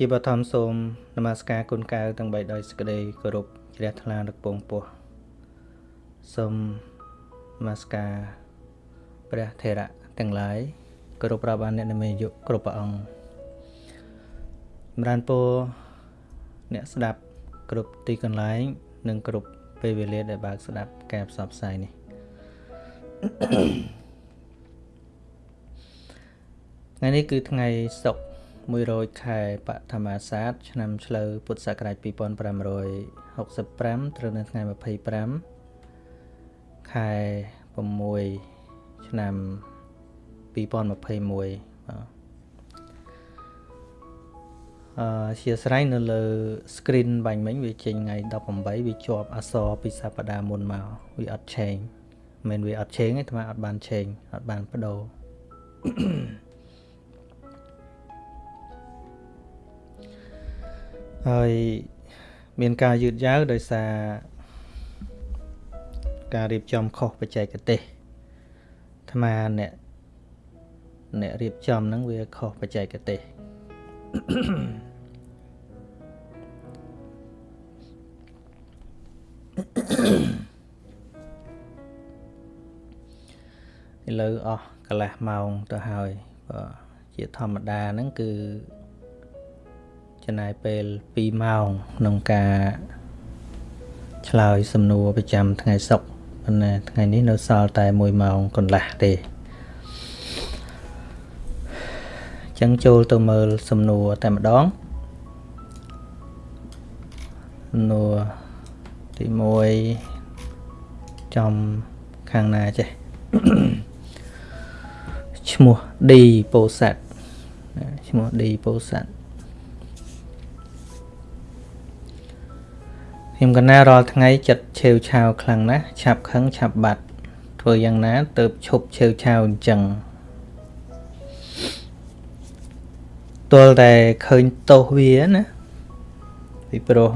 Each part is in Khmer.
ជាបឋមសូមនមស្ការគុណកៅទាំង3ដោយសេចក្តីគោរពជ្រះថ្លានឹកពងពោះសូមនមស្ការព្រះថេរៈទាំងឡាយគោរពរាប់អានអ្នកនិមិយុគ្រប់ព្រះអង្គចម្រើនពរអ្នកស្ដាប់គ្រប់ទីកន្លែង និងគ្រប់ពេលវេលាដែលបើកស្ដាប់ការផ្សព្វផ្សាយនេះថ្ងៃនេះគឺថ្ងៃសុក្រ 100ខែបឋមាសាទឆ្នាំឆ្លូវពុទ្ធសករាជ2565ត្រូវនៅថ្ងៃ25ខែ6ឆ្នាំ2021បាទអឺជាស្រ័យនៅលើ screen បាញ់មិញវាចេញថ្ងៃ18វាជាប់អសរពីសប្តាហ៍មុនមកវាអត់ឆេងមិនវាអត់ឆេងទេអាអត់បានឆេងអត់បានបដូរ ហើយមានការយឺតយ៉ាវដោយសារការរៀបចំខុសបច្ចេកទេសអាត្មាអ្នកអ្នករៀបចំហ្នឹងវាខុសបច្ចេកទេសឥឡូវអស់កន្លះម៉ោងទៅហើយបាទជាធម្មតាហ្នឹងគឺ ចំណាយពេល2ម៉ោងក្នុងការឆ្លើយសំណួរប្រចាំថ្ងៃសុក្រប៉ុន្តែថ្ងៃនេះនៅសល់តែ1ម៉ោងកន្លះទេចឹងចូលទៅមើលសំណួរតែម្ដងសំណួរទី1ចំខាងណាចេះឈ្មោះ D ពោធិ៍សាត់ឈ្មោះ D ពោធិ៍សាត់ ខ្ញុំកណារាល់ថ្ងៃចិត្តឆេវឆាវខ្លាំងណាស់ឆាប់ខឹងឆាប់បាត់ ធ្វើយ៉ាងណាទៅឈប់ឆេវឆាវអញ្ចឹងទល់តែឃើញទោសវាណាពីព្រោះ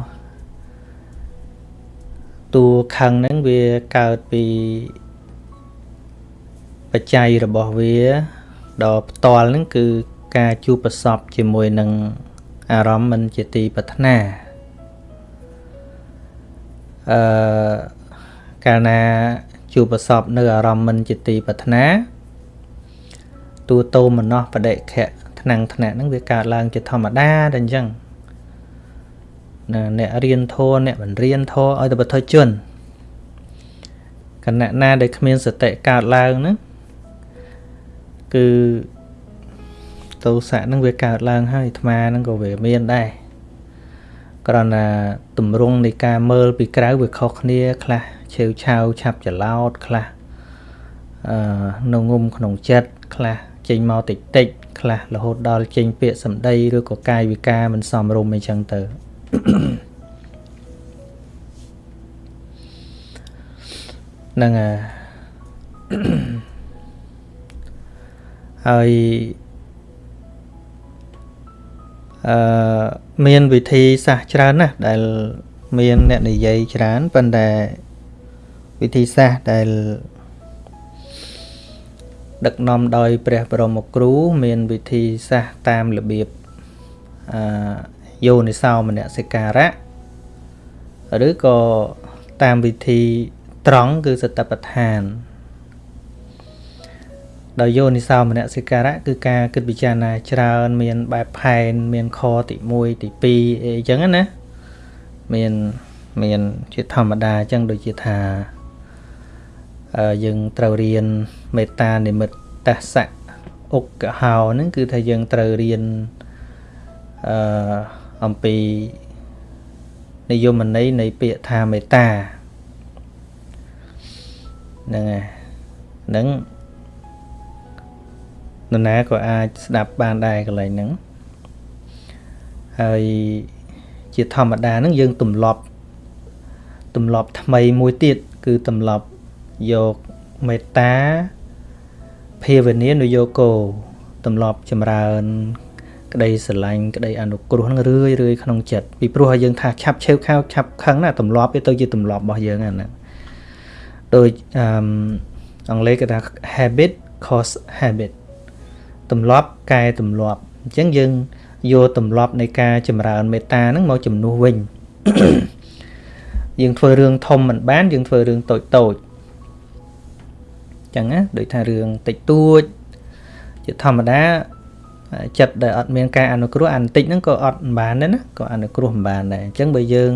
តួខឹងហ្នឹងវាកើតពីបច្ច័យរបស់វាដ៏ផ្ទាល់ហ្នឹងគឺការជួបប្រសពជាមួយនឹងអារម្មណ៍មិនជាទីប្រាថ្នា អឺកាលណាជួបប្រសពនៅអារម្មណ៍មិនជាទីប្រាថ្នាទូតោមនោបដិខៈថ្នាំងថ្នាក់ហ្នឹងវាកើតឡើងជាធម្មតាតែអញ្ចឹងណាអ្នករៀនធម៌អ្នកមិនរៀនធម៌ឲ្យតែបទជនគណៈណាដែលគ្មានសតិកើតឡើងហ្នឹងគឺទោសៈហ្នឹងវាកើតឡើងហើយអាត្មាហ្នឹងក៏វាមានដែរ គ្រាន់តែតម្រង់នៃការមើលពីក្រៅវាខុសគ្នា ខ្លះឆេវឆាវឆាប់ច្រឡោតខ្លះអឺនៅងុំក្នុងចិត្តខ្លះចេញមកតិចតិចខ្លះរហូតដល់ចេញពាក្យសម្ដីឬក៏កាយវិការមិនសមរម្យអីចឹងទៅហ្នឹងហើយ អឺមានវិធីសាស្ត្រច្រើនណាស់ដែលមានអ្នកនិយាយច្រើនប៉ុន្តែវិធីសាស្ត្រដែលដឹកនាំដោយព្រះបរមគ្រូ មានវិធីសាស្ត្រតាមរបៀបអឺយោនិសោមនសិការៈឬក៏តាមវិធីត្រង់គឺសតបដ្ឋាន ដោយយោនិសោមនសិការៈគឺការគិតពិចារណាច្រើន មានបែបផែន មានខទី1ទី2អីចឹងណាមានមានជាធម្មតាចឹងដូចជាថាយើងត្រូវរៀនមេត្តានិមិត្តតសៈអុកកហោហ្នឹងគឺថាយើងត្រូវរៀនអឺអំពីនិយមន័យនៃពាក្យថាមេត្តាហ្នឹងហើយហ្នឹង នរណាក៏អាចស្ដាប់បានដែរកន្លែងហ្នឹងហើយជាធម្មតាហ្នឹងយើងទម្លាប់ទម្លាប់ថ្មីមួយទៀតគឺទម្លាប់យកមេត្តាភាវនានុយោគោទម្លាប់ចម្រើន ក្តីស្រឡាញ់ក្តីអនុគ្រោះនឹងរឿយរឿយក្នុងចិត្តពីព្រោះឲ្យយើងថាឆាប់ឆេវខៅឆាប់ខឹងណាទម្លាប់វាទៅជាទម្លាប់របស់យើងហ្នឹងដូចអឺអង់គ្លេសគេថា habit cause habit ទម្លាប់កែទម្លាប់អញ្ចឹងយើងយកទម្លាប់នៃការចម្រើនមេត្តាហ្នឹងមកជំនួសវិញយើងធ្វើរឿងធំមិនបានយើងធ្វើរឿងតូចតូចចឹងណាដូចថារឿងតិចតួចជាធម្មតាចិត្តដែលអត់មានការអនុគ្រោះអានតិចហ្នឹងក៏អត់មិនបានដែរណាក៏អនុគ្រោះមិនបានដែរអញ្ចឹងបើយើង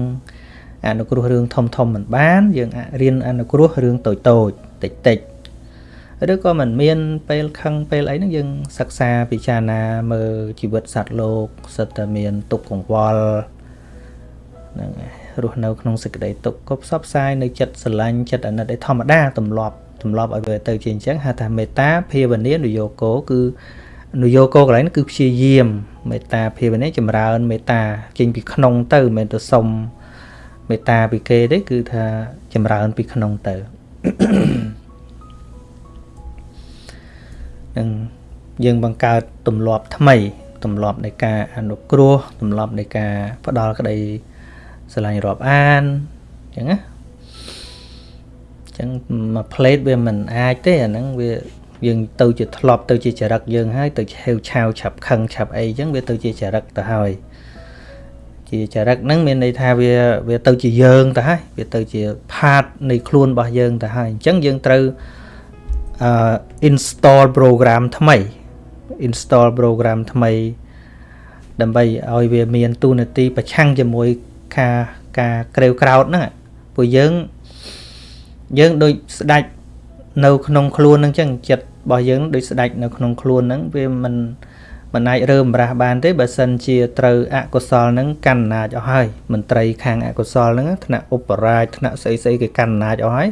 អនុគ្រោះរឿងធំធំមិនបាន យើងរៀនអនុគ្រោះរឿងតូចតូចតិចតិច ឬក៏មិនមានពេលខឹងពេលអីហ្នឹងយើងសិក្សាពិចារណាមើលជីវិតសត្វលោកសិតតែមានទុកកង្វល់ហ្នឹងរស់នៅក្នុងសេចក្តីទុកក៏ផ្សព្វផ្សាយនៅចិត្តស្រឡាញ់ចិត្តអាណិតឯធម្មតាទម្លាប់ទម្លាប់ឲ្យវាទៅជាអញ្ចឹងហៅថាមេត្តាភាវនានយោគោគឺនយោគោកន្លែងគឺព្យាយាមមេត្តាភាវនាចម្រើនមេត្តាចេញពីក្នុងទៅមិនមែនទៅសុំមេត្តាពីគេទេគឺថាចម្រើនពីក្នុងទៅ នឹងយើងបង្កើតទម្លាប់ថ្មីទម្លាប់នៃការអនុគ្រោះទម្លាប់នៃការផ្ដល់ក្តីស្រឡាញ់រាប់អានអញ្ចឹងណាអញ្ចឹងមួយផ្លេតវាមិនអាចទេអាហ្នឹងវាយើងទៅជាធ្លាប់ទៅជាចរិតយើងហើយទៅហេវឆាវឆាប់ខឹងឆាប់អីអញ្ចឹងវាទៅជាចរិតទៅហើយជាចរិតហ្នឹងមានន័យថាវាវាទៅជាយើងទៅហើយវាទៅជាផាតនៃខ្លួនរបស់យើងទៅហើយអញ្ចឹងយើងត្រូវអឺ install program ថ្មី install program ថ្មី ដើម្បីឲ្យវាមានទូនាទីប្រឆាំងជាមួយការការក្រេវក្រោតហ្នឹងពួកយើងយើងដូចស្ដាច់នៅក្នុងខ្លួនហ្នឹងចឹងចិត្តរបស់យើងដូចស្ដាច់នៅក្នុងខ្លួនហ្នឹងវាមិនមិនអាចរើមរាស់បានទេបើសិនជាត្រូវអកុសលហ្នឹងកាន់អំណាចអស់ហើយមន្ត្រីខាងអកុសលហ្នឹងថ្នាក់ឧបរាជថ្នាក់ស្អីស្អីគេកាន់អំណាចអស់ហើយ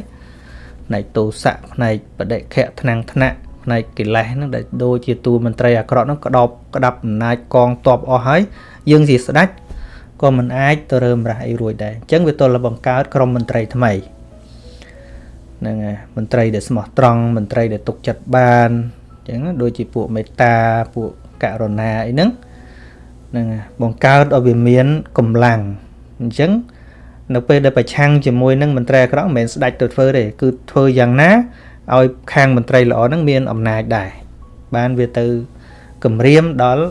ផ្នែកទោសៈផ្នែកបដិខៈថ្នាំងថ្នាក់ផ្នែកកិលេសហ្នឹងដែលដូចជាតួមន្ត្រីអាក្រក់ហ្នឹងក្តោបក្តាប់អំណាចកងទ័ពអស់ហើយយើងជាស្ដេចក៏មិនអាចទៅរើមរះអីរួចដែរអញ្ចឹងវាទល់បង្កើតក្រុមមន្ត្រីថ្មីហ្នឹងហើយមន្ត្រីដែលស្មោះត្រង់មន្ត្រីដែលទុកចិត្តបានអញ្ចឹងដូចជាពួកមេត្តាពួកករុណាអីហ្នឹងហ្នឹងបង្កើតឲ្យវាមានកម្លាំងអញ្ចឹង នៅពេលដែលប្រឆាំងជាមួយនឹងមន្ត្រីអាក្រក់មិនមែនស្ដាច់ទៅធ្វើទេគឺធ្វើយ៉ាងណាឲ្យខាងមន្ត្រីល្អហ្នឹងមានអំណាចដែរបានវាទៅគម្រាមដល់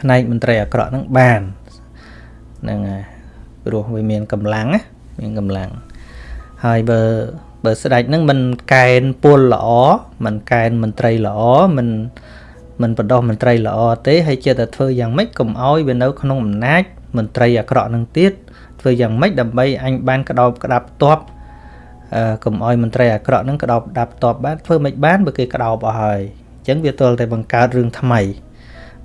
ផ្នែកមន្ត្រីអាក្រក់ហ្នឹងបានហ្នឹងហើយព្រោះវាមានកម្លាំងណាមានកម្លាំងហើយបើបើស្ដេចហ្នឹងមិនកែនពលល្អមិនកែនមន្ត្រីល្អមិនមិនបដោះមន្ត្រីល្អទេហើយចិត្តតែធ្វើយ៉ាងម៉េចកុំឲ្យវានៅក្នុងអំណាចមន្ត្រីអាក្រក់នឹងទៀត ធ្វើយ៉ាងម៉េចដើម្បីអញបានក្តោបក្តាប់តបអឺកុំឲ្យមន្ត្រីអាក្រក់នឹងក្តោបដាប់តបបានធ្វើមិនបានបើគេក្តោបអស់ហើយអញ្ចឹងវាទល់តែបង្កើតរឿងថ្មី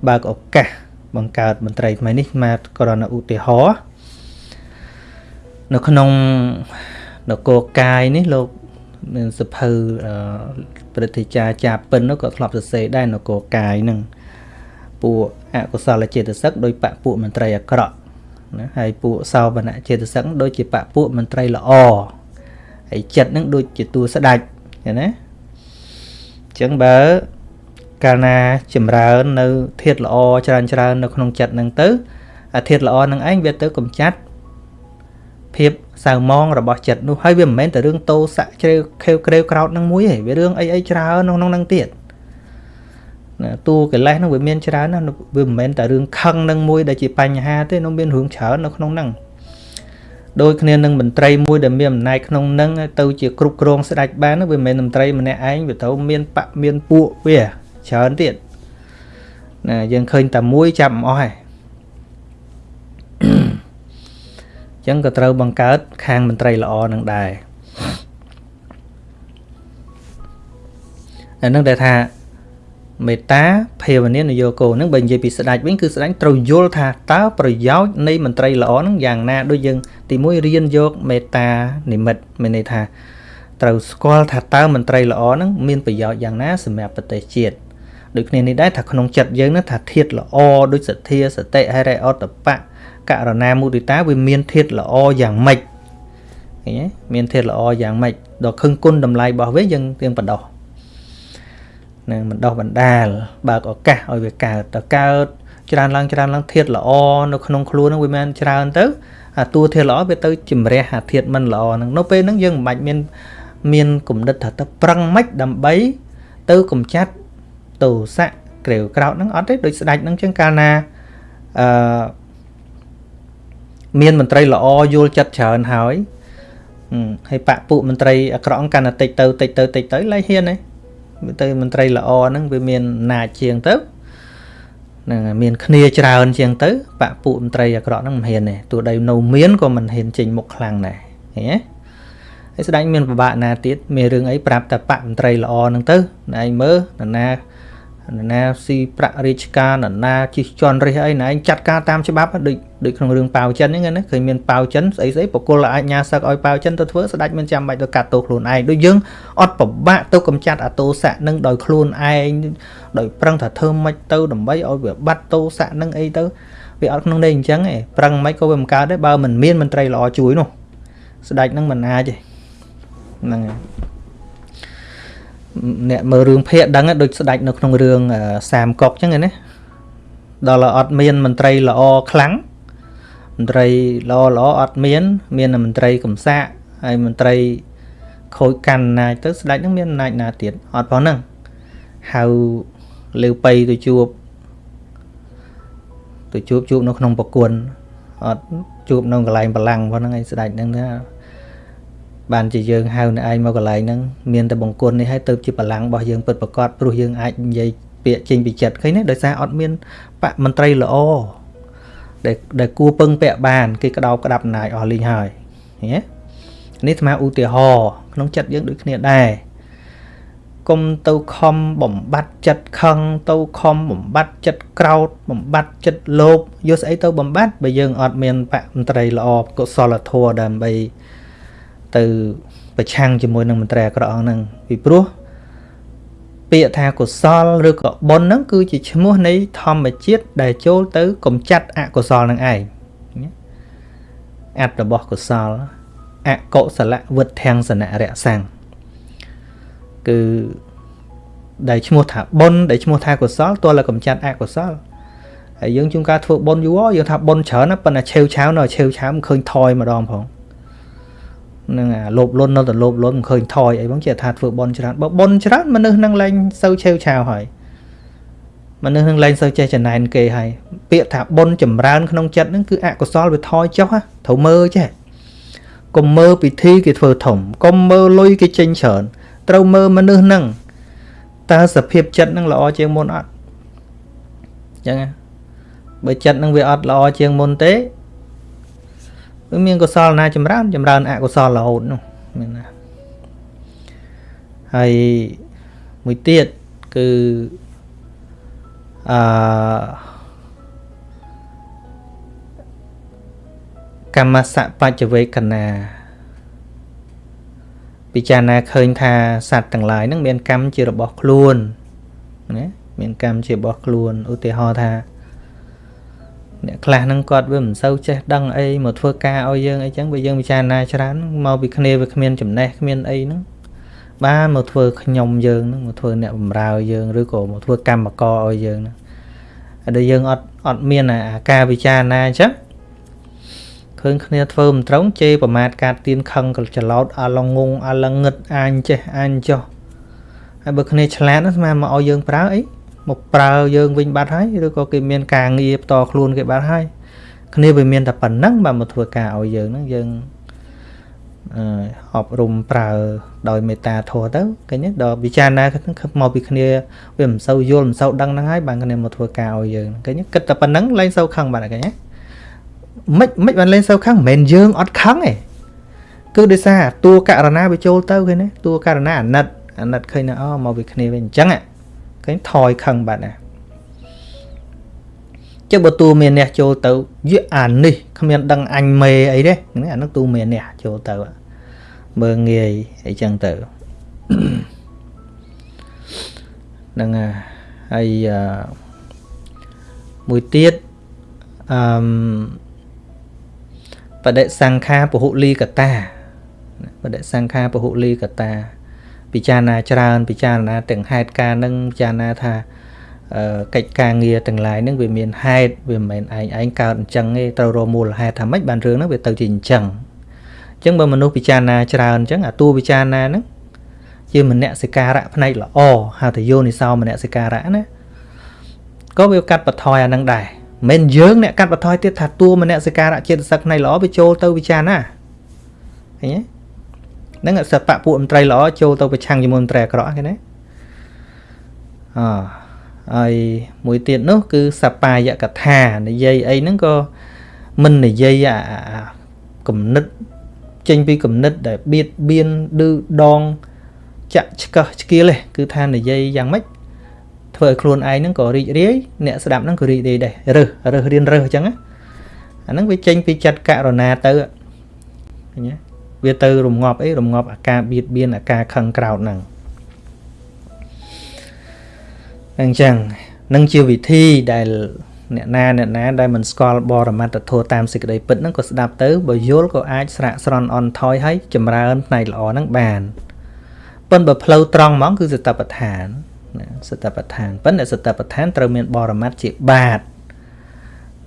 បើកឱកាសបង្កើតមន្ត្រីថ្មីនេះមកក្រណឧទាហរណ៍នៅក្នុងនគរកាយនេះលោកមានសភៅព្រឹទ្ធាចារ្យចាពិននោះក៏ធ្លាប់សរសេរដែរនគរកាយនឹងពួកអកុសលចេតសិកដោយបពពួកមន្ត្រីអាក្រក់ ណាហើយពួកសោវនៈចេតសិកដូចជាបពួកមន្ត្រីល្អហើយចិត្តនឹងដូចជាតួស្ដាច់ណាអញ្ចឹងបើកាលណាចម្រើននៅធាតល្អច្រើនច្រើននៅក្នុងចិត្តនឹងទៅអាធាតល្អនឹងឯងវាទៅកំចាត់ភាពសៅមងរបស់ចិត្តនោះហើយវាមិនមែនតែរឿងតោសៈជ្រេវខេវក្រេវក្រោតនឹងមួយទេវារឿងអីអីច្រើនក្នុងនឹងទៀត តួកិលេសហ្នឹងវាមានច្រើនណាវាមិនមែនតែរឿងខឹងនឹងមួយដែលជាបញ្ហាទេនោះមានរឿងច្រើននៅក្នុងហ្នឹងដូចគ្នានឹងមន្ត្រីមួយដែលមានអំណាចក្នុងនឹងទៅជាគ្រប់គ្រងស្ដេចបានវាមិនមែនមន្ត្រីម្នាក់ឯងវាទៅមានបកមានពួកវាច្រើនទៀតណាយើងឃើញតែមួយចាប់មិនអស់ទេចឹងក៏ត្រូវបង្កើតខាងមន្ត្រីល្អនឹងដែរអានឹងដែលថា មេត្តាភាវនានយោគោនឹងបើនិយាយពីស្ដេចវិញគឺស្ដេចត្រូវយល់ថាតើប្រយោជន៍នៃមន្ត្រីល្អនឹងយ៉ាងណាដូចយើងទីមួយរៀនយកមេត្តានិមិត្តមានន័យថាត្រូវស្គាល់ថាតើមន្ត្រីល្អនឹងមានប្រយោជន៍យ៉ាងណាសម្រាប់ប្រទេសជាតិដូចគ្នានេះដែរថាក្នុងចិត្តយើងនឹងថាធាតល្អដូចសទ្ធាសតិហិរិអតបៈករណាមុទិតាវាមានធាតល្អយ៉ាងម៉េចឃើញទេមានធាតល្អយ៉ាងម៉េចដល់ខឹងគុណតម្លៃរបស់វាយើងទៀងបដោះ នឹងបណ្ដោះបណ្ដាលបើកឱកាសឲ្យវាកើតតកើតច្រើនឡើងច្រើនឡើងធាតល្អនៅក្នុងខ្លួននឹងវាមិនច្រើនទៅអាតួធាតល្អវាទៅជំរះអាធាតមិនល្អហ្នឹងនៅពេលហ្នឹងយើងមិនបាច់មានមានគំនិតថាទៅប្រឹងម៉េចដើម្បី ទៅកំចាត់ទោសៈក្រេវក្រោតហ្នឹងអត់ទេដូចស្ដេចហ្នឹងចឹងកាលណាអឺមានមន្ត្រីល្អយល់ចិត្តច្រើនហើយហើយបពពួកមន្ត្រីអាក្រក់កាន់តែតិចទៅតិចទៅតិចទៅលែងហ៊ានទេ ទៅមន្ត្រីល្អហ្នឹងវាមានអំណាចជាងទៅនឹងមានគ្នាច្រើនជាងទៅបពពួកមន្ត្រីអាក្រក់ហ្នឹងមិនហ៊ានទេទោះដីនៅមានក៏មិនហ៊ានចេញមុខខ្លាំងដែរឃើញទេហើយស្ដេចមានពិបាកណាទៀតមានរឿងអីប្រាប់តែបកមន្ត្រីល្អហ្នឹងទៅណែឯងមើលនរណា នរណាស៊ីប្រាក់រាជការនរណាជិះជន់រិះអីណែឯងចាត់ការតាមច្បាប់ដូចដូចក្នុងរឿងប៉ាវចិនហ្នឹងណាឃើញមានប៉ាវចិនស្អីស្អីបកគលអាចញ៉ាសឹកឲ្យប៉ាវចិនទៅធ្វើស្ដេចមិនចាំបាច់ទៅកាត់ទោសខ្លួនឯងដូចយើងអត់ពិបាកទៅកំចាត់អាទោសៈនឹងដោយខ្លួនឯងដោយប្រឹងថាធ្វើមិនទៅដើម្បីឲ្យវាបាត់ទោសៈនឹងអីទៅវាអត់ក្នុងន័យអញ្ចឹងឯងប្រឹងមិនក៏វាមិនកើតដែរបើមិនមានមន្ត្រីល្អជួយនោះស្ដេចនឹងមិនអាចទេហ្នឹងហើយ អ្នកមើលរឿងភាគដឹងដូចស្ដាច់នៅក្នុងរឿងសាមកុកអញ្ចឹងណាដល់អត់មានមន្ត្រីល្អខ្លាំងមន្ត្រីល្អល្អអត់មាន មានមន្ត្រីកំសាកហើយមន្ត្រីខូចកាន់អំណាចទៅស្ដេចនឹងមានអំណាចណាទៀតអត់ប៉ុណ្ណឹងហៅលើបៃទៅជួបទៅជួបជួបនៅក្នុងប្រគួនអត់ជួបនៅកន្លែងបលាំងប៉ុណ្ណឹងឯងស្ដេចនឹងថា បានជាយើងហៅនៅឯងមកកន្លែងហ្នឹងមានតែបង្គន់នេះហើយទៅជាបលាំងរបស់យើងពិតប្រកបព្រោះយើងអាចនិយាយពាក្យចេញពីចិត្តឃើញទេដោយសារអត់មានបកមន្ត្រីល្អដែលដែលគួរពឹងពាក់បានគេក្តោបក្តាប់អំណាចអស់លីងហើយឃើញទេនេះស្មើឧទាហរណ៍ក្នុងចិត្តយើងដូចគ្នាដែរកុំទៅខំបំបត្តិចិត្តខឹងទៅខំបំបត្តិចិត្តក្រោតបំបត្តិចិត្តលោភយកស្អីទៅបំបត្តិបើយើងអត់មានបកមន្ត្រីល្អកុសលធម៌ដើម្បី ទៅប្រឆាំងជាមួយនឹងមន្ត្រីអាក្រក់ហ្នឹងពីព្រោះពាក្យថាកុសលឬក៏បុណ្យហ្នឹងគឺជាឈ្មោះនៃធម្មជាតិដែលចូលទៅកំចាត់អកុសលនឹងឯងអត្តរបស់កុសលអកុសលវុទ្ធាំងសនៈរសាំងគឺដែលឈ្មោះថាបុណ្យដែលឈ្មោះថាកុសលទោះតែកំចាត់អកុសលហើយយើងជួនកាលធ្វើបុណ្យយូរយើងថាបុណ្យច្រើនណាប៉ុន្តែឆេវឆាវនៅឆេវឆាវមិនឃើញថយម្ដងផង នឹងអាលោភលន់នៅតែលោភលន់មិនឃើញថយអីបងជាថាធ្វើបន់ច្រើនបើបន់ច្រើនមនុស្សនឹងលែងសូវឆេវឆាវហើយមនុស្សនឹងលែងសូវចេះចំណែនគេហើយពាក្យថាបន់ចម្រើនក្នុងចិត្តនឹងគឺអកុសលវាថយចុះត្រូវមើលចេះកុំមើលពិធីគេធ្វើធំកុំមើលលុយគេចេញច្រើនត្រូវមើលមនុស្សនឹងតើសភាពចិត្តនឹងល្អជាងមុនអត់អញ្ចឹងបើចិត្តនឹងវាអត់ល្អជាងមុនទេ វាមានកុសលណាចម្រើនចម្រើនអកុសលរហូតនោះមានណាហើយមួយទៀតគឺអឺកម្មសៈបច្ចវេកណាពិចារណាឃើញថាសត្វទាំងឡាយហ្នឹងមានកម្មជារបស់ខ្លួនណាមានកម្មជារបស់ខ្លួនឧទាហរណ៍ថា អ្នកខ្លះហ្នឹងគាត់វាមិនសូវចេះដឹងអីមកធ្វើការឲ្យយើងអីចឹងបើយើងពិចារណាច្រើនមកពីគ្នាវាគ្មានចំណេះគ្មានអីហ្នឹងបានមកធ្វើខ្ញុំយើងហ្នឹងមកធ្វើអ្នកបម្រើយើងឬក៏មកធ្វើកម្មករឲ្យយើងហ្នឹងហើយដល់យើងអត់អត់មានអាការពិចារណាអញ្ចឹងឃើញគ្នាធ្វើមិនត្រង់ជេរប្រមាថកាត់ទៀនខឹងកច្រឡោតអាឡងងអាឡងឹតអាញចេះអាញចោះហើយបើគ្នាឆ្លាតណាស្មានមកឲ្យយើងប្រើអី មកប្រើយើងវិញបាត់ហើយឬក៏គេមានការងារផ្ទាល់ខ្លួនគេបាត់ហើយគ្នាវាមានតែប៉ុណ្ណឹងបើមកធ្វើការឲ្យយើងហ្នឹងយើងអឺអប់រំប្រើដោយមេត្តាធម៌ទៅឃើញទេដល់ពិចារណាមកពីគ្នាវាមិនសូវយល់មិនសូវដឹងហ្នឹងហើយបានគ្នាមកធ្វើការឲ្យយើងឃើញទេគិតតែប៉ុណ្ណឹងលែងសូវខឹងបាត់ឃើញទេមិនមិនបានលែងសូវខឹងមិនមែនយើងអត់ខឹងទេគឺដោយសារតួករណាវាចូលទៅឃើញទេតួករណាអាណិតអាណិតឃើញណាអូមកពីគ្នាវិញអញ្ចឹងហ៎ ឃើញថយខឹងបាត់ណាចុះបើតួមានអ្នកចូលទៅយៈអានេះគ្មានដឹងអញមេអីទេអានោះតួមានអ្នកចូលទៅមើងងាយអីចឹងទៅហ្នឹងហើយមួយទៀតអឺបដិសង្ខាពហុលីកតាបដិសង្ខាពហុលីកតា ពិចារណាច្រើន ពិចារណាទាំងហេតុការនឹងពិចារណាថាកិច្ចការងារទាំងឡាយហ្នឹងវាមានហេតុវាមិនមែនឯងឯងកើតអញ្ចឹងទេត្រូវរកមូលហេតុថាម៉េចបានរឿងហ្នឹងវាទៅជាអញ្ចឹងអញ្ចឹងបើមនុស្សពិចារណាច្រើនអញ្ចឹងអាតួពិចារណាហ្នឹងជាមនសិការៈផ្នែកល្អហៅថាយោនិសោមនសិការៈណាក៏វាកាត់បន្ថយអានឹងដែរមិនយើងអ្នកកាត់បន្ថយទៀតថាតួមនសិការៈចិត្តសឹកនៃល្អវាចូលទៅវិចារណាឃើញទេ ហ្នឹងសពៈពួកមន្ត្រីល្អចូលទៅប្រឆាំងជាមួយមន្ត្រីអាក្រក់ឃើញទេអហើយមួយទៀតនោះ គឺសបាយកថានិយាយអីហ្នឹងក៏មិននិយាយអាគំនិតចេញពីគំនិតដែលបៀតបៀនឌឺដងចាក់ឆ្កឹះឆ្កៀលទេគឺថានិយាយយ៉ាងម៉េចធ្វើឲ្យខ្លួនឯងហ្នឹងក៏រីករាយអ្នកស្ដាប់ហ្នឹងក៏រីករាយដែររើសរើសរៀនរើសអញ្ចឹងណាអាហ្នឹងវាចេញពីចិត្តករុណាទៅឃើញទេ វាទៅរងាប់អីរងាប់អាការបៀតបៀនអាការខឹងក្រោតហ្នឹងអញ្ចឹងនឹងជាវិធីដែលអ្នកណាអ្នកណាដែលមិនស្គាល់បរមត្តធម៌តាមសេចក្តីពិតហ្នឹងក៏ស្ដាប់ទៅបើយល់ក៏អាចស្រាក់ស្រន់អន់ថយហើយចម្រើនផ្នែកល្អហ្នឹងបានប៉ុន្តែបើផ្លូវត្រង់ហ្មងគឺសតបដ្ឋានណាសតបដ្ឋានប៉ុន្តែសតបដ្ឋានត្រូវមានបរមត្តជាបាត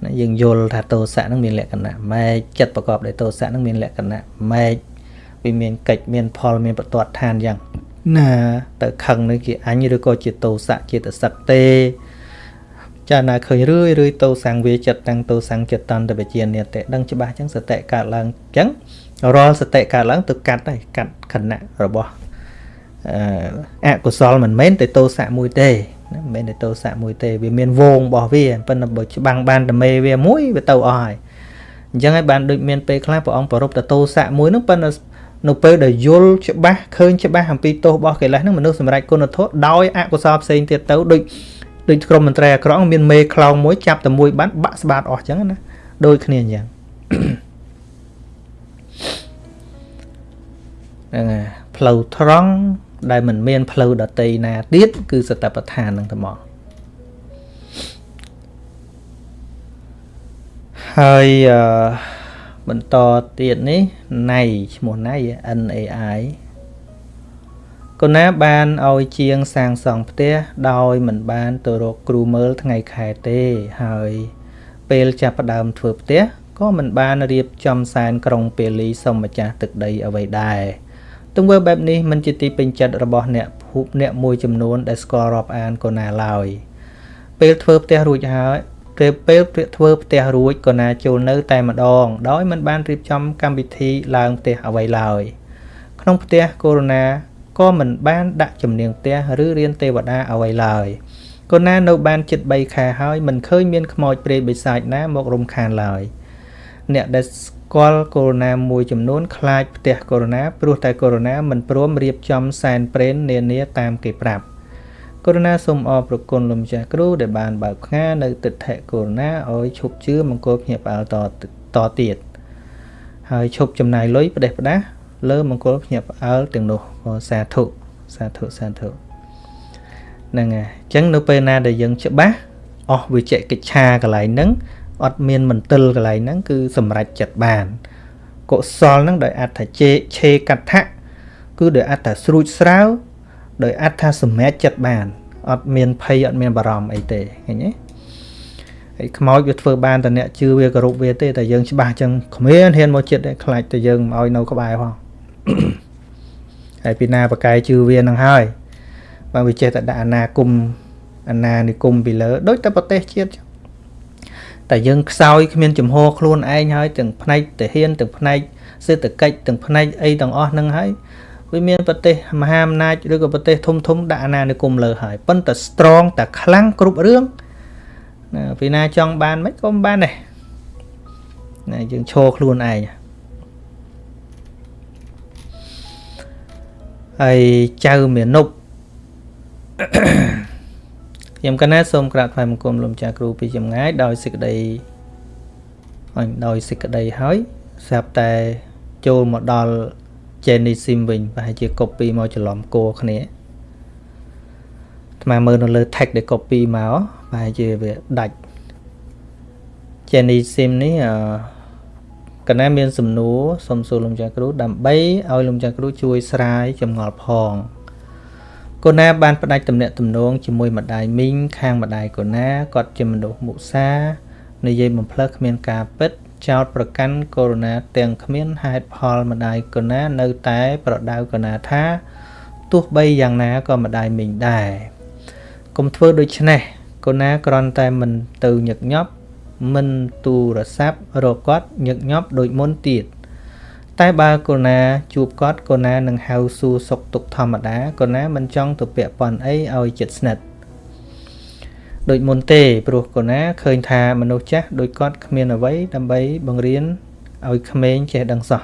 ណាយើងយល់ថាទោសៈនឹងមានលក្ខណៈម៉េចចិត្តប្រកបដោយទោសៈនឹងមានលក្ខណៈម៉េចវាមានកិច្ចមានផលមានបទាត់ឋានយ៉ាងណាទៅខឹងនឹងជាអញឬក៏ជាទោសៈជាតសឹកទេចាណាឃើញរឿយរឿយតោសង្វាចិត្តតាំងតោសង្ចិត្តតន្តវិជានិតិដឹងច្បាស់ចឹងសតិកើតឡើងចឹងរាល់សតិកើតឡើងទៅកាត់ហើយកាត់ខណៈរបស់អកុសលមិនមែនតែទោសៈមួយទេ មិនមែនតែទោសៈមួយទេវាមានវងរបស់វាប៉ុន្តែបើច្បាំងបានតែមេវាមួយវាទៅអស់ហើយអញ្ចឹងហើយបានដូចមានពេលខ្លះព្រះអង្គប្រពតទោសៈមួយហ្នឹងប៉ុន្តែនៅពេលដែលយល់ច្បាស់ឃើញច្បាស់អំពីទោសរបស់កិលេសហ្នឹងមនុស្សសម្រេចគុណធម៌ដោយអកុសលផ្សេងទៀតទៅដូចដូចក្រុមមន្ត្រីអាក្រក់មានមេខ្លោងមួយចាប់តែមួយបានបាក់ស្បាតអស់អញ្ចឹងណាដូចគ្នាអញ្ចឹងហ្នឹងហើយផ្លូវត្រង់ ដែលមិនមានផ្លូវដតីណាទៀតគឺសតបដ្ឋាននឹងតែមកហើយអឺបន្តទៀតនេះណៃឈ្មោះណៃ NAI កូនណាបានឲ្យជាងសាងសង់ផ្ទះដោយមិនបានទៅរកគ្រូមើលថ្ងៃខែទេហើយពេលចាប់ផ្ដើមធ្វើផ្ទះក៏មិនបានរៀបចំសែនក្រុងពេលីសុំម្ចាស់ទឹកដីអ្វីដែរ ទង្វើបែបនេះមិនជាទីពេញចិត្តរបស់អ្នកភូមិអ្នកមួយចំនួនដែលស្គាល់រាប់អានកូណាឡើយពេលធ្វើផ្ទះរួចហើយពេលពេលធ្វើផ្ទះរួចកូណាចូលនៅតែម្ដង ដោយមិនបានរៀបចំកម្មវិធីឡើងផ្ទះអ្វីឡើយក្នុងផ្ទះកូរ៉ូណាក៏មិនបានដាក់ជំនាងផ្ទះឬរៀនទេវតាអ្វីឡើយកូណានៅបានជិត3ខែហើយមិនឃើញមានខ្មោចព្រាយបិសាចណាមករំខានឡើយអ្នកដែលស្គាល់កូវីដ -19 មួយចំនួនខ្លាចផ្ទះកូវីដ -19 ព្រោះតែកូវីដ -19 មិនព្រមរៀបចំសែនព្រេននានាតាមគេប្រាប់កូវីដ -19 សូមអរព្រគុណលោកម្ចាស់គ្រូដែលបានបើកផ្ងានៅទិដ្ឋិកូវីដ -19 ឲ្យឈប់ជឿមង្គលភ្ញាក់ផ្អើលតតទៀតហើយឈប់ចំណាយលុយផ្ដេសផ្ដាសលើមង្គលភ្ញាក់ផ្អើលទាំងនោះសាធុសាធុសាធុហ្នឹងហើយអញ្ចឹងនៅពេលណាដែលយើងច្បាស់អស់វិជ្ជកិច្ឆាកន្លែងហ្នឹង អត់មានមន្ទិលកន្លែងហ្នឹងគឺសម្រេចចិត្តបានកុសលហ្នឹងដោយអត្ថជេឆេកថាគឺដោយអត្ថស្រួចស្រាវដោយអត្ថសម្រេចចិត្តបានអត់មានភ័យអត់មានបារម្ភអីទេឃើញទេហើយខ្មោចវាធ្វើបានតែអ្នកជឿវាគោរពវាទេតែយើងច្បាស់ចឹងគ្មានហ៊ានមកចិត្តទេខ្លាចតែយើងមកឲ្យនៅក្បែរផងហើយពីណាបកាយជឿវានឹងហើយបើវាចេះតែដាក់អាណាគុំអាណានិគុំពីលើដូចតែប្រទេសជាតិចឹង តែយើងខ្សោយគ្មានចំហខ្លួនឯងហើយទាំងផ្នែកទាហានទាំងផ្នែកសេដ្ឋកិច្ចទាំងផ្នែកអីទាំងអស់ហ្នឹងហើយវាមានប្រទេសមហាអំណាចឬក៏ប្រទេសធំធំដាក់អាណានិគមលើហើយប៉ុន្តែ strong តែខ្លាំងគ្រប់រឿងណាពីណាចង់បានមិនក៏មិនបានដែរណាយើងឈរខ្លួនឯងហើយចៅមានុប ខ្ញុំកណាសូមក្រាបថ្វាយបង្គំលោកម្ចាស់គ្រូពីចម្ងាយដោយសេចក្តីអញដោយសេចក្តីហើយស្រាប់តែចូលមកដល់ Jenny Sim វិញប្រហែលជា copy មកច្រឡំគោគ្នាអាត្មាមើលនៅលើ tag ដែល copy មកប្រហែលជាវាដាច់ Jenny Sim នេះអឺកណាមានសំណួរសូមសួរលោកម្ចាស់គ្រូដើម្បីឲ្យលោកម្ចាស់គ្រូជួយស្រាយចម្ងល់ផង កូណាបានផ្ដាច់ទំនាក់ទំនងជាមួយម្ដាយមីងខាងម្ដាយកូណាគាត់ជាមនុស្សមុសានិយាយបំផ្លើសគ្មានការពិត ចោតប្រកាន់កូណាទាំងគ្មានហេតុផលម្ដាយកូណានៅតែប្រដៅកូណាថាទោះបីយ៉ាងណាក៏ម្ដាយមីងដែរកុំធ្វើដូច្នេះកកូនណាគ្រាន់តែមិនទៅញឹកញាប់មិនទូរស័ព្ទរកគាត់ញឹកញាប់ដូចមុនទៀត តែបើកូនណាជួបគាត់កូនណានឹងហៅសួរសុខទុក្ខធម្មតាកូនណាមិនចង់ទៅពាក់ព័ន្ធអីឲ្យចិត្តស្និទ្ធដូចមុនទេព្រោះកូនណាឃើញថាមនុស្សចាស់ដូចគាត់គ្មានអ្វីដើម្បីបង្រៀនឲ្យក្មេងចេះដឹងសោះ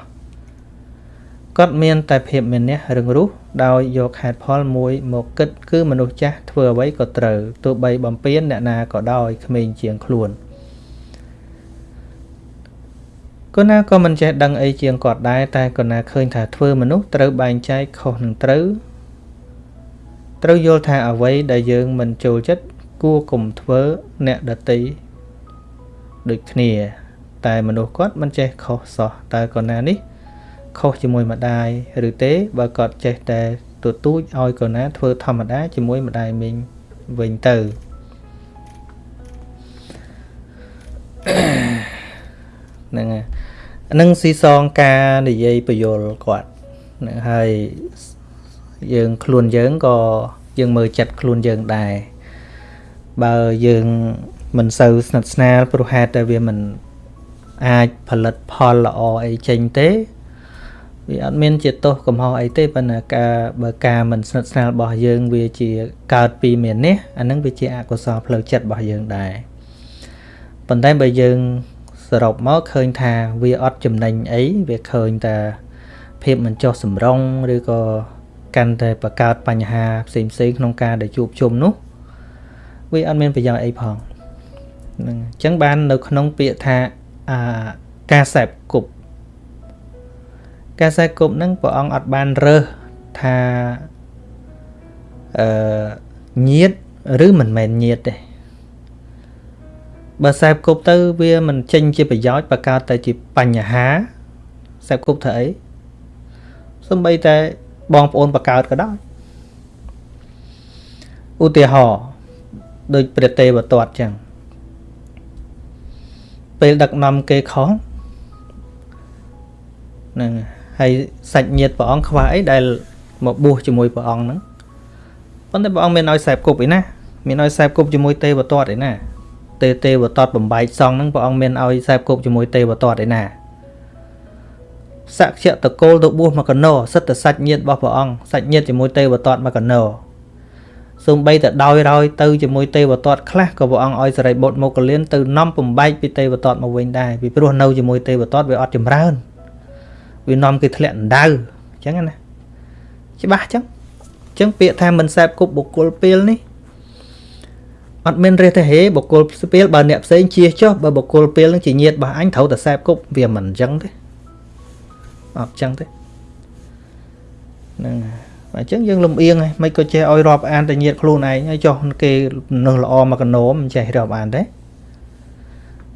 គាត់មានតែភាពមានះរឹងរូសដោយយកហេតុផលមួយមកគិតគឺមនុស្សចាស់ធ្វើអ្វីក៏ត្រូវទោះបីបំពេញអ្នកណាក៏ដោយក្មេងជាងខ្លួន កូនណាក៏មិនចេះដឹងអីជាងគាត់ដែរតែកូនណាឃើញថាធ្វើមនុស្សត្រូវបែងចែកខុសនឹងត្រូវត្រូវយល់ថាអ្វីដែលយើងមិនចូលចិត្តគួរកុំធ្វើអ្នកដតីដូចគ្នា តែមនុស្សគាត់មិនចេះខុសសោះតើកូនណានេះខុសជាមួយម្ដាយឬទេបើគាត់ចេះតែទទូចឲ្យកូនណាធ្វើធម្មតាជាមួយម្ដាយមីងវិញទៅ ហ្នឹងហើយនឹងស៊ីសងការនិយាយបញ្យលគាត់នឹងហើយយើងខ្លួនយើងក៏យើងមើលចិត្តខ្លួនយើងដែរបើយើងមិនសូវស្និទ្ធស្នាលព្រោះហេតុតែវាមិនអាចផលិតផលល្អអីចេញទេវាអត់មានជាទោសកំហុសអីទេប៉ុន្តែការបើការមិនស្និទ្ធស្នាលរបស់យើងវាជាកើតពីមាននេះអានឹងវាជាអកុសលផ្លូវចិត្តរបស់យើងដែរប៉ុន្តែបើយើង សរុបមកឃើញថាវាអត់ចំណេញអីវាឃើញតែភាពមិនចុះសម្រុងឬក៏កាន់តែបង្កើតបញ្ហាផ្សេងផ្សេងក្នុងការដែលជួបជុំនោះវាអត់មានប្រយោជន៍អីផងហ្នឹងអញ្ចឹងបាននៅក្នុងពាក្យថាអាការសែបគប់ការសែបគប់ហ្នឹងព្រះអង្គអត់បានរើសថាអឺញាតឬមិនមែនញាតទេ បើសែបគប់ទៅវាមិនចេញជាប្រយោជន៍បើកើតតែជាបញ្ហាសែបគប់ធ្វើអីសំបីតែបងប្អូនបកើតក៏ដោយឧទាហរណ៍ដូចព្រះទេវទត្តចឹងពេលដឹកនាំគេខុសហ្នឹងហើយសាច់ញាតិព្រះអង្គខ្វះអីដែលមកបួសជាមួយព្រះអង្គហ្នឹងប៉ុន្តែព្រះអង្គមានឲ្យសែបគប់ឯណាមានឲ្យសែបគប់ជាមួយទេវទត្តឯណា ទេទេវតតបំបែកសងហ្នឹងព្រះអង្គមានឲ្យសែបគប់ជាមួយទេវតតឯណាសក្យតកូលទៅបួសមកកណោសិតតែសាច់ញាតិរបស់ព្រះអង្គសាច់ញាតិជាមួយទេវតតមកកណោសូម្បីតែដោយរយទៅជាមួយទេវតតខ្លះក៏ព្រះអង្គឲ្យសរិបុត្រមកលៀនទៅនាំបំបែកពីទេវតតមកវិញដែរពីព្រោះនៅជាមួយទេវតតវាអត់ចម្រើនវានាំគេធ្លាក់ដណ្ដៅអញ្ចឹងណាច្បាស់អញ្ចឹងអញ្ចឹងពាក្យថាមិនសែបគប់បុគ្គលពេលនេះ អត់មានរះទេហេបុគ្គលស្ពាលបើអ្នកផ្សេងជៀសចុះបើបុគ្គលពេលនឹងជាញាតរបស់អញត្រូវតែសែបគប់វាមិនអញ្ចឹងទេអត់អញ្ចឹងទេហ្នឹងហើយអញ្ចឹងយើងលំអៀងហើយមិនក៏ចេះឲ្យរាប់អានតែញាតខ្លួនឯងហើយចុះគេនៅល្អមកកណោមមិនចេះរាប់អានទេ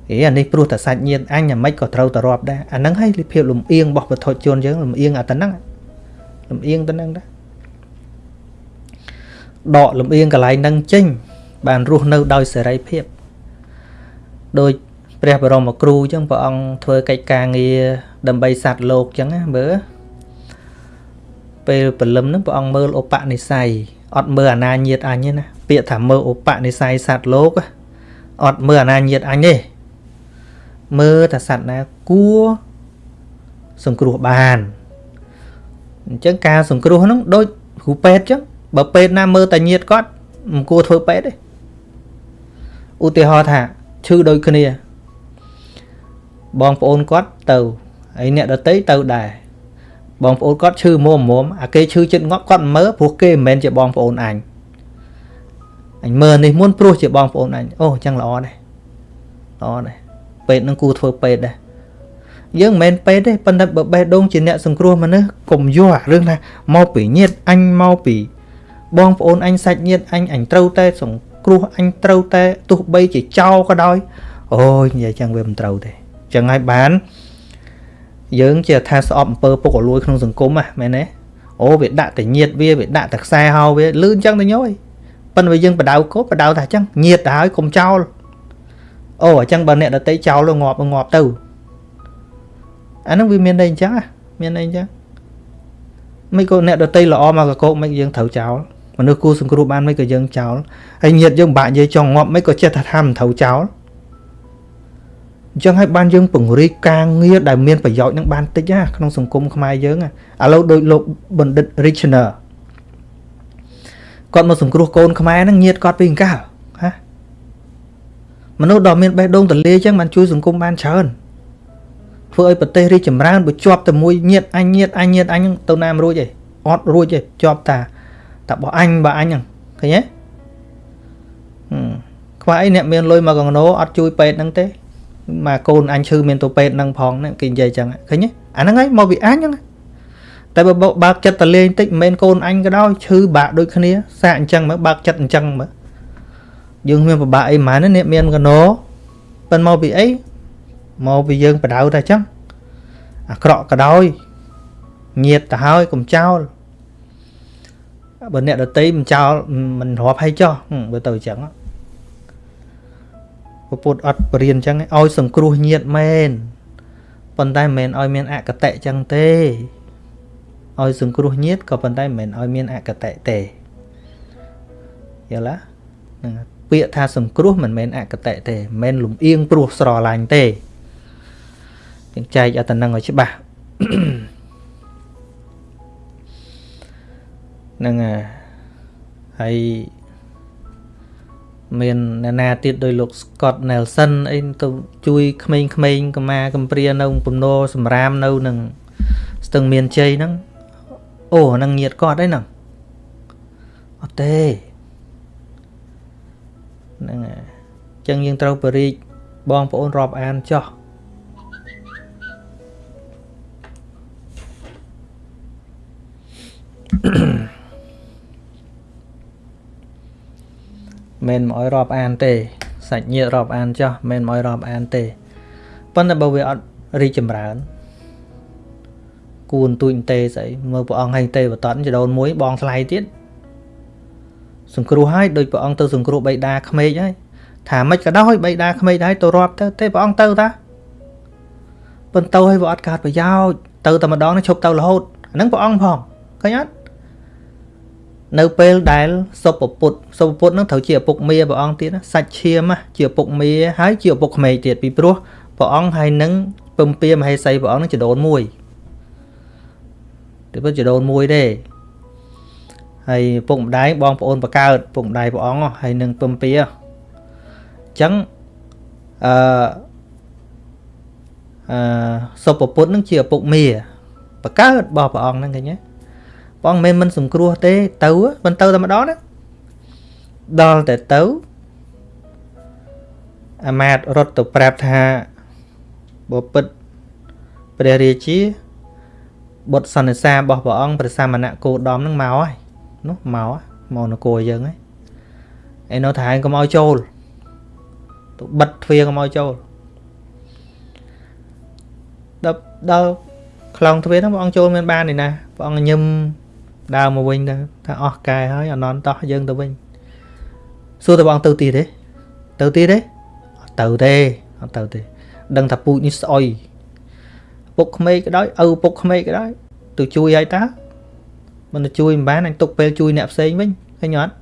អេអានេះព្រោះតែសាច់ញាតអញអាម៉េចក៏ត្រូវតែរាប់ដែរអាហ្នឹងហើយភាពលំអៀងរបស់ពធជនយើងលំអៀងអាទៅហ្នឹងលំអៀងទៅហ្នឹងដែរដកលំអៀងកន្លែងហ្នឹងចេញ បានរស់នៅដោយសេរីភាពដោយព្រះបរមគ្រូអញ្ចឹងព្រះអង្គធ្វើកិច្ចការងារដើម្បីសត្វលោកអញ្ចឹងណាមើលពេលព្រលឹមហ្នឹងព្រះអង្គមើលឧបនិស្ស័យអត់មើលអាណាញាតអញទេណាពាក្យថាមើលឧបនិស្ស័យសត្វលោកអត់មើលអាណាញាតអញទេមើលថាសត្វណាគួរសង្គ្រោះបានអញ្ចឹងការសង្គ្រោះហ្នឹងដូចគ្រូពេទ្យអញ្ចឹងបើពេទ្យណាមើលតែញាតគាត់មិនគួរធ្វើពេទ្យទេ ឧទាហរណ៍ថាឈឺដូចគ្នា បងប្អូនគាត់ទៅហើយអ្នកដតីទៅដែរបងប្អូនគាត់ឈឺមុំមុំអាគេឈឺចិត្តងាប់គាត់មើលព្រោះគេមិនមែនជាបងប្អូនអញអញមើលនេះមុនព្រោះជាបងប្អូនអញអូអញ្ចឹងល្អដែរល្អដែរពេទ្យនឹងគួរធ្វើពេទ្យដែរយើងមិនមែនពេទ្យទេប៉ុន្តែបើបេះដូងជាអ្នកសង្គ្រោះមនុស្សកុំយកអារឿងថាមកពីញាតអញមកពីបងប្អូនអញសាច់ញាតអញអញត្រូវតែសង្គ្រោះអញត្រូវតែទោះបីជាចោលក៏ដោយអូយនិយាយចឹងវាមិនត្រូវទេចឹងហើយបានយើងជាថាស្អប់អំពើពុករលួយក្នុងសង្គមហ៎មែនទេអូវាដាក់តែញាតវាវាដាក់តែខ្សែហោវាលឿនចឹងទៅញយប៉ុន្តែយើងបដៅកោបដៅថាចឹងញាតទៅហើយកុំចោលអូអញ្ចឹងបើអ្នកដតីចោលងាប់ងាប់ទៅអានឹងវាមានន័យអញ្ចឹងមានន័យអញ្ចឹងមិនក៏អ្នកដតីល្អមកកកោកមិនយើងត្រូវចោល មនុស្សគូសង្គ្រោះបានមិនក៏យើងចោលហើយញាតយើងបាក់និយាយចង់ងាប់មិនក៏ចេះថាថាមិនត្រូវចោលអញ្ចឹងហើយបានយើងពង្រីកការងារដែលមានប្រយោជន៍នឹងបានតិចណាក្នុងសង្គមខ្មែរយើងឥឡូវដូចលោកបណ្ឌិត Richner គាត់មកសង្គ្រោះកូនខ្មែរហ្នឹងញាតគាត់ពីអង្កលហាមនុស្សដ៏មានបេះដូងទលាអញ្ចឹងបានជួយសង្គមបានច្រើនធ្វើឲ្យប្រទេសរីកចម្រើនបើជាប់តែមួយញាតអញញាតអញញាតអញទៅណាមរួចឯងអត់រួចទេជាប់តា តែបើអញបើអញហ្នឹងឃើញទេខ្វះអីអ្នកមានលុយមកកងណូអត់ជួយពេទ្យហ្នឹងទេមកកូនអញឈឺមានទៅពេទ្យហ្នឹងផងគេនិយាយចឹងឃើញទេអាហ្នឹងហើយមកពីអញហ្នឹងតែបើបើកចិត្តតលេងតិចមិនមែនកូនអញក៏ដោយឈឺបាក់ដូចគ្នាសាកអញ្ចឹងមើលបើកចិត្តអញ្ចឹងមើលយើងមានពិបាកអីហ្មងនេះមានកណោប៉ិនមកពីអីមកពីយើងបដៅតែអញ្ចឹងអាក្រក់ក៏ដោយញាតទៅហើយកុំចោល បើអ្នកដតីមិនចោលមិនរាប់ឲ្យចោះបើទៅអញ្ចឹងពុទ្ធអត់បរៀនអញ្ចឹងឲ្យសង្គ្រោះញាតមែនប៉ុន្តែមិនមែនឲ្យមានអកតៈអញ្ចឹងទេឲ្យសង្គ្រោះញាតក៏ប៉ុន្តែមិនមែនឲ្យមានអកតៈទេយល់ទេហ្នឹងពាក្យថាសង្គ្រោះមិនមែនអកតៈទេមិនមែនលំអៀងព្រោះស្រឡាញ់ទេយើងចែកអត្តនឹងឲ្យច្បាស់ ហ្នឹងហើយមានអ្នកណាទៀតដោយលោក Scott Nelson អីទៅជួយក្មេងៗកម្មាកំព្រានៅពំនោសម្រាមនៅនឹងស្ទឹងមានជ័យហ្នឹងអូហ្នឹងញាតគាត់អីហ្នឹងអត់ទេហ្នឹងអញ្ចឹងយើងត្រូវបរិយបងប្អូនរាប់អានចោះ មិនមកឲ្យរាប់អានទេសាច់ញាតិរាប់អានចោះមិនមកឲ្យរាប់អានទេប៉ុន្តែបើវាអត់រីចម្រើនគួនទួញទេស្អីមើលព្រះអង្គឲ្យទេបតនចដូនមួយបងថ្លៃទៀតសង្គ្រោះឲ្យដូចព្រះអង្គទៅសង្គ្រោះបៃតាក្មេកហើយថាមិនក៏ដោយបៃតាក្មេកហើយទៅរាប់ទៅទេព្រះអង្គទៅតាប៉ុន្តែឲ្យវាអត់កើតប្រយោជន៍ទៅតែម្ដងនេះឈប់ទៅរហូតអាហ្នឹងព្រះអង្គផងឃើញអត់ នៅពេលដែលសុពពុទ្ធសុពពុទ្ធនឹងត្រូវជាឪពុកមាព្រះអង្គទៀតសាច់ឈាមជាឪពុកមាហើយជាឪពុកក្មេកទៀតពីព្រោះព្រះអង្គហើយនឹងពំពាមហេសីព្រះអង្គនឹងចដូនមួយតែពិតចដូនមួយទេហើយពុកម្ដាយបងប្អូនបកើតពុកម្ដាយព្រះអង្គហើយនឹងពំពាអញ្ចឹងអឺអឺសុពពុទ្ធនឹងជាឪពុកមាបកើតរបស់ព្រះអង្គហ្នឹងឃើញទេ បងមិនមិនសង្គ្រោះទេទៅមិនទៅតែម្ដងណាដល់តែទៅអាមាតរត់ទៅប្រាប់ថាបពិតព្រះរាជាបុត្រសន្និសារបស់ព្រះអង្គព្រះសមណៈគោដំនឹងមកហើយនោះមកមកនគរយើងហើយឯនៅថាឯងកុំឲ្យចូលទៅបិទទ្វារកុំឲ្យចូលដល់ដល់ខ្លងទ្វារហ្នឹងព្រះអង្គចូលមានបានទេណាព្រះអង្គញឹម ដើរមកវិញទៅថាអស់កែហើយអនន្តោះយើងទៅវិញសួរតបងទៅទៀតទេទៅទៀតទេអត់ទៅទេអត់ទៅទេ ដឹងថាពូជនេះស្អុយពុកក្មេកក៏ដោយឪពុកក្មេកក៏ដោយទៅជួយឲ្យតាមិនទៅជួយមិនបានអញទុកពេលជួយអ្នកផ្សេងវិញឃើញអត់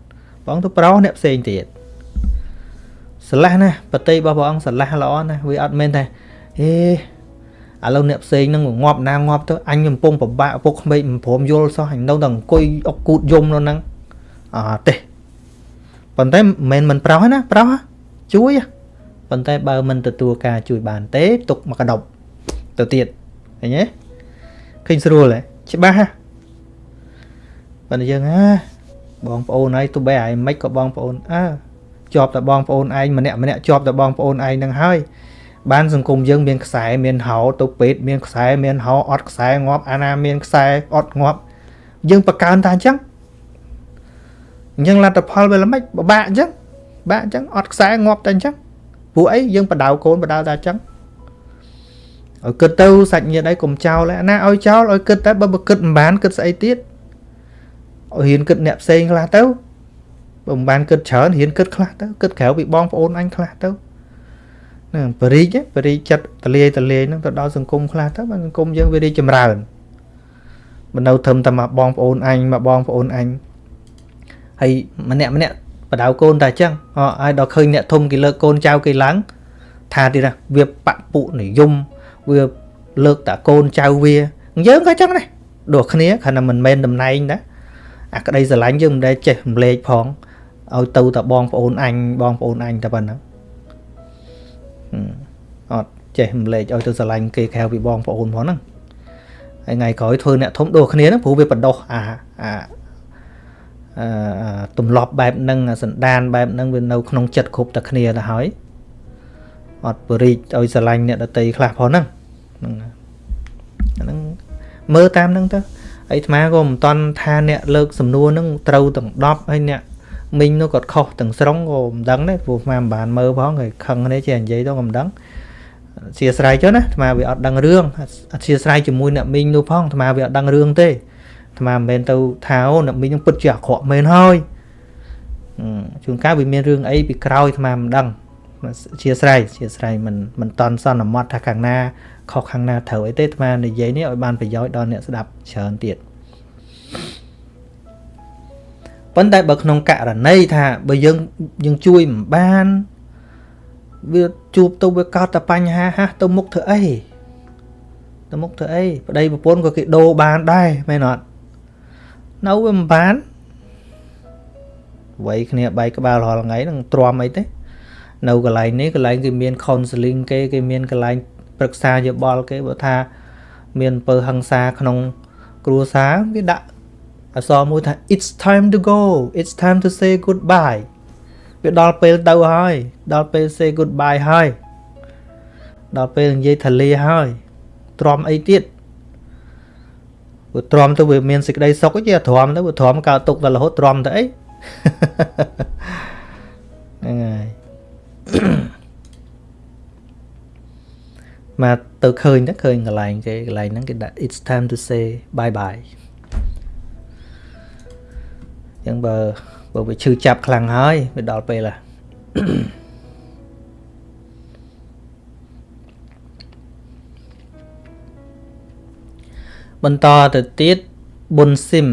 បងទៅប្រោសអ្នកផ្សេងទៀតស្រឡះណាបតីរបស់ព្រះអង្គស្រឡះល្អណាវាអត់មែនថាហេ ឥឡូវអ្នកផ្សេងនឹងងាប់ណាងាប់ទៅអញកំពុងពិបាកឪពុកក្មេកមិនព្រមយល់សោះអញនៅតែអង្គុយអុកគូតយំនៅហ្នឹងអត់ទេប៉ុន្តែមិនមិនប្រោះណាប្រោះជួយប៉ុន្តែបើមិនទទួលការជួយបានទេទុកមកកដប់ទៅទៀតឃើញទេឃើញស្រួលទេច្បាស់ហ่ะប៉ុន្តែយើងហ่าបងប្អូនហើយទោះបីឲ្យមិនក៏បងប្អូនអើជាប់តែបងប្អូនឯងម្នាក់ម្នាក់ជាប់តែបងប្អូនឯងនឹងហើយ បានសង្គមយើងមានខ្សែមានហោទៅពេទ្យមានខ្សែមានហោអត់ខ្សែងាប់អាណាមានខ្សែអត់ងាប់យើងបកើនតាអញ្ចឹងអញ្ចឹងលទ្ធផលវាល្មិចបបាក់អញ្ចឹងបាក់អញ្ចឹងអត់ខ្សែងាប់តែអញ្ចឹងព្រោះអីយើងបដៅកូនបដៅតែអញ្ចឹងឲ្យគិតទៅសាច់ញាតិអីកុំចោលឯណាឲ្យចោលឲ្យគិតតែបើគិតមិនបានគិតស្អីទៀតឲ្យហ៊ានគិតអ្នកផ្សេងខ្លះទៅបើមិនបានគិតច្រើនហ៊ានគិតខ្លះទៅគិតក្រៅពីបងប្អូនអញខ្លះទៅ ហ្នឹងបរិយបរិយចិត្តតលាយតលាយហ្នឹងទៅដល់សង្គមខ្លះទៅបាទសង្គមយើងវារីចម្រើនមិននៅត្រឹមតែមកបងប្អូនអញមកបងប្អូនអញហើយម្នាក់ម្នាក់បដៅកូនតែអញ្ចឹងហើយដល់ឃើញអ្នកធំគេលើកកូនចៅគេឡើងថាទៀតណាវាបពុនិយមវាលើកតាកូនចៅវាយើងក៏អញ្ចឹងដែរដូចគ្នាគ្រាន់តែមិនមែនតំណែងណាអាក្តីស្រឡាញ់យើងមិនដែលចេះរំលែកផងឲ្យទៅតែបងប្អូនអញបងប្អូនអញតែប៉ុណ្ណឹង អត់ចេះរំលែកឲ្យទៅស្រឡាញ់គេក្រៅពីបងប្អូនផងហ្នឹងហើយថ្ងៃក្រោយធ្វើអ្នកធំដូចគ្នាហ្នឹងព្រោះវាបដោះអាអាអឺទម្លាប់បែបហ្នឹងសន្តានបែបហ្នឹងវានៅក្នុងចិត្តគ្រប់តែគ្នាទៅហើយអត់បរិចឲ្យស្រឡាញ់អ្នកដតីខ្លះផងហ្នឹងហ្នឹងហ្នឹងមើលតាមហ្នឹងទៅអីអាត្មាក៏មិនតន់ថាអ្នកលើកសំណួរហ្នឹងត្រូវទាំង10ហើយអ្នក មីងនោះគាត់ខុសទាំងស្រុងក៏មិនដឹងដែរព្រោះអាត្មាមិនបានមើលផងហើយខឹងនេះចេះនិយាយទៅក៏មិនដឹងអធិស្ឋានចុះណាអាត្មាវាអត់ដឹងរឿងអធិស្ឋានជាមួយអ្នកមីងនោះផងអាត្មាវាអត់ដឹងរឿងទេអាត្មាមិនមែនទៅថាអូអ្នកមីងនឹងពិតជាអាក្រក់មែនហើយជួនកាលវាមានរឿងអីពីក្រោយអាត្មាមិនដឹងអធិស្ឋានអធិស្ឋានមិនមិនតន់សន្មត់ថាខាងណាខុសខាងណាត្រូវអីទេអាត្មានិយាយនេះឲ្យបានប្រយោជន៍ដល់អ្នកស្ដាប់ច្រើនទៀត ប៉ុន្តែបើក្នុងករណីថាបើយើងយើងជួយមិនបានវាជួបទៅវាកោតតែបញ្ហាហះទៅមុខធ្វើអីទៅមុខធ្វើអីប្តីប្រពន្ធក៏គេដូរបានដែរមែនអត់នៅវាមិនបានវ័យគ្នាបែកក្បាលរាល់ថ្ងៃនឹងទ្រាំអីទេនៅកន្លែងនេះកន្លែងគេមាន counseling គេគេមានកន្លែងប្រឹក្សាយោបល់គេបើថា មានពើហឹង្សាក្នុង គ្រួសារគេដាក់ អក្សរមួយថា it's time to go it's time to say goodbye វាដល់ពេលទៅហើយ ដល់ពេល say goodbye ហើយដល់ពេលនិយាយថាលាហើយទ្រាំអីទៀតវាទ្រាំទៅវាមានសេចក្តីសុខទេទ្រាំទៅវាទ្រាំកើតទុកតែរហូតទ្រាំទៅអីហ្នឹងហើយមកទៅឃើញទៅឃើញកន្លែងគេកន្លែងហ្នឹងគេដាក់ it's time to say bye bye ចឹងបើបើវាឈឺចាប់ខ្លាំងហើយវាដល់ពេលហ่ะបន្តទៅទៀតប៊ុនស៊ីម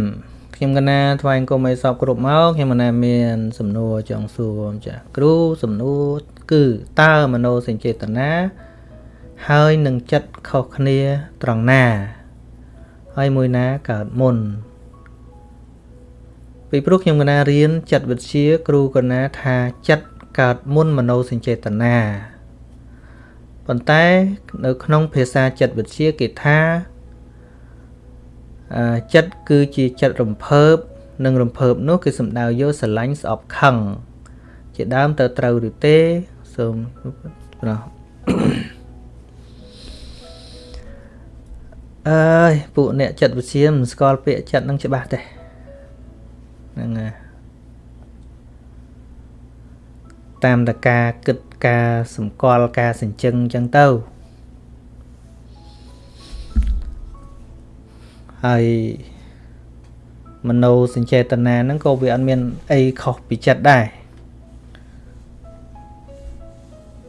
ខ្ញុំកណាថ្វាយគុំឲ្យសពគ្រប់មកខ្ញុំកណាមាន សំណួរចង់សួរចាគ្រូសំណួរគឺតើមโนសញ្ចេតនាហើយនឹងចិត្តខុសគ្នាត្រង់ណា ហើយមួយណាកើតមុន ពីព្រោះខ្ញុំកណារៀនចិត្តវិទ្យាគ្រូកណាថាចិត្តកើតមុនមโนសញ្ចេតនាប៉ុន្តែនៅក្នុងភាសាចិត្តវិទ្យាគេថាចិត្តគឺជាចិត្តរំភើបនិងរំភើបនោះគឺសំដៅយកស្រឡាញ់ស្អប់ខឹងជាដើមទៅត្រូវឬទេសូមប្រោះអើយពួកអ្នកចិត្តវិទ្យាមិនស្គាល់ពាក្យចិត្តនឹងច្បាស់ទេ ហ្នឹងហើយតាមតការគិតការសម្គាល់ការសញ្ជឹងអញ្ចឹងទៅហើយមโนសញ្ចេតនាហ្នឹងក៏វាអត់មានអីខុសពីចិត្តដែរ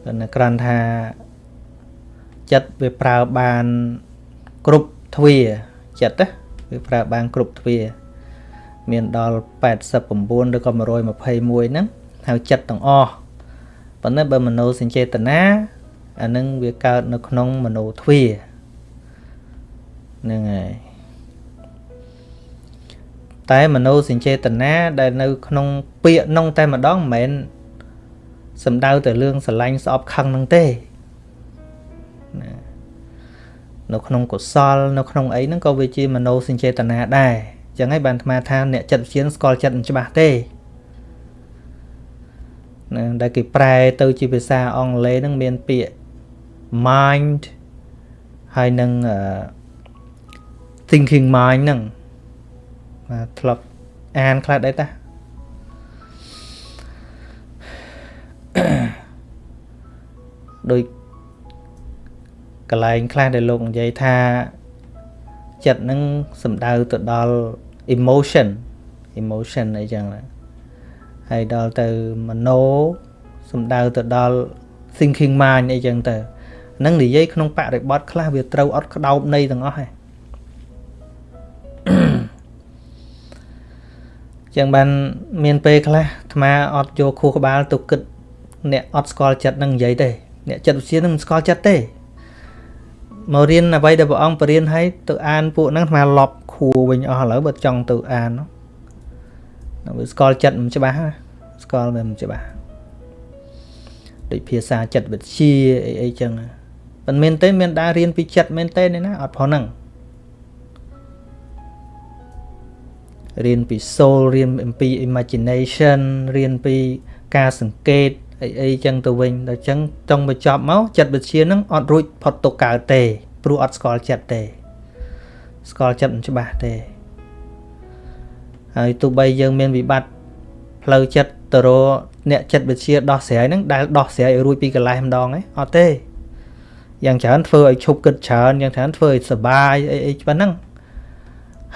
តែគ្រាន់ថាចិត្តវាប្រើបានគ្រប់ទ្វាចិត្តណាវាប្រើបានគ្រប់ទ្វា មានដល់89ឬក៏121ហ្នឹងហៅចិត្តទាំងអស់ប៉ុន្តែបើមនោសញ្ចេតនាអានឹងវាកើតនៅក្នុងមនោទ្វាហ្នឹងហើយតែមនោសញ្ចេតនាដែលនៅក្នុងពាក្យនោះតែម្ដងមិនមែនសំដៅទៅរឿងស្រឡាញ់ស្អប់ខឹងនឹងទេណានៅក្នុងកុសល នៅក្នុងអីហ្នឹងក៏វាជាមនោសញ្ចេតនាដែរ ចឹងហើយបានអាត្មាថាអ្នកចិត្តវិទ្យាស្គាល់ចិត្តមិនច្បាស់ទេណាដែលគេប្រែទៅជាភាសាអង់គ្លេសហ្នឹងមានពាក្យ mind ហើយនឹង thinking mind ហ្នឹងបាទធ្លាប់អានខ្លះដែរតាដោយកន្លែងខ្លះដែលលោកនិយាយថាចិត្តនឹងសំដៅទៅដល់ emotion emotion អីចឹងហើយដល់ទៅមโนសំដៅទៅដល់ thinking mind អីចឹងទៅនឹងនិយាយក្នុងបរិបទខ្លះវាត្រូវអត់ក្តោបនៃទាំងអស់ហ៎ចចឹងបានមានពេលខ្លះអាត្មាអត់យកខួរក្បាលទៅគិតអ្នកអត់ស្គាល់ចិត្តនឹងនិយាយទេអ្នកចិត្តវិទ្យានឹងមិនស្គាល់ចិត្តទេមករៀនអ្វីដែលព្រះអង្គបរៀនឲ្យទៅអានពួកហ្នឹងអាត្មាលប់ ខួរវិញអស់ឥឡូវបើចង់ទៅអាននោះវាស្គាល់ចិត្តមិនច្បាស់ស្គាល់មិនច្បាស់ដូចភាសាចិត្តវិទ្យាអីអីចឹងមិនមែនទេមានដែររៀនពីចិត្តមែនទេនេះណាអត់ផងហ្នឹងរៀនពី soul រៀនអំពី imagination រៀនពីការសង្កេតអីអីចឹងទៅវិញដល់ចឹងចង់បញ្ចប់មកចិត្តវិទ្យានឹងអត់រួចផុតទុកកើតទេព្រោះអត់ស្គាល់ចិត្តទេ ស្គាល់ចិត្តមិនច្បាស់ទេហើយទោះបីយើងមានវិបត្តិផ្លូវចិត្តទៅរកអ្នកចិត្តវិទ្យាដោះស្រាយហ្នឹងដែលដោះស្រាយឲ្យរួចពីកន្លែងម្ដងឯងអត់ទេយ៉ាងច្រើនធ្វើឲ្យឈប់គិតច្រើនយ៉ាងច្រើនធ្វើឲ្យសុបាយអីអីប៉ុណ្ណឹង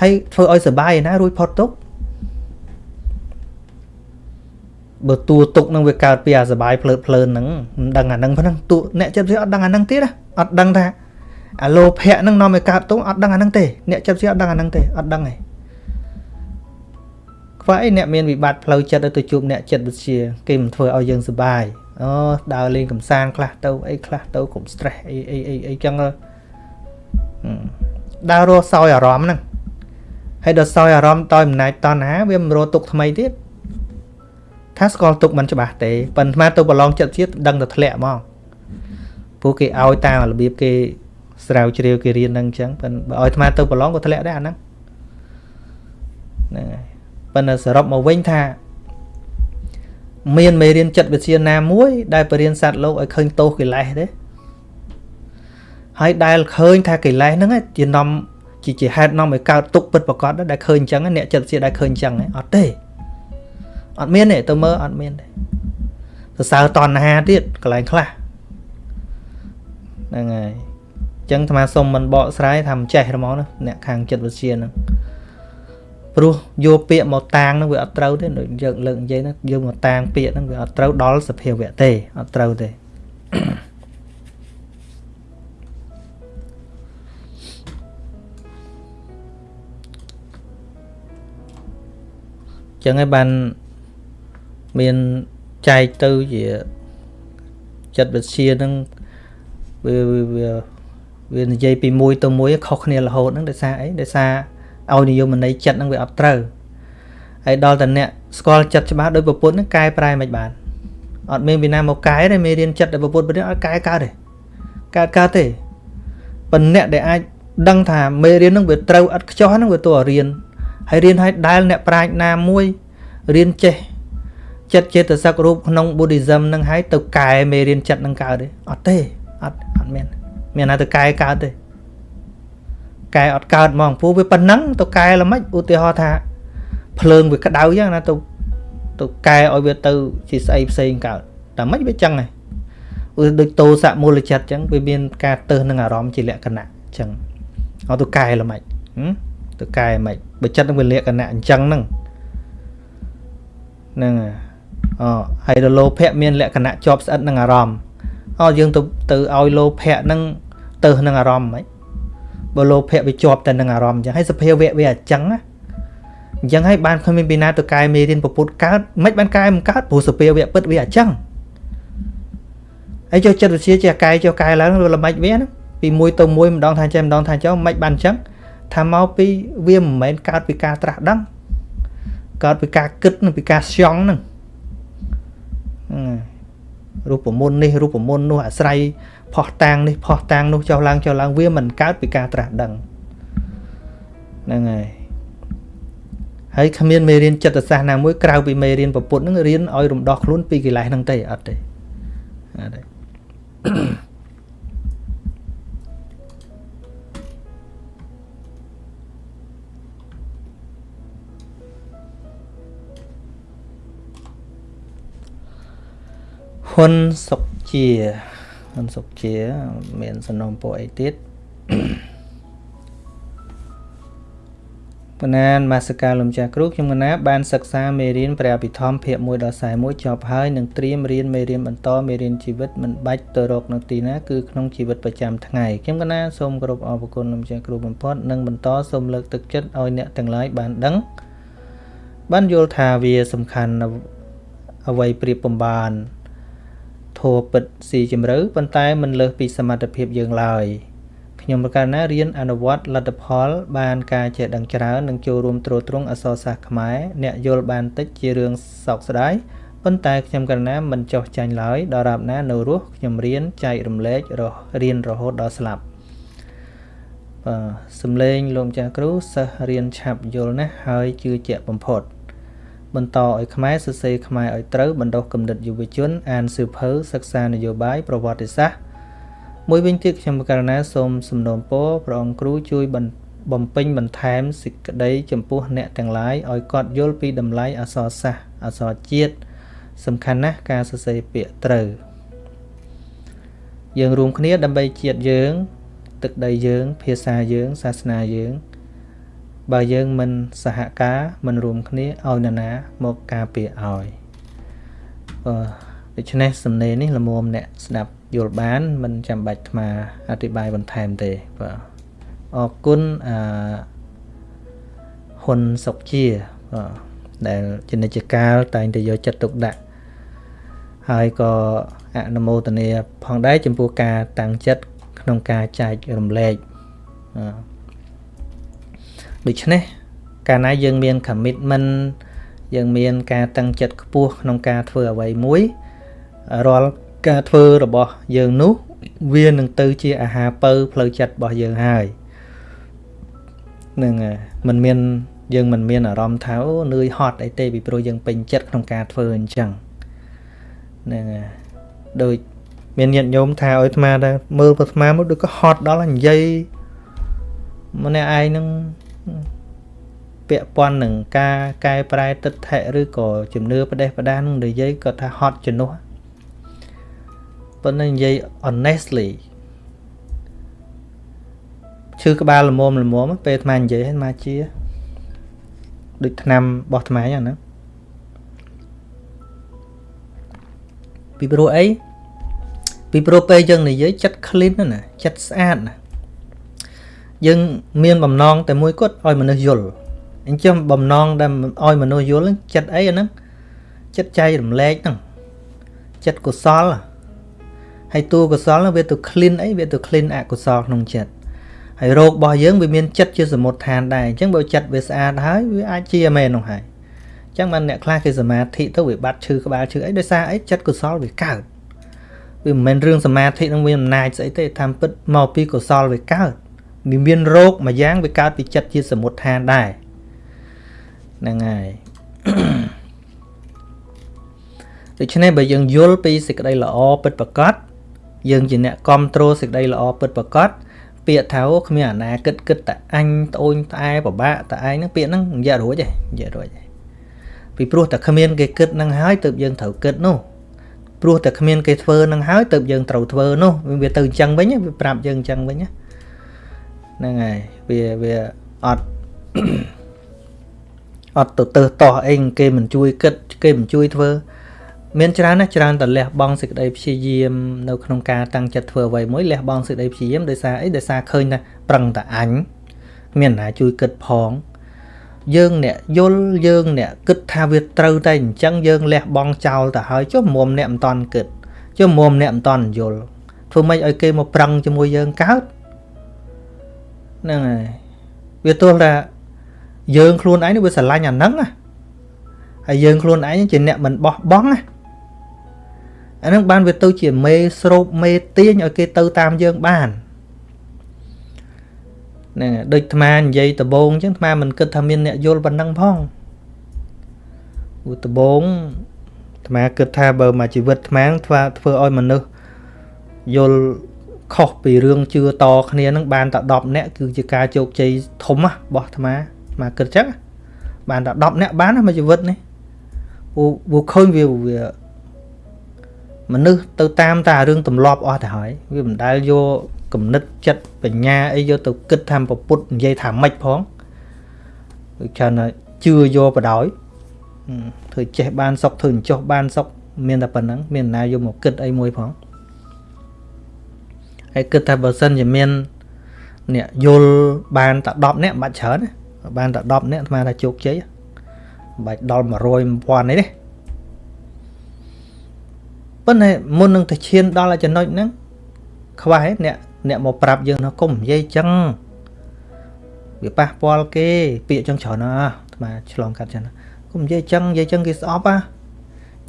ហើយធ្វើឲ្យសុបាយណារួចផុតទុកបើតួទុកនឹងវាកើតពីអាសបាយភ្លើតភ្លើនហ្នឹងមិនដឹងអាហ្នឹងហ្នឹងតួអ្នកចិត្តវាអត់ដឹងអាហ្នឹងទៀតអត់ដឹងថា អាលោភៈហ្នឹងនាំឲ្យកើតទុកអត់ដឹងអាហ្នឹងទេអ្នកចិត្តវាអត់ដឹងអាហ្នឹងទេអត់ដឹងទេខ្វះអីអ្នកមានវិបត្តិផ្លូវចិត្តទៅជួបអ្នកចិត្តវិទ្យាគេមិនធ្វើឲ្យយើងសុបាយអូដើរលេងកំសាន្តខ្លះទៅអីខ្លះទៅកុំ stress អីអីអីអីចឹងដើររស់សោយអារម្មណ៍ហ្នឹងហើយដល់សោយអារម្មណ៍តយអំណាចតណ្ហាវាមិនរត់ទុកថ្មីទៀតថាស្គាល់ទុកមិនច្បាស់ទេប៉ុន្តែទៅប្រឡងចិត្តជាតិដឹងតែធ្លាក់ហ្មងពួកគេឲ្យតាមរបៀបគេ ស្រាវជ្រាវគេរៀនហ្នឹងអញ្ចឹងប៉ុន្តែបើឲ្យអាត្មាទៅប្រឡងក៏ធ្លាក់ដែរអាហ្នឹងហ្នឹងហើយប៉ុន្តែសរុបមកវិញថា មានមេរៀនចិត្តវិទ្យាណាមួយ ដែលបរៀនសត្វលោកឲ្យឃើញទោសកិលេសទេហើយដែលឃើញថាកិលេសហ្នឹងជានាំជាជាហេតុនាំឲ្យកើតទុកពិតប្រកបដែលឃើញអញ្ចឹងអ្នកចិត្តវិទ្យាដែលឃើញអញ្ចឹងអត់ទេអត់មានទេទៅមើលអត់មានទេសរសើរតណ្ហាទៀតកន្លែងខ្លះហ្នឹងហើយអញ្ចឹងអាត្មាសុំមិនបកស្រាយថាមិនចេះហ្មងណាអ្នកខាងចិត្តវិទ្យាហ្នឹងព្រោះយកពាក្យមកតាងហ្នឹងវាអត់ត្រូវទេដូចយើងលើកនិយាយហ្នឹងយកមកតាងពាក្យហ្នឹងវាអត់ត្រូវដល់សភាវៈទេអត់ត្រូវទេចឹងហើយបានមានចែកទៅជាចិត្តវិទ្យានឹងវាវា វានិយាយពីមួយទៅមួយខុសគ្នារហូតហ្នឹងដោយសារអីដោយសារឲ្យនិយមន័យចិត្តហ្នឹងវាអត់ត្រូវហើយដល់តែអ្នកស្គាល់ចិត្តច្បាស់ដោយប្រពន្ធហ្នឹងកែប្រែមិនបានអត់មានវិណាមកកែទេមេរៀនចិត្តដែលប្រពន្ធរៀនអត់កែកើតទេកើតកើតទេប៉ុន្តែអ្នកដែលអាចដឹងថាមេរៀនហ្នឹងវាត្រូវអត់ខ្ចោះហ្នឹងវាទោះរៀនហើយរៀនឲ្យដែលអ្នកប្រាជ្ញណាមួយរៀនចេះចិត្តចេតសិករូបក្នុង Buddhism នឹងហើយទៅកែមេរៀនចិត្តនឹងកើតទេអត់ទេអត់អត់មាន មានណាទៅកែកើតទេកែអត់កើតហ្មងព្រោះវាប៉ុណ្ណឹងទៅកែល្មិចឧទាហរណ៍ថាភ្លើងវាក្តៅចឹងណាទៅទៅកែឲ្យវាទៅជាស្អីផ្សេងកើតតែមិនវាចឹងហ៎ឧទាដូចតោសមូលចិត្តចឹងវាមានការទៅនឹងអារម្មណ៍ជាលក្ខណៈចឹងឲ្យទៅកែល្មិចទៅកែមិនបើចិត្តនឹងវាលក្ខណៈអញ្ចឹងហ្នឹងហ្នឹងអូហើយដល់លោភៈមានលក្ខណៈជាប់ស្អិតនឹងអារម្មណ៍ អូយើងទៅទៅឲ្យលោភៈហ្នឹងទៅនឹងអារម្មណ៍ហ្មងបើលោភៈវាជាប់តែនឹងអារម្មណ៍អញ្ចឹងហើយសភាវៈវាអញ្ចឹងណាអញ្ចឹងហើយបានគ្មានពីណាទៅកែមេរៀនពុទ្ធកើតមិនបានកែមិនកើតព្រោះសភាវៈពិតវាអញ្ចឹងហើយចុះចិត្តវិទ្យាជាកែចុះកែឡើងវាល្មិចវាណាពីមួយទៅមួយម្ដងថាចេះម្ដងថាចុះមិនបានអញ្ចឹងថាមកពីវាមិនមែនកើតពីការត្រាស់ដឹងកើតពីការគិតនិងពីការស្យង់ហ្នឹង រូបមន្តនេះរូបមន្តនោះអាស្រ័យផោះតាងនេះផោះតាងនោះចុះឡើងចុះឡើងវាមិនកើតពីការត្រាស់ដឹងហ្នឹងហើយហើយគ្មានមេរៀនចិត្តសាស្ត្រណាមួយក្រៅពីមេរៀនពពុទ្ធហ្នឹងរៀនឲ្យរំដោះខ្លួនពីកិលេសហ្នឹងទេអត់ទេអត់ទេ ហ៊ុនសុកជាហ៊ុនសុកជា មានសំណុំពរអីទៀតបណ្ណានមាសកាលំចាស់គ្រូខ្ញុំកណាបានសិក្សាមេរៀនព្រះអភិធម្មភាគ1ដល់41ចប់ហើយនឹងត្រៀមរៀនមេរៀនបន្តមេរៀនជីវិតមិនបាច់ទៅរកនៅទីណាគឺក្នុងជីវិតប្រចាំថ្ងៃខ្ញុំកណាសូមគោរពអរគុណលំចាស់គ្រូបំផុតនិងបន្តសូមលើកទឹកចិត្តឲ្យអ្នកទាំងឡាយបានដឹង បានយល់ថាវាសំខាន់អ្វីប្រៀបបំបាន ធัวពិតស៊ីជម្រៅប៉ុន្តែមិនលើសពីសមត្ថភាពយើងឡើយខ្ញុំប្រកាសណារៀនអនុវត្តលទ្ធផល បានការចេះដឹងច្រើននិងចូលរួមត្រួតត្រងអក្សរសាស្ត្រខ្មែរអ្នកយល់បានតិចជារឿងសោកស្ដាយប៉ុន្តែខ្ញុំកណ្ណាមិនចោះចាញ់ឡើយដល់រាប់ណានៅរស់ខ្ញុំរៀនចែករំលែករហរៀនរហូតដល់ស្លាប់បាទសំឡេងលោកម្ចាស់គ្រូសិស្សរៀនឆាប់យល់ណាស់ហើយជឿជាក់បំផុត បន្តឲ្យខ្មែរសរសេរខ្មែរឲ្យត្រូវបណ្ដុះគំនិតយុវជន អានសៀវភៅសិក្សានយោបាយប្រវត្តិសាស្ត្រមួយវិញទៀតខ្ញុំករណាសូមសំណូមពរព្រះអង្គគ្រូជួយបំពេញបន្ថែមសេចក្តីចំពោះអ្នកទាំងឡាយឲ្យគាត់យល់ពីតម្លៃអក្សរសាស្ត្រអក្សរជាតិសំខាន់ណាស់ការសរសេរពាក្យត្រូវយើងរួមគ្នាដើម្បីជាតិយើង ទឹកដីយើង ភាសាយើង សាសនាយើង បើយើងមិនសហការមិនរួមគ្នាឲ្យនរណាមកការពារឲ្យអឺដូច្នេះសំណេរនេះល្មមអ្នកស្ដាប់យល់បានមិនចាំបាច់អាត្មាអธิบายបន្ថែមទេបាទអរគុណអឺហ៊ុនសុកជាបាទដែលជានិច្ចកាលតែងតែយកចិត្តទុកដាក់ហើយក៏អនុមោទនាផងដែរចំពោះការតាំងចិត្តក្នុងការចែករំលែក ដូច្នេះកាលណាយើងមាន commitment យើងមានការតាំងចិត្តខ្ពស់ក្នុងការធ្វើអ្វីមួយរាល់ការធ្វើរបស់យើងនោះវានឹងទៅជាអាហារពៅផ្លូវចិត្តរបស់យើងហើយនឹងមិនមានយើងមិនមានអារម្មណ៍ថាអូនឿយហត់អីទេពីព្រោះយើងពេញចិត្តក្នុងការធ្វើអញ្ចឹងហ្នឹងដូចមានញាតិញោមថាឲ្យអាត្មាដែរមើលអាត្មាមកដូចក៏ហត់ដល់និយាយម្នាក់ឯងនឹង ពាក់ព័ន្ធនឹងការកែប្រែទិដ្ឋិឬក៏ជំនឿប្រទេសប្រដានឹងនិយាយគាត់ថាហត់ជំនួសប៉ុន្តែនិយាយ honestly ឈឺក្បាលល្មមល្មមពេលអាត្មានិយាយហ្នឹងមកជាដូចឆ្នាំរបស់អាត្មាហ្នឹងណាពីព្រោះអីពីព្រោះពេលយើងនិយាយចិត្ត clean ណាចិត្តស្អាតណា យើងមានបំណងតែមួយគត់ឲ្យមនុស្សយល់អញ្ចឹងបំណងដែលឲ្យមនុស្សយល់ចិត្តអីអាហ្នឹងចិត្តចៃរំលែកហ្នឹងចិត្តកុសលហើយតួកុសលវាទៅ clean អីវាទៅ clean អកុសលក្នុងចិត្តហើយរោគរបស់យើងវាមានចិត្តជាសមុទ្រឋានដែរអញ្ចឹងបើចិត្តវាស្អាតហើយវាអាចជាមែននោះហើយអញ្ចឹងបានអ្នកខ្លះគេសមាធិទៅវាបាត់ឈឺក្បាលឈឺអីដោយសារអីចិត្តកុសលវាកើតវាមិនមែនរឿងសមាធិនឹងមានអំណាចស្អីទេតាមពិតមកពីកុសលវាកើតវា មានរោគមួយយ៉ាងវាកើតពីចិត្តជាសមុទ្រឋានដែរហ្នឹងហើយដូច្នេះបើយើងយល់ពីសេចក្តីល្អពិតប្រាកដយើងជាអ្នកគ្រប់គ្រងសេចក្តីល្អពិតប្រាកដពាក្យថាគ្មានអាណាគិតគិតតែអញត្អូញត្អែពិបាកតែឯងហ្នឹងពាក្យហ្នឹងនិយាយរួចទេនិយាយរួចទេពីព្រោះតែគ្មានគេគិតហ្នឹងហើយទើបយើងត្រូវគិតនោះព្រោះតែគ្មានគេធ្វើហ្នឹងហើយទើបយើងត្រូវធ្វើនោះវាទៅអញ្ចឹងវិញវាប្រាប់យើងអញ្ចឹងវិញ ហ្នឹងហើយវាវាអត់អត់ទៅទៅតោះអីគេមិនជួយគិតគេមិនជួយធ្វើមានច្រើនណាស់ច្រើនតែលះបង់សេចក្តីព្យាយាមនៅក្នុងការតាំងចិត្តធ្វើអ្វីមួយលះបង់សេចក្តីព្យាយាមដោយសារអីដោយសារឃើញថាប្រឹងតែអញមានណាជួយគិតផងយើងអ្នកយល់យើងអ្នកគិតថាវាត្រូវតែអញ្ចឹងយើងលះបង់ចោលទៅហើយចុះមុំអ្នកមិនតន់គិតចុះមុំអ្នកមិនតន់យល់ធ្វើម៉េចឲ្យគេមកប្រឹងជាមួយយើងកើត ហ្នឹងហើយវាទោះថាយើងខ្លួនឯងវាស្រឡាញ់អាហ្នឹងណាហើយយើងខ្លួនឯងជាអ្នកមិនបោះបង់ណាអាហ្នឹងបានវាទៅជាមេស្រូបមេទាញឲ្យគេទៅតាមយើងបានហ្នឹងដូចអាត្មានិយាយដបងអញ្ចឹងអាត្មាមិនគិតថាមានអ្នកយល់ប៉ុណ្ណឹងផងឧដបងអាត្មាគិតថាបើមកជីវិតអាត្មាធ្វើធ្វើឲ្យមនុស្សយល់ ខុសពីរឿងជឿតគ្នានឹងបានតែ10នាក់គឺជាការជោគជ័យធំរបស់អាត្មាអាត្មាគិតចឹងបានតែ10នាក់បានមួយជីវិតនេះពូឃើញវាវាមនុស្សទៅតាមតារឿងទម្លាប់អស់ទៅហើយវាមិនដែលយកគំនិតចិត្តបញ្ញាអីយកទៅគិតថាប្រពុតនិយាយថាម៉េចផងដូចច្រើនជឿយកបដ ாய் ធ្វើចេះបានសុកធ្វើចុះបានសុកមានតែប៉ុណ្ណឹងមានណាយកមកគិតអីមួយផង ហើយគិតថាបើសិនជាមានអ្នកយល់បានតែ10នាក់មិនបាច់ច្រើនបានតែ10នាក់អាត្មាថាជោគជ័យបាច់ដល់100 1000នេះទេប៉ុន្តែមុននឹងទៅឈានដល់ចំណុចហ្នឹងខ្វះអ្នកអ្នកមកប្រាប់យើងថាកុំនិយាយចឹងវាប៉ះពាល់គេពាក្យចឹងច្រើនណាស់អាត្មាឆ្លងកាត់ចឹងកុំនិយាយចឹងនិយាយចឹងគេស្អប់ហ่ะ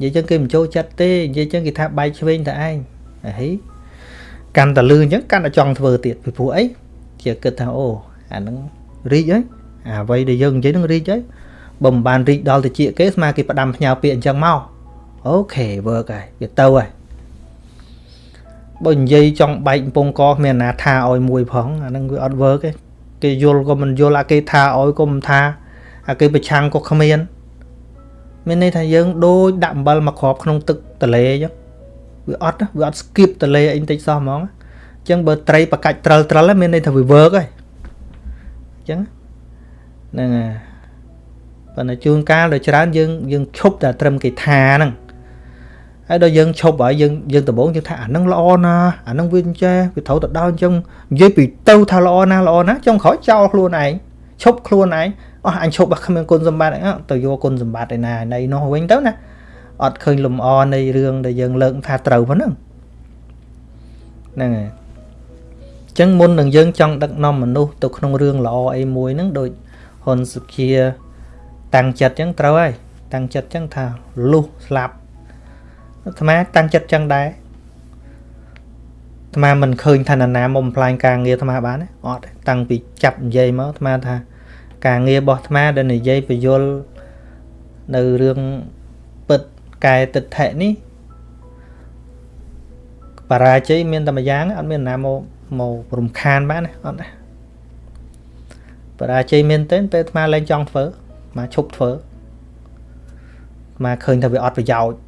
និយាយចឹងគេមិនចូលចិត្តទេនិយាយចឹងគេថាបែកឆ្វេងតែឯងហី កាន់តែលឺអញ្ចឹងកាន់តែចង់ធ្វើទៀតពីព្រោះអីជាគិតថាអូអាហ្នឹងរីកហើយអាអ្វីដែលយើងនិយាយហ្នឹងរីកហើយបើមិនបានរីកដល់តិចគេស្មើគេផ្ដាំផ្ញើពាក្យអញ្ចឹងមកអូខេ work ហើយវាទៅហើយបើនិយាយចង់បែកកំពង់កគ្មានណាថាឲ្យមួយផងអាហ្នឹងវាអត់ work ទេគេយល់ក៏មិនយល់អាគេថាឲ្យក៏មិនថាអាគេប្រឆាំងក៏គ្មានមានន័យថាយើងដូចដាក់អំបិលមកគ្របក្នុងទឹកទលេអញ្ចឹង វាអត់វាអត់ skip ទលេអីបន្តិចសោះហ្មងអញ្ចឹងបើត្រីបកាច់ត្រិលត្រិលមានន័យថាវា work ហើយអញ្ចឹងហ្នឹងហើយប៉ុន្តែជួនកាលដល់ច្រើនយើងយើងឈប់តែត្រឹមគេថាហ្នឹងហើយដល់យើងឈប់ហើយយើងយើងដំបងយើងថាអានឹងល្អណាអានឹងវាអញ្ចេះវាត្រូវទៅដល់អញ្ចឹងនិយាយពីទៅថាល្អណាល្អណាចុងក្រោយចោលខ្លួនឯងឈប់ខ្លួនឯងអស់អញឈប់អត់គ្មានគុណសម្បត្តិទៅយកគុណសម្បត្តិឯណានៃនោះវិញទៅណា អត់ឃើញលំអនៃរឿងដែលយើងលើកថាត្រូវប៉ុណ្ណឹងហ្នឹងហើយអញ្ចឹងមុននឹងយើងចង់ដឹកនាំមនុស្សទៅក្នុងរឿងល្អអីមួយហ្នឹងដូចហ៊ុនសុខាតាំងចិត្តអញ្ចឹងត្រូវហើយតាំងចិត្តអញ្ចឹងថាលុះស្លាប់អាត្មាតាំងចិត្តចឹងដែរអាត្មាមិនឃើញថានរណាមកបំផ្លាញការងារអាត្មាបានទេអត់តាំងពីចាប់និយាយមកអាត្មាថាការងាររបស់អាត្មាដែលនិយាយពយលនៅរឿងពិត កែទិដ្ឋិនេះបរាជ័យមានតែម្យ៉ាងអត់មានណាមកមករំខានបានទេអត់ទេបរាជ័យមានតែពេលអាត្មាលែងចង់ធ្វើអាឈប់ធ្វើអាឃើញថាវាអត់ប្រយោជន៍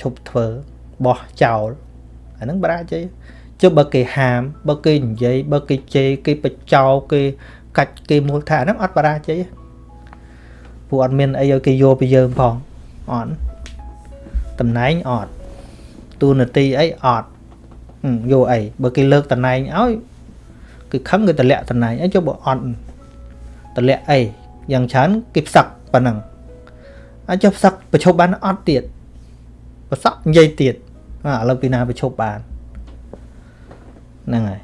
ឈប់ធ្វើបោះចោលអាហ្នឹងបរាជ័យចុះបើគេហាមបើគេនិយាយបើគេជេរគេបចោគេកាច់គេមូលថាហ្នឹងអត់បរាជ័យ ព្រោះអត់មានអីឲ្យគេយកពីយើងផងអត់តំណែងអត់ទូនាទីអីអត់យកអីបើគេលើកតំណែងឲ្យគឺខឹងគេតម្លាក់តំណែងអីចុះបើអត់តម្លាក់អីយ៉ាងច្រើនគេផ្សឹកប៉ុណ្ណឹងអាចចុះផ្សឹកប្រឈប់បានអត់ទៀតប្រសក់និយាយទៀតឥឡូវពីណាប្រឈប់បានហ្នឹងហើយ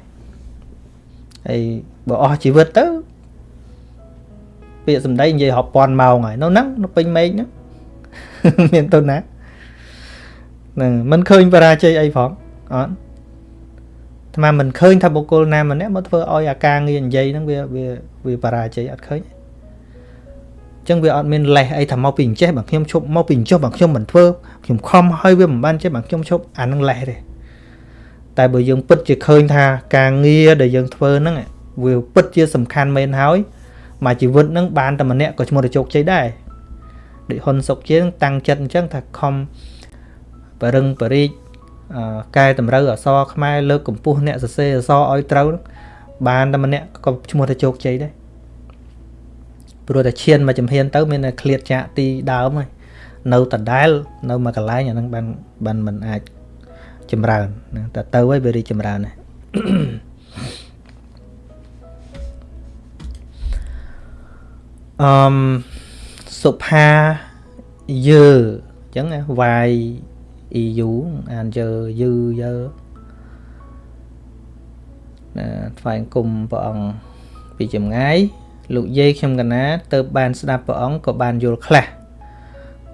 ហើយបើអស់ជីវិតទៅ ពាក្យសម្ដីនិយាយរាប់ពាន់ម៉ោងហើយនៅហ្នឹងនៅពេញមេឃហ្នឹងមានទៅណាហ្នឹងមិនឃើញបរាជ័យអីផងអត់អាត្មាមិនឃើញថាបុគ្គលណាម្នាក់មកធ្វើឲ្យអាការងារនិយាយហ្នឹងវាវាវាបរាជ័យអត់ឃើញចឹងវាអត់មានលេសអីថាមកពីអញ្ចេះបើខ្ញុំឈប់មកពីអញ្ចោះបើខ្ញុំមិនធ្វើខ្ញុំខំហើយវាមិនបានចេះបើខ្ញុំឈប់អានឹងលេសទេតែបើយើងពិតជាឃើញថាការងារដែលយើងធ្វើហ្នឹងវាពិតជាសំខាន់មែនហើយ មួយជីវិតហ្នឹងបានតែម្នាក់ក៏ឈ្មោះទៅជោគជ័យដែរដូចហ៊ុនសុកជាងតាំងចិត្តអញ្ចឹងថាខំបរឹងបរិជកែតម្រូវអសរខ្មែរលើកកម្ពស់អ្នកសរសេរអសរឲ្យត្រូវបានតែម្នាក់ក៏ឈ្មោះទៅជោគជ័យដែរព្រោះតែឈានមកចំហៀនទៅមានតែឃ្លាតចាកទីដើមហើយនៅដដែល នៅមួយកន្លែងអាហ្នឹងបានបានមិនអាចចម្រើនតែទៅហើយវារីចម្រើនដែ អឺមសុផាយើអញ្ចឹងវាយ EU អានយើយឺយើណាថ្វាយគុំព្រះអង្គពីចម្ងាយលោកយាយខ្ញុំកណាទៅបានស្ដាប់ព្រះអង្គក៏បានយល់ខ្លះ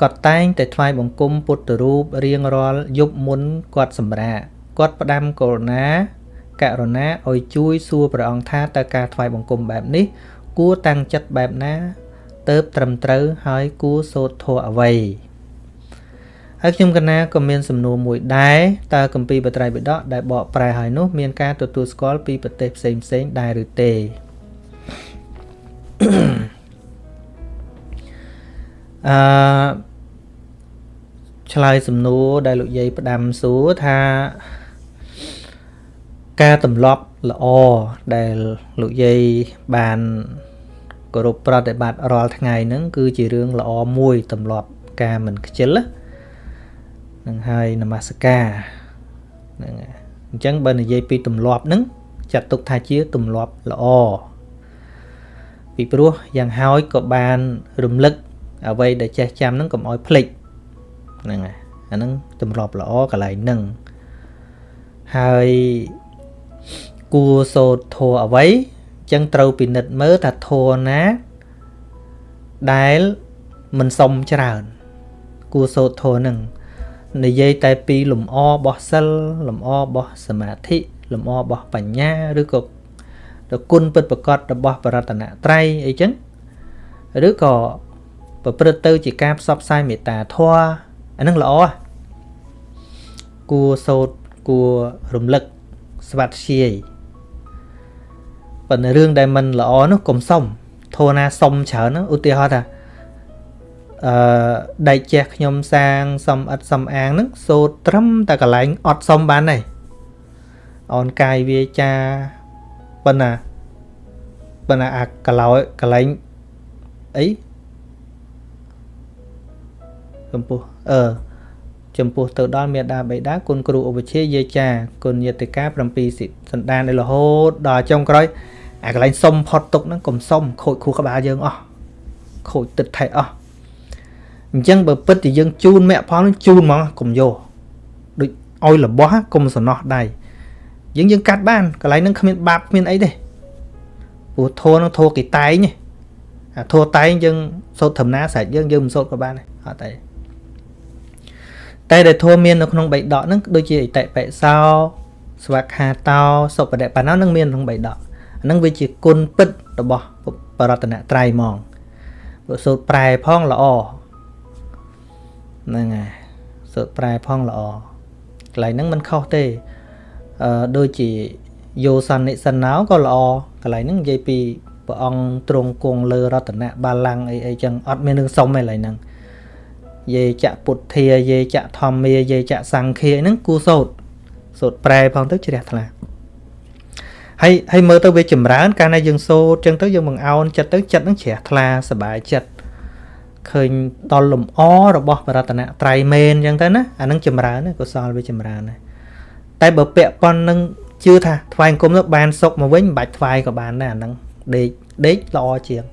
គាត់តែងតែថ្វាយបង្គំពុទ្ធរូបរៀងរាល់យប់មុនគាត់សម្រាកគាត់ផ្ដាំករុណាករុណាឲ្យជួយសួរព្រះអង្គថាតើការថ្វាយបង្គំបែបនេះ គួរតាំងចិត្តបែបណាទៅត្រឹមត្រូវហើយគួរសូត្រធម៌អ្វីហើយខ្ញុំកណាក៏មានសំណួរមួយដែរតើកម្ពីបត្រៃបិដកដែលបកប្រែហើយនោះមានការទទួលស្គាល់ពីប្រទេសផ្សេងផ្សេងដែរឬទេអឺឆ្លើយសំណួរដែលលោកយាយផ្ដាំសួរថាការទម្លាប់ ល្អដែលលោកយាយបានគោរពប្រតិបត្តិរាល់ថ្ងៃហ្នឹងគឺជារឿងល្អមួយទម្លាប់ការមិនខ្ជិលនឹងហើយនមស្ការហ្នឹងអញ្ចឹងបើនិយាយពីទម្លាប់ហ្នឹងចាត់ទុកថាជាទម្លាប់ល្អពីព្រោះយ៉ាងហើយក៏បានរំលឹកអ្វីដែលចេះចាំហ្នឹងកុំឲ្យភ្លេចហ្នឹងហើយអាហ្នឹងទម្លាប់ល្អកន្លែងហ្នឹងហើយ គួរសូត្រធัวអ្វីចឹងត្រូវពិនិត្យមើលថាធัวណាដែលមិនសុំច្រើនគួរសូត្រធัวហ្នឹងនិយាយតែពីលំអរបស់សិលលំអរបស់សមាធិលំអរបស់បញ្ញាឬក៏ទៅគុណពិតប្រកបរបស់បរតនត្រ័យអីចឹងឬក៏ប្រព្រឹត្តទៅជាការផ្សព្វផ្សាយមេត្តាធម៌អានឹងល្អគួរសូត្រគួររំលឹកស្វាត់ជាយ ប៉ុន្តែរឿងដែលមិនល្អនោះកុំសុំធម៌ណាសុំច្រើនឧទាហរណ៍ថាអឺដែកជះខ្ញុំសាងសំអិតសំអាងហ្នឹងសូត្រត្រឹមតែកន្លែងអត់សុំបានទេអនកាយវាចាប៉ុណ្ណាប៉ុន្តែអាកន្លោកន្លែងអីចំពោះអឺចំពោះទៅដល់មេដាបេដាគុណគ្រូឧបជាយាចាគុណយតិកា7សិសន្តានដល់រហូតដល់ចុងក្រោយ អាកន្លែងសុំផុតទុកហ្នឹងកុំសុំខូចគ្រូក្បាលយើងអស់ខូចទឹកថែអស់អញ្ចឹងបើពិតជាយើងជូនមគ្គផលនឹងជូនហ្មងកុំយកដូចឲ្យរបស់កុំសំណោះដៃយើងយើងកាត់បានកន្លែងហ្នឹងគ្មានបាបគ្មានអីទេព្រោះធោនឹងធោគេតែងអាធោតែងយើងសូត្រធម្មតាស្រេចយើងយើងមិនសូត្រក៏បានដែរអត់ទេតែដែលធម៌មាននៅក្នុងបៃដកហ្នឹងដូចជាអតិបិសោស្វាខាតោសុបដិបណ្ណោនឹងមានក្នុងបៃដក ហ្នឹងវាជាគុណពិតរបស់បរតនត្រ័យហ្មងព្រោះសូត្រប្រែផងល្អហ្នឹងហើយសូត្រប្រែផងល្អកន្លែងហ្នឹងមិនខុសទេអឺដូចជាយោសន្និសណោក៏ល្អកន្លែងហ្នឹងនិយាយពីព្រះអង្គទ្រង់គង់លើរតនៈបាឡាំងអីអីចឹងអត់មានរឿងសុំទេកន្លែងហ្នឹងយេចៈពុទ្ធាយេចៈធម្មាយេចៈសង្ឃាហ្នឹងគូសោតសូត្រប្រែផងទៅជ្រះថ្លា ហើយហើយមើលទៅវាចម្រើនកាលណាយើងសូត្រចឹងទៅយើងបង្អោនចិត្តទៅចិត្តហ្នឹងជ្រះថ្លាសบายចិត្តឃើញដល់លំអរបស់បរតនៈត្រៃមែនចឹងទៅណាអានឹងចម្រើនកុសលវាចម្រើនណាតែបើពាក់ប៉ុននឹងជឿថាថ្វាយអង្គមទៅបានសុកមកវិញមិនបាច់ថ្វាយក៏បានដែរអានឹងដេកដេកល្អជាង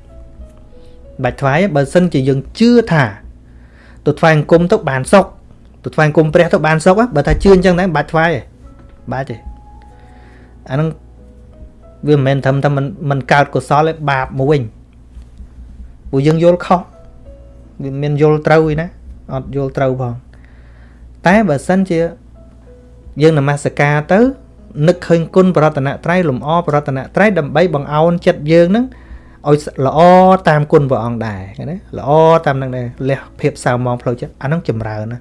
បាច់ថ្វាយបើសិនជាយើងជឿថាទៅថ្វាយអង្គមទៅបានសុកទៅថ្វាយអង្គមព្រះទៅបានសុកបើថាជឿអញ្ចឹងដែរមិនបាច់ថ្វាយទេបាច់ទេអានឹង វាមិនមែនត្រឹមតែមិនមិនកើតកុសលទេបាបមកវិញព្រោះយើងយល់ខុសវាមានយល់ត្រូវឯណាអត់យល់ត្រូវផងតែបើសិនជាយើងនមស្ការទៅនឹកឃើញគុណបរតនត្រ័យលំអបរតនត្រ័យដើម្បីបង្អោនចិត្តយើងនឹងឲ្យល្អតាមគុណព្រះអង្គដែរណាល្អតាមនឹងដែរលះភាពសៅមងផ្លូវចិត្តអានឹងចម្រើនណា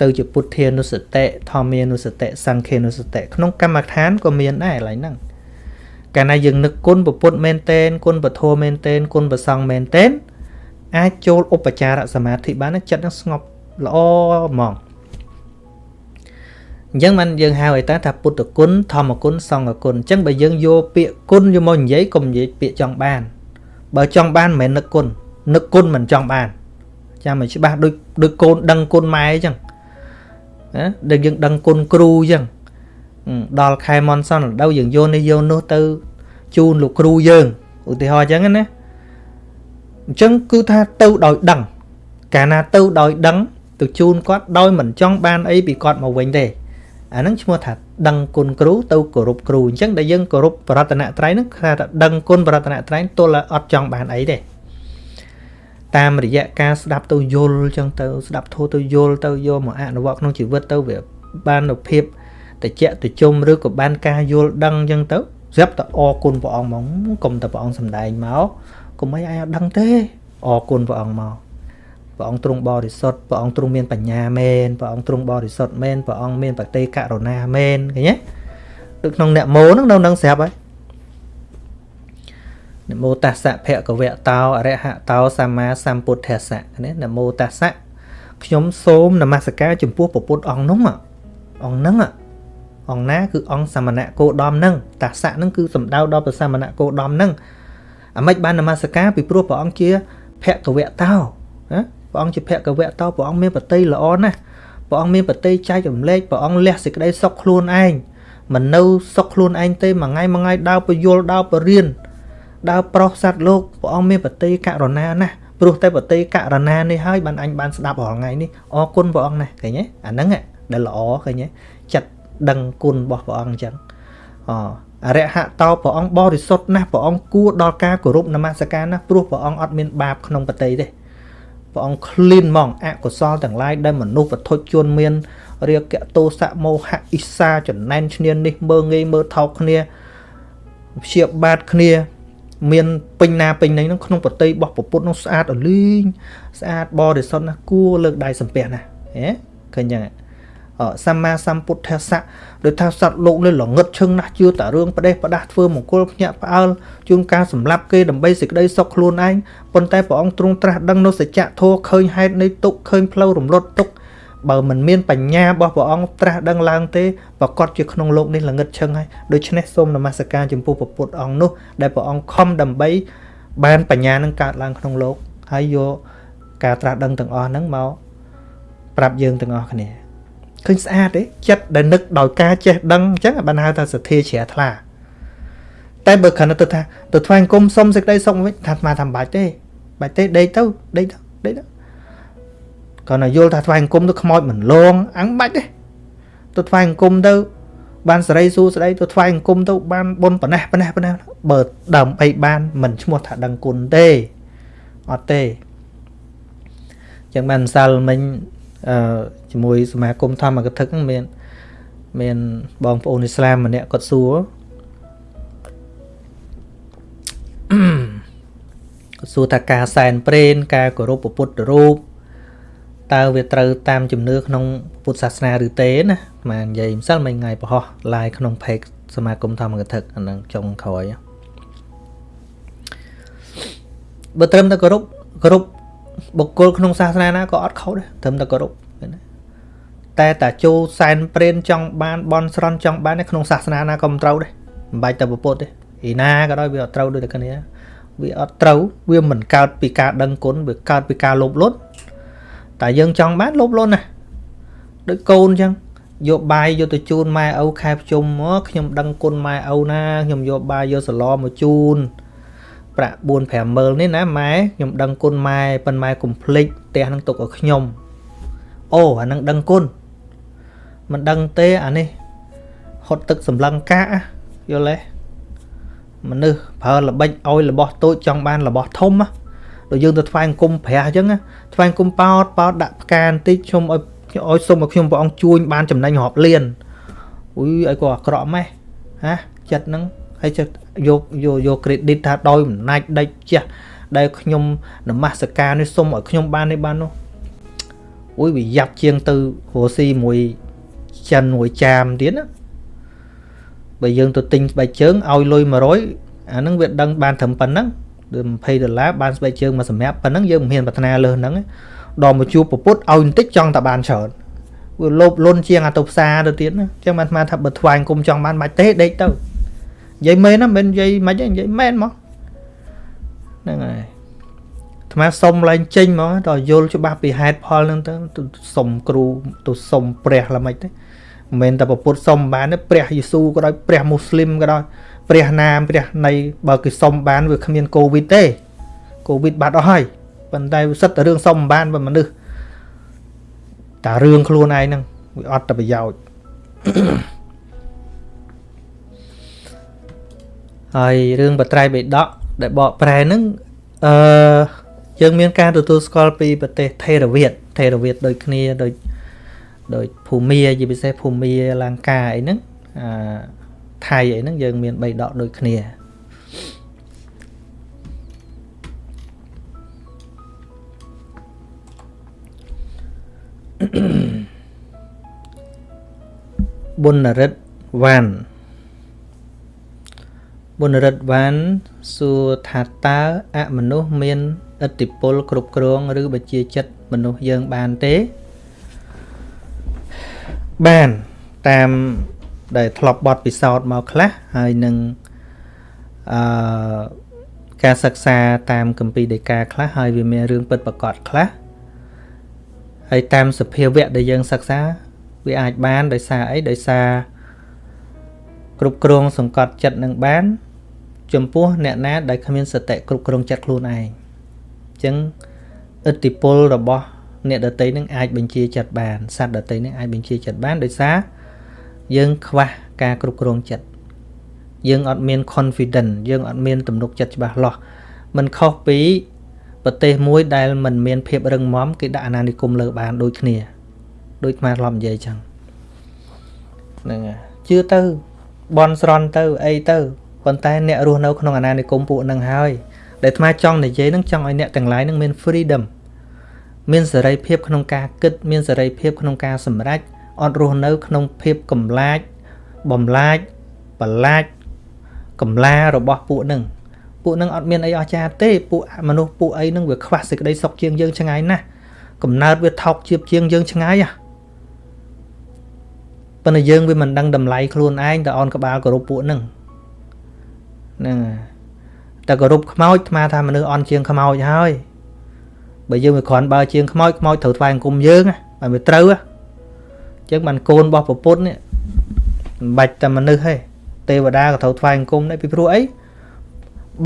ទៅជាពុទ្ធានុសតិធម្មានុសតិសង្ឃានុសតិក្នុងកម្មដ្ឋានក៏មានដែរកន្លែងហ្នឹង កាលណាយើងនឹកគុណពុទ្ធមែនតែនគុណពធមែនតែនគុណប្រសង្ឃមែនតែនអាចចូលឧបចារសមាធិបានចិត្តនឹងស្ងប់ល្អហ្មងអញ្ចឹងมันយើងហៅឲ្យតាថាពុទ្ធគុណធម្មគុណសង្ឃគុណអញ្ចឹងបើយើងយកពាក្យគុណយកមកនិយាយកុំនិយាយពាក្យចង់បាន បើចង់បានមិនមែននឹកគុណនឹកគុណមិនចង់បានចាំឲ្យច្បាស់ដូចដូចកូនដឹងគុណម៉ែអញ្ចឹងណាដែលយើងដឹងគុណគ្រូអញ្ចឹង ដល់ខែមនសនដៅយើងយកនេះយកនោះទៅជូនលោកគ្រូយើងឧទាហរណ៍អញ្ចឹងណាអញ្ចឹងគឺថាទៅដោយដឹង កាលណាទៅដោយដឹងទៅជូនគាត់ដោយមិនចង់បានអីពីគាត់មកវិញទេអាហ្នឹងឈ្មោះថាដឹងគុណគ្រូទៅគោរពគ្រូអញ្ចឹងដែលយើងគោរពបរតនត្រ័យហ្នឹងគឺថាដឹងគុណបរតនត្រ័យទល់អត់ចង់បានអីទេតាមរយៈការស្ដាប់ទៅយល់អញ្ចឹងទៅស្ដាប់ធូរទៅយល់ទៅយកមកអនុវត្តក្នុងជីវិតទៅវាបាននូវភាព តិចតិជុំឬក៏បានការយល់ដឹងអញ្ចឹងទៅស្រាប់តែអរគុណព្រះអង្គហ្មងកុំតែព្រះអង្គសំដែងមកកុំអីឯងអត់ដឹងទេអរគុណព្រះអង្គមកព្រះអង្គទ្រង់បរិសុទ្ធព្រះអង្គទ្រង់មានបញ្ញាមែនព្រះអង្គទ្រង់បរិសុទ្ធមែនព្រះអង្គមានបតិករុណាមែនឃើញទេដូចក្នុងអ្នកមោហ្នឹងនៅនឹងស្រាប់ហើយនមោតស្សៈភគវៈតោអរហតោសម្មាសម្ពុទ្ធស្សៈណានមោតស្សៈខ្ញុំសូមនមស្ការចំពោះព្រះពុទ្ធអង្គនោះអង្គហ្នឹង អង្គណាគឺអង្គសមណៈគោដំហ្នឹងតស្សៈហ្នឹងគឺសំដៅដល់ព្រះសមណៈគោដំហ្នឹងអាម៉េចបាននមស្ការពីព្រោះព្រះអង្គជាភគវៈតោណាព្រះអង្គជាភគវៈតោព្រះអង្គមានបតីល្អណាស់ព្រះអង្គមានបតីចែករំលែកព្រះអង្គលះសេចក្តីសុខខ្លួនឯងមិននៅសុខខ្លួនឯងទេមួយថ្ងៃមួយថ្ងៃដើរពយល់ដើរពរៀនដើរប្រុសសត្វលោកព្រះអង្គមានបតីករុណាណាស់ព្រោះតែបតីករុណានេះហើយបានអញបានស្ដាប់រាល់ថ្ងៃនេះអរគុណព្រះអង្គណាស់ឃើញទេអាហ្នឹងដែលល្អឃើញទេចិត្ត ដឹងគុណរបស់ព្រះអង្គអញ្ចឹងអអរិហតោព្រះអង្គបរិសុទ្ធណាស់ព្រះអង្គគួរដល់ការគោរពនមស្ការណាស់ព្រោះព្រះអង្គអត់មានបាបក្នុងបតីទេព្រះអង្គឃ្លានហ្មងអកុសលទាំងឡាយដែលមនុស្សវត្ថុជនមានរាគៈទោសៈមោហៈអ៊ីសាចំណែនឈ្នាននេះមើងងាយមើលថោកគ្នាព្យាបាទគ្នា មានពេញណាពេញណីហ្នឹងក្នុងប្រតិយរបស់ពុទ្ធនោះស្អាតអលីងស្អាតបរិសុទ្ធណាស់គួរលើកដៃសំពះណាហ៎ឃើញយ៉ាង សម្មាសម្ពុទ្ធស័កដោយថាសត្វលោកនេះល្ងឹតឈឹងណាស់ជឿតែរឿងផ្ដេសផ្ដាស់ធ្វើមង្គលភ្ញាក់ផ្អើលជួនការសម្លាប់គេដើម្បីសេចក្តីសុខខ្លួនឯងប៉ុន្តែព្រះអង្គទ្រង់ត្រាស់ដឹងនៅសច្ចធម៌ឃើញហេតុនៃទុក្ខឃើញផ្លូវរំលត់ទុក្ខបើមិនមានបញ្ញារបស់ព្រះអង្គត្រាស់ដឹងឡើងទេប្រកបជាក្នុងលោកនេះល្ងឹតឈឹងហើយដូច្នេះសូមនមស្ការចំពោះព្រះពុទ្ធអង្គនោះដែលព្រះអង្គខំដើម្បីបានបញ្ញានឹងកើតឡើងក្នុងលោកហើយយកការត្រាស់ដឹងទាំងអស់ហ្នឹងមកប្រាប់យើងទាំងអស់គ្នា ឃើញស្អាតទេចិត្តដែលនឹកដោយការចេះដឹងអញ្ចឹងបានហៅថាសទ្ធាជ្រះថ្លា តែបើគ្រាន់តែទៅថាទៅថ្វាយអង្គមសុំសេចក្តីសុខវិញថាអាត្មាថាបាច់ទេបាច់ទេដេកទៅដេកទៅដេកទៅគាត់ណាយល់ថាថ្វាយអង្គមទៅខ្មោចមិនលងអញបាច់ទេទៅថ្វាយអង្គមទៅបានសេរីសួស្តីទៅថ្វាយអង្គមទៅបានបុណ្យប៉ណេះប៉ណេះប៉ណេះបើដើម្បីបានមិនឈ្មោះថាដឹងគុណទេអត់ទេចឹងបានម្សិលមិញអឺ ជាមួយសមាគមធម្មកថាហ្នឹងមានមានបងប្អូនអ៊ីស្លាមម្នាក់គាត់សួរគាត់សួរថាការសែនព្រេនការគោរពពុទ្ធរូបតើវាត្រូវតាមជំនឿក្នុងពុទ្ធសាសនាឬទេណាមកនិយាយម្សិលមិញថ្ងៃប្រហោះ live ក្នុង page សមាគមធម្មកថាអានឹងចុងក្រោយបើត្រឹមតែគោរពគោរពបុគ្គលក្នុងសាសនាណាក៏អត់ខុសដែរត្រឹមតែគោរព តែតាចូលសែនព្រេនចង់បានបនស្រន់ចង់បានក្នុងសាសនាណាក៏មិនត្រូវដែរមិនបាច់តែពុទ្ធទេឯណាក៏ដោយវាអត់ត្រូវដូចតែគ្នាវាអត់ត្រូវវាមិនកើតពីការដឹងគុណវាកើតពីការលោភលន់តែយើងចង់បានលោភលន់ណាដូចកូនអញ្ចឹងយកបាយយកទៅជូនម៉ែឪខែប្រជុំមកខ្ញុំដឹងគុណម៉ែឪណាខ្ញុំយកបាយយកសឡមកជូនប្រាក់4 5ម៉ឺននេះណាម៉ែខ្ញុំដឹងគុណម៉ែប៉ុន្តែម៉ែកុំភ្លេចផ្ទះនឹងទុកឲ្យខ្ញុំអូអានឹងដឹងគុណ មិនដឹងទេអានេះហត់ទឹកសម្លឹងកាកយល់ទេមនុស្សប្រើល្បិចឲ្យរបស់តូចចង់បានរបស់ធំដូចយើងទៅថ្វាយអង្គមព្រះអញ្ចឹងថ្វាយអង្គមប៉ោតប៉ោតដាក់ផ្កាបន្តិចខ្ញុំឲ្យឲ្យសុំឲ្យខ្ញុំព្រះអង្គជួញបានចំណេញរាប់លានអុយឲ្យគាត់អាក្រក់ម៉េះហាចិត្តហ្នឹងហើយចិត្តយកយកយក credit ថាដោយអំណាចដេចជះដែលខ្ញុំនមស្ការនេះសុំឲ្យខ្ញុំបាននេះបាននោះអុយវាយ៉ាប់ជាងទៅរស់ស៊ីមួយ ចិនមួយចាមទៀតណាបើយើងទៅទិញស្បែកជើងឲ្យលុយ100អាហ្នឹងវាដឹងបានត្រឹមប៉ុណ្ណឹង20ដុល្លារបានស្បែកជើងមកសម្រាប់ប៉ុណ្ណឹងយើងមិនហ៊ានប្រាថ្នាលើហ្នឹងដល់មកជួបប្រពុតឲ្យបន្តិចចង់តែបានច្រើនវាលោភលន់ជាងអាទៅផ្សារទៅទៀតណាអញ្ចឹងបានស្មានថាបើថ្វាយគុំចង់បានបាច់ទេដេកទៅនិយាយមែនណាមិននិយាយមិននិយាយមែនមកហ្នឹងហើយថ្មសុំឡើងចេញមកដល់យល់ច្បាស់ពីហេតុផលហ្នឹងទៅសុំគ្រូទៅសុំព្រះល្មិចទេ មិនមែនតែពុទ្ធសុំបានទេព្រះយេស៊ូក៏ដោយព្រះមូស្លីមក៏ដោយព្រះនាមព្រះនៃបើគេសុំបានវាគ្មានកូវីដទេកូវីដបាត់អស់ហើយប៉ុន្តែវាសិតតែរឿងសុំបានបើមនុស្សតារឿងខ្លួនឯងហ្នឹងវាអត់តែប្រយោជន៍ហើយរឿងបត្រៃបិដកដែលបកប្រែហ្នឹងអឺយើងមានការទទួលស្គាល់ពីប្រទេសថេរវាទថេរវាទដូចគ្នាដូច ដូចភូមាជាពិសេសភូមាលង្កាអីហ្នឹងអាថៃអីហ្នឹងយើងមាន3ដកដូចគ្នាបុណ្យរិទ្ធវ៉ាន់បុណ្យរិទ្ធវ៉ាន់សួរថាតើអមនុស្សមានឥទ្ធិពលគ្រប់គ្រង ឬបជាចិត្តមនុស្សយើងបានទេ បានតាមដែលធ្លាប់បត់ពិសោធន៍មកខ្លះហើយនឹងអឺការសិក្សាតាមកម្ពីដីកាខ្លះហើយវាមានរឿងពិតប្រកបខ្លះហើយតាមសភាវៈដែលយើងសិក្សាវាអាចបានដោយសារអីដោយសារគ្រប់គ្រងសង្កត់ចិត្តនឹងបាន ចំពោះអ្នកណាដែលគ្មានសតិគ្រប់គ្រងចិត្តខ្លួនឯងអញ្ចឹងឥទ្ធិពលរបស់ អ្នកដតីនឹងអាចបញ្ជាចិត្តបានសត្វដតីនឹងអាចបញ្ជាចិត្តបានដោយសារយើងខ្វះការគ្រប់គ្រងចិត្តយើងអត់មាន confidence យើងអត់មានទំនុកចិត្តច្បាស់លាស់มันខុសពីប្រទេសមួយដែលมันមានភាពរឹងមាំគេដាក់អាណានិគមលើបានដូចគ្នាដូចខ្មែរធ្លាប់និយាយចឹងហ្នឹងហើយជឿទៅបនស្រន់ទៅអីទៅប៉ុន្តែអ្នករស់នៅក្នុងអាណានិគមពួកហ្នឹងហើយដែលអាចង់និយាយហ្នឹងចង់ឲ្យអ្នកទាំងឡាយហ្នឹងមាន freedom មានសេរីភាពក្នុងការគិត មានសេរីភាពក្នុងការសម្រេចអត់រស់នៅក្នុងភាពកំឡាចបំឡាចបលាចកំឡារបស់ពួកនឹងពួកនឹងអត់មានអីអស្ចារ្យទេពួកមនុស្សពួកអីនឹងវាខ្វះសេចក្តីសុខជាងយើងឆ្ងាយណាស់កំណើតវាថោកជាបជាងយើងឆ្ងាយហ่ะប៉ុន្តែយើងវាមិនដឹងតម្លៃខ្លួនឯងតអនក្បាលគោរពពួកនឹងហ្នឹងតែគោរពខ្មោចស្មាថាមនុស្សអន់ជាងខ្មោចហើយ បើយើងវាគ្រាន់បើជាងខ្មោចខ្មោចត្រូវថ្វាយអង្គមយើងហើយវាត្រូវអញ្ចឹងបានកូនរបស់ប្រពុតនេះមិនបាច់តែមនុស្សទេទេវតាក៏ត្រូវថ្វាយអង្គមដែរពីព្រោះអី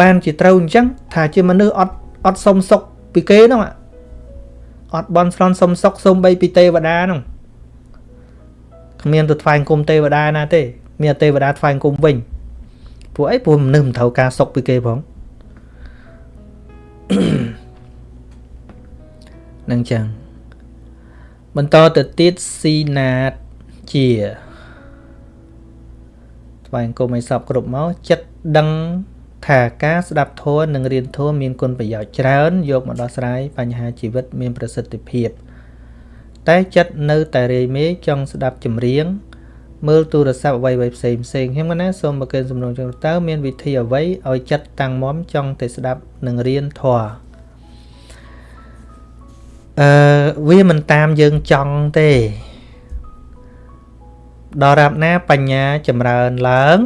បានជាត្រូវអញ្ចឹងថាជាមនុស្សអត់អត់សុំសុកពីគេហ្នឹងអត់បន់ស្រន់សុំសុកសុំបីពីទេវតាហ្នឹងគ្មានទៅថ្វាយអង្គមទេវតាណាទេ មានទេវតាថ្វាយអង្គមវិញព្រោះអីព្រោះមនុស្សមិនត្រូវការសុកពីគេផង នឹងចឹងបន្តទៅទៀតស៊ីណាតជាថ្វាយអង្គមឲ្យសពគ្រប់មកចិត្តដឹងថាការស្ដាប់ធម៌និងរៀនធម៌មានគុណប្រយោជន៍ច្រើន យកមកដោះស្រាយបញ្ហាជីវិតមានប្រសិទ្ធភាព តែចិត្តនៅតែរាយមេចង់ស្ដាប់ចម្រៀងមើលទូរស័ព្ទអ្វីៗផ្សេងផ្សេងខ្ញុំណាសូមប្រកេនសំណងចឹងតើមានវិធីអ្វីឲ្យចិត្តតាំងមមចង់តែស្ដាប់និងរៀនធម៌ អឺវាមិនតាមយើងចង់ទេដល់រាប់ណាបញ្ញាចម្រើនឡើង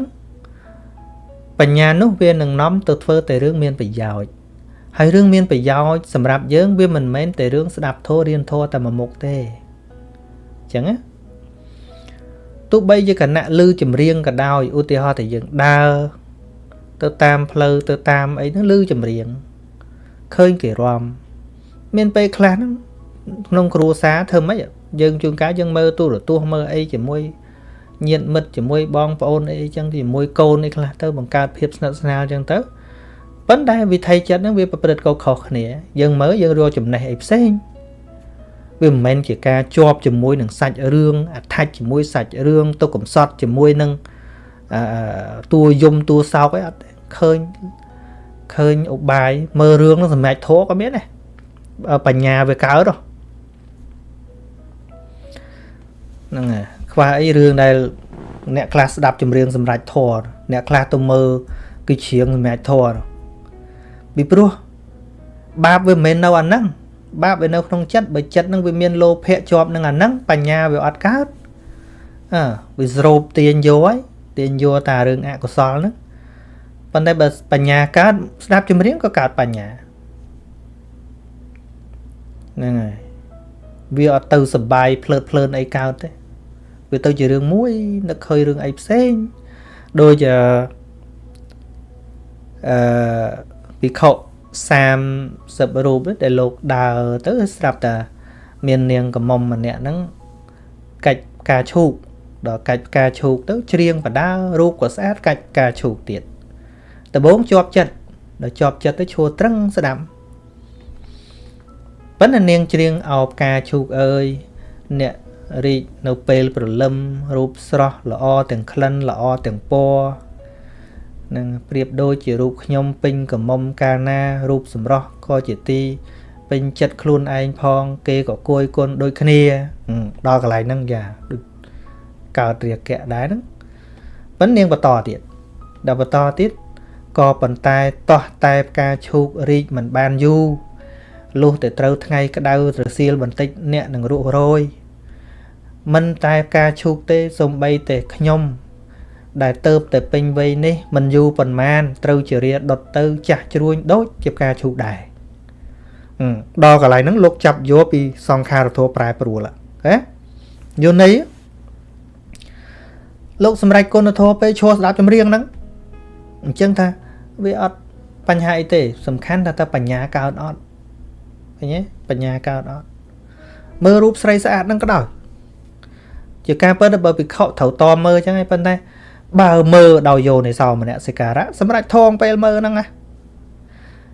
បញ្ញានោះវានឹងនាំទៅធ្វើតែរឿងមានប្រយោជន៍ហើយរឿងមានប្រយោជន៍សម្រាប់យើងវាមិនមែនតែរឿងស្ដាប់ធម៌រៀនធម៌តែមួយមុខទេអញ្ចឹងណាទោះបីជាគណៈលឺចម្រៀងក៏ដោយឧទាហរណ៍តែយើងដើរទៅតាមផ្លូវទៅតាមអីហ្នឹងលឺចម្រៀងឃើញគេរំ មានពេលខ្លះហ្នឹងក្នុងគ្រួសារធ្វើម៉េចយើងជួនកាលយើងមើលទូរទស្សន៍មើលអីជាមួយញាតិមិត្តជាមួយបងប្អូនអីចឹងជាមួយកូនអីខ្លះទៅបង្កើតភាពស្និទ្ធស្នាលចឹងទៅប៉ុន្តែវិធីចិត្តហ្នឹងវាប្រព្រឹត្តកខុសគ្នា យើងមើលយើងរកចំណេះអីផ្សេងវាមិនមែនជាការជាប់ជាមួយនឹងសាច់រឿងអត្ថាច់ជាមួយសាច់រឿងទុកកំសត់ជាមួយនឹងអឺតួយំតួសោកអីអត់ឃើញឃើញឧបាយមើលរឿងនឹងសម្រាប់ធោក៏មានដែរ បញ្ញាវាកើតហ្នឹងហើយខ្វះអីរឿងដែលអ្នកខ្លះស្ដាប់ចម្រៀងសម្រាប់ធរអ្នកខ្លះទៅមើលគឺច្រៀងសម្រាប់ធរពីព្រោះបាបវាមិនមែននៅអាហ្នឹងបាបវានៅក្នុងចិត្តបើចិត្តហ្នឹងវាមានលោភៈជាប់នឹងអាហ្នឹងបញ្ញាវាអត់កើតអើវាស្រូបទាញយកហើយទាញយកតារឿងអកុសលហ្នឹងប៉ុន្តែបើបញ្ញាកើតស្ដាប់ចម្រៀងក៏កើតបញ្ញា ហ្នឹងហើយវាអត់ទៅសបាយភ្លើតភ្លើនអីកើតទេវាទៅជារឿងមួយនឹកឃើញរឿងអីផ្សេងដូចអឺអឺពិខុ30រូបដែលលោកដើរទៅស្រាប់តែមាននាងកមុំម្នាក់ហ្នឹងកាច់ផ្កាឈូកដល់កាច់ផ្កាឈូកទៅច្រៀងបដារូបក៏ស្អាតកាច់ផ្កាឈូកទៀតដំបងជាប់ចិត្តដល់ជាប់ចិត្តទៅឈួរត្រឹងស្ដាប់ ប៉ុន្តែនាងច្រៀងអោផ្កាឈូកអើយអ្នករីកនៅពេលព្រលឹមរូបស្រស់ល្អទាំងក្លិនល្អទាំងពណ៌នឹងប្រៀបដូចជារូបខ្ញុំពេញកំមុំកាលណារូបសម្រស់ក៏ជាទីពេញចិត្តខ្លួនឯងផង គេក៏គួយគុណដូចគ្នាដល់កន្លែងហ្នឹងយ៉ាដូចកើតរាគៈដែរហ្នឹងប៉ុន្តែនាងបន្តទៀតដល់បន្តទៀតក៏ប៉ុន្តែតោះតែផ្កាឈូករីកមិនបានយូរ លុះតែត្រូវថ្ងៃក្តៅរសៀលបន្តិចអ្នកនឹងរស់រយមិនតែការឈូកទេសំបីតែខ្ញុំដែលទៅតែពេញវ័យនេះមិនយូរប៉ុន្មានត្រូវជារាដុតទៅចាស់ជ្រួញដូចជាការឈូកដែរដល់កន្លែងហ្នឹងលោកចាប់យកពីសង្ខារធัวប្រែប្រួលហ៎យល់ន័យលោកសម្រេចគុណធម៌ពេលឈរស្ដាប់ចម្រៀងហ្នឹងអញ្ចឹងថាវាអត់បញ្ហាអីទេ សំខាន់ថាតើបញ្ញាកើតអត់ ឃើញទេបញ្ញាកើតអត់មើលរូបស្រីស្អាតហ្នឹងក៏ដោយជាការពិតបើពិខុត្រូវតមើលអញ្ចឹងឯងប៉ុន្តែបើមើលដោយយោនិសោមនសិការៈសម្រាប់ថងពេលមើលហ្នឹងណា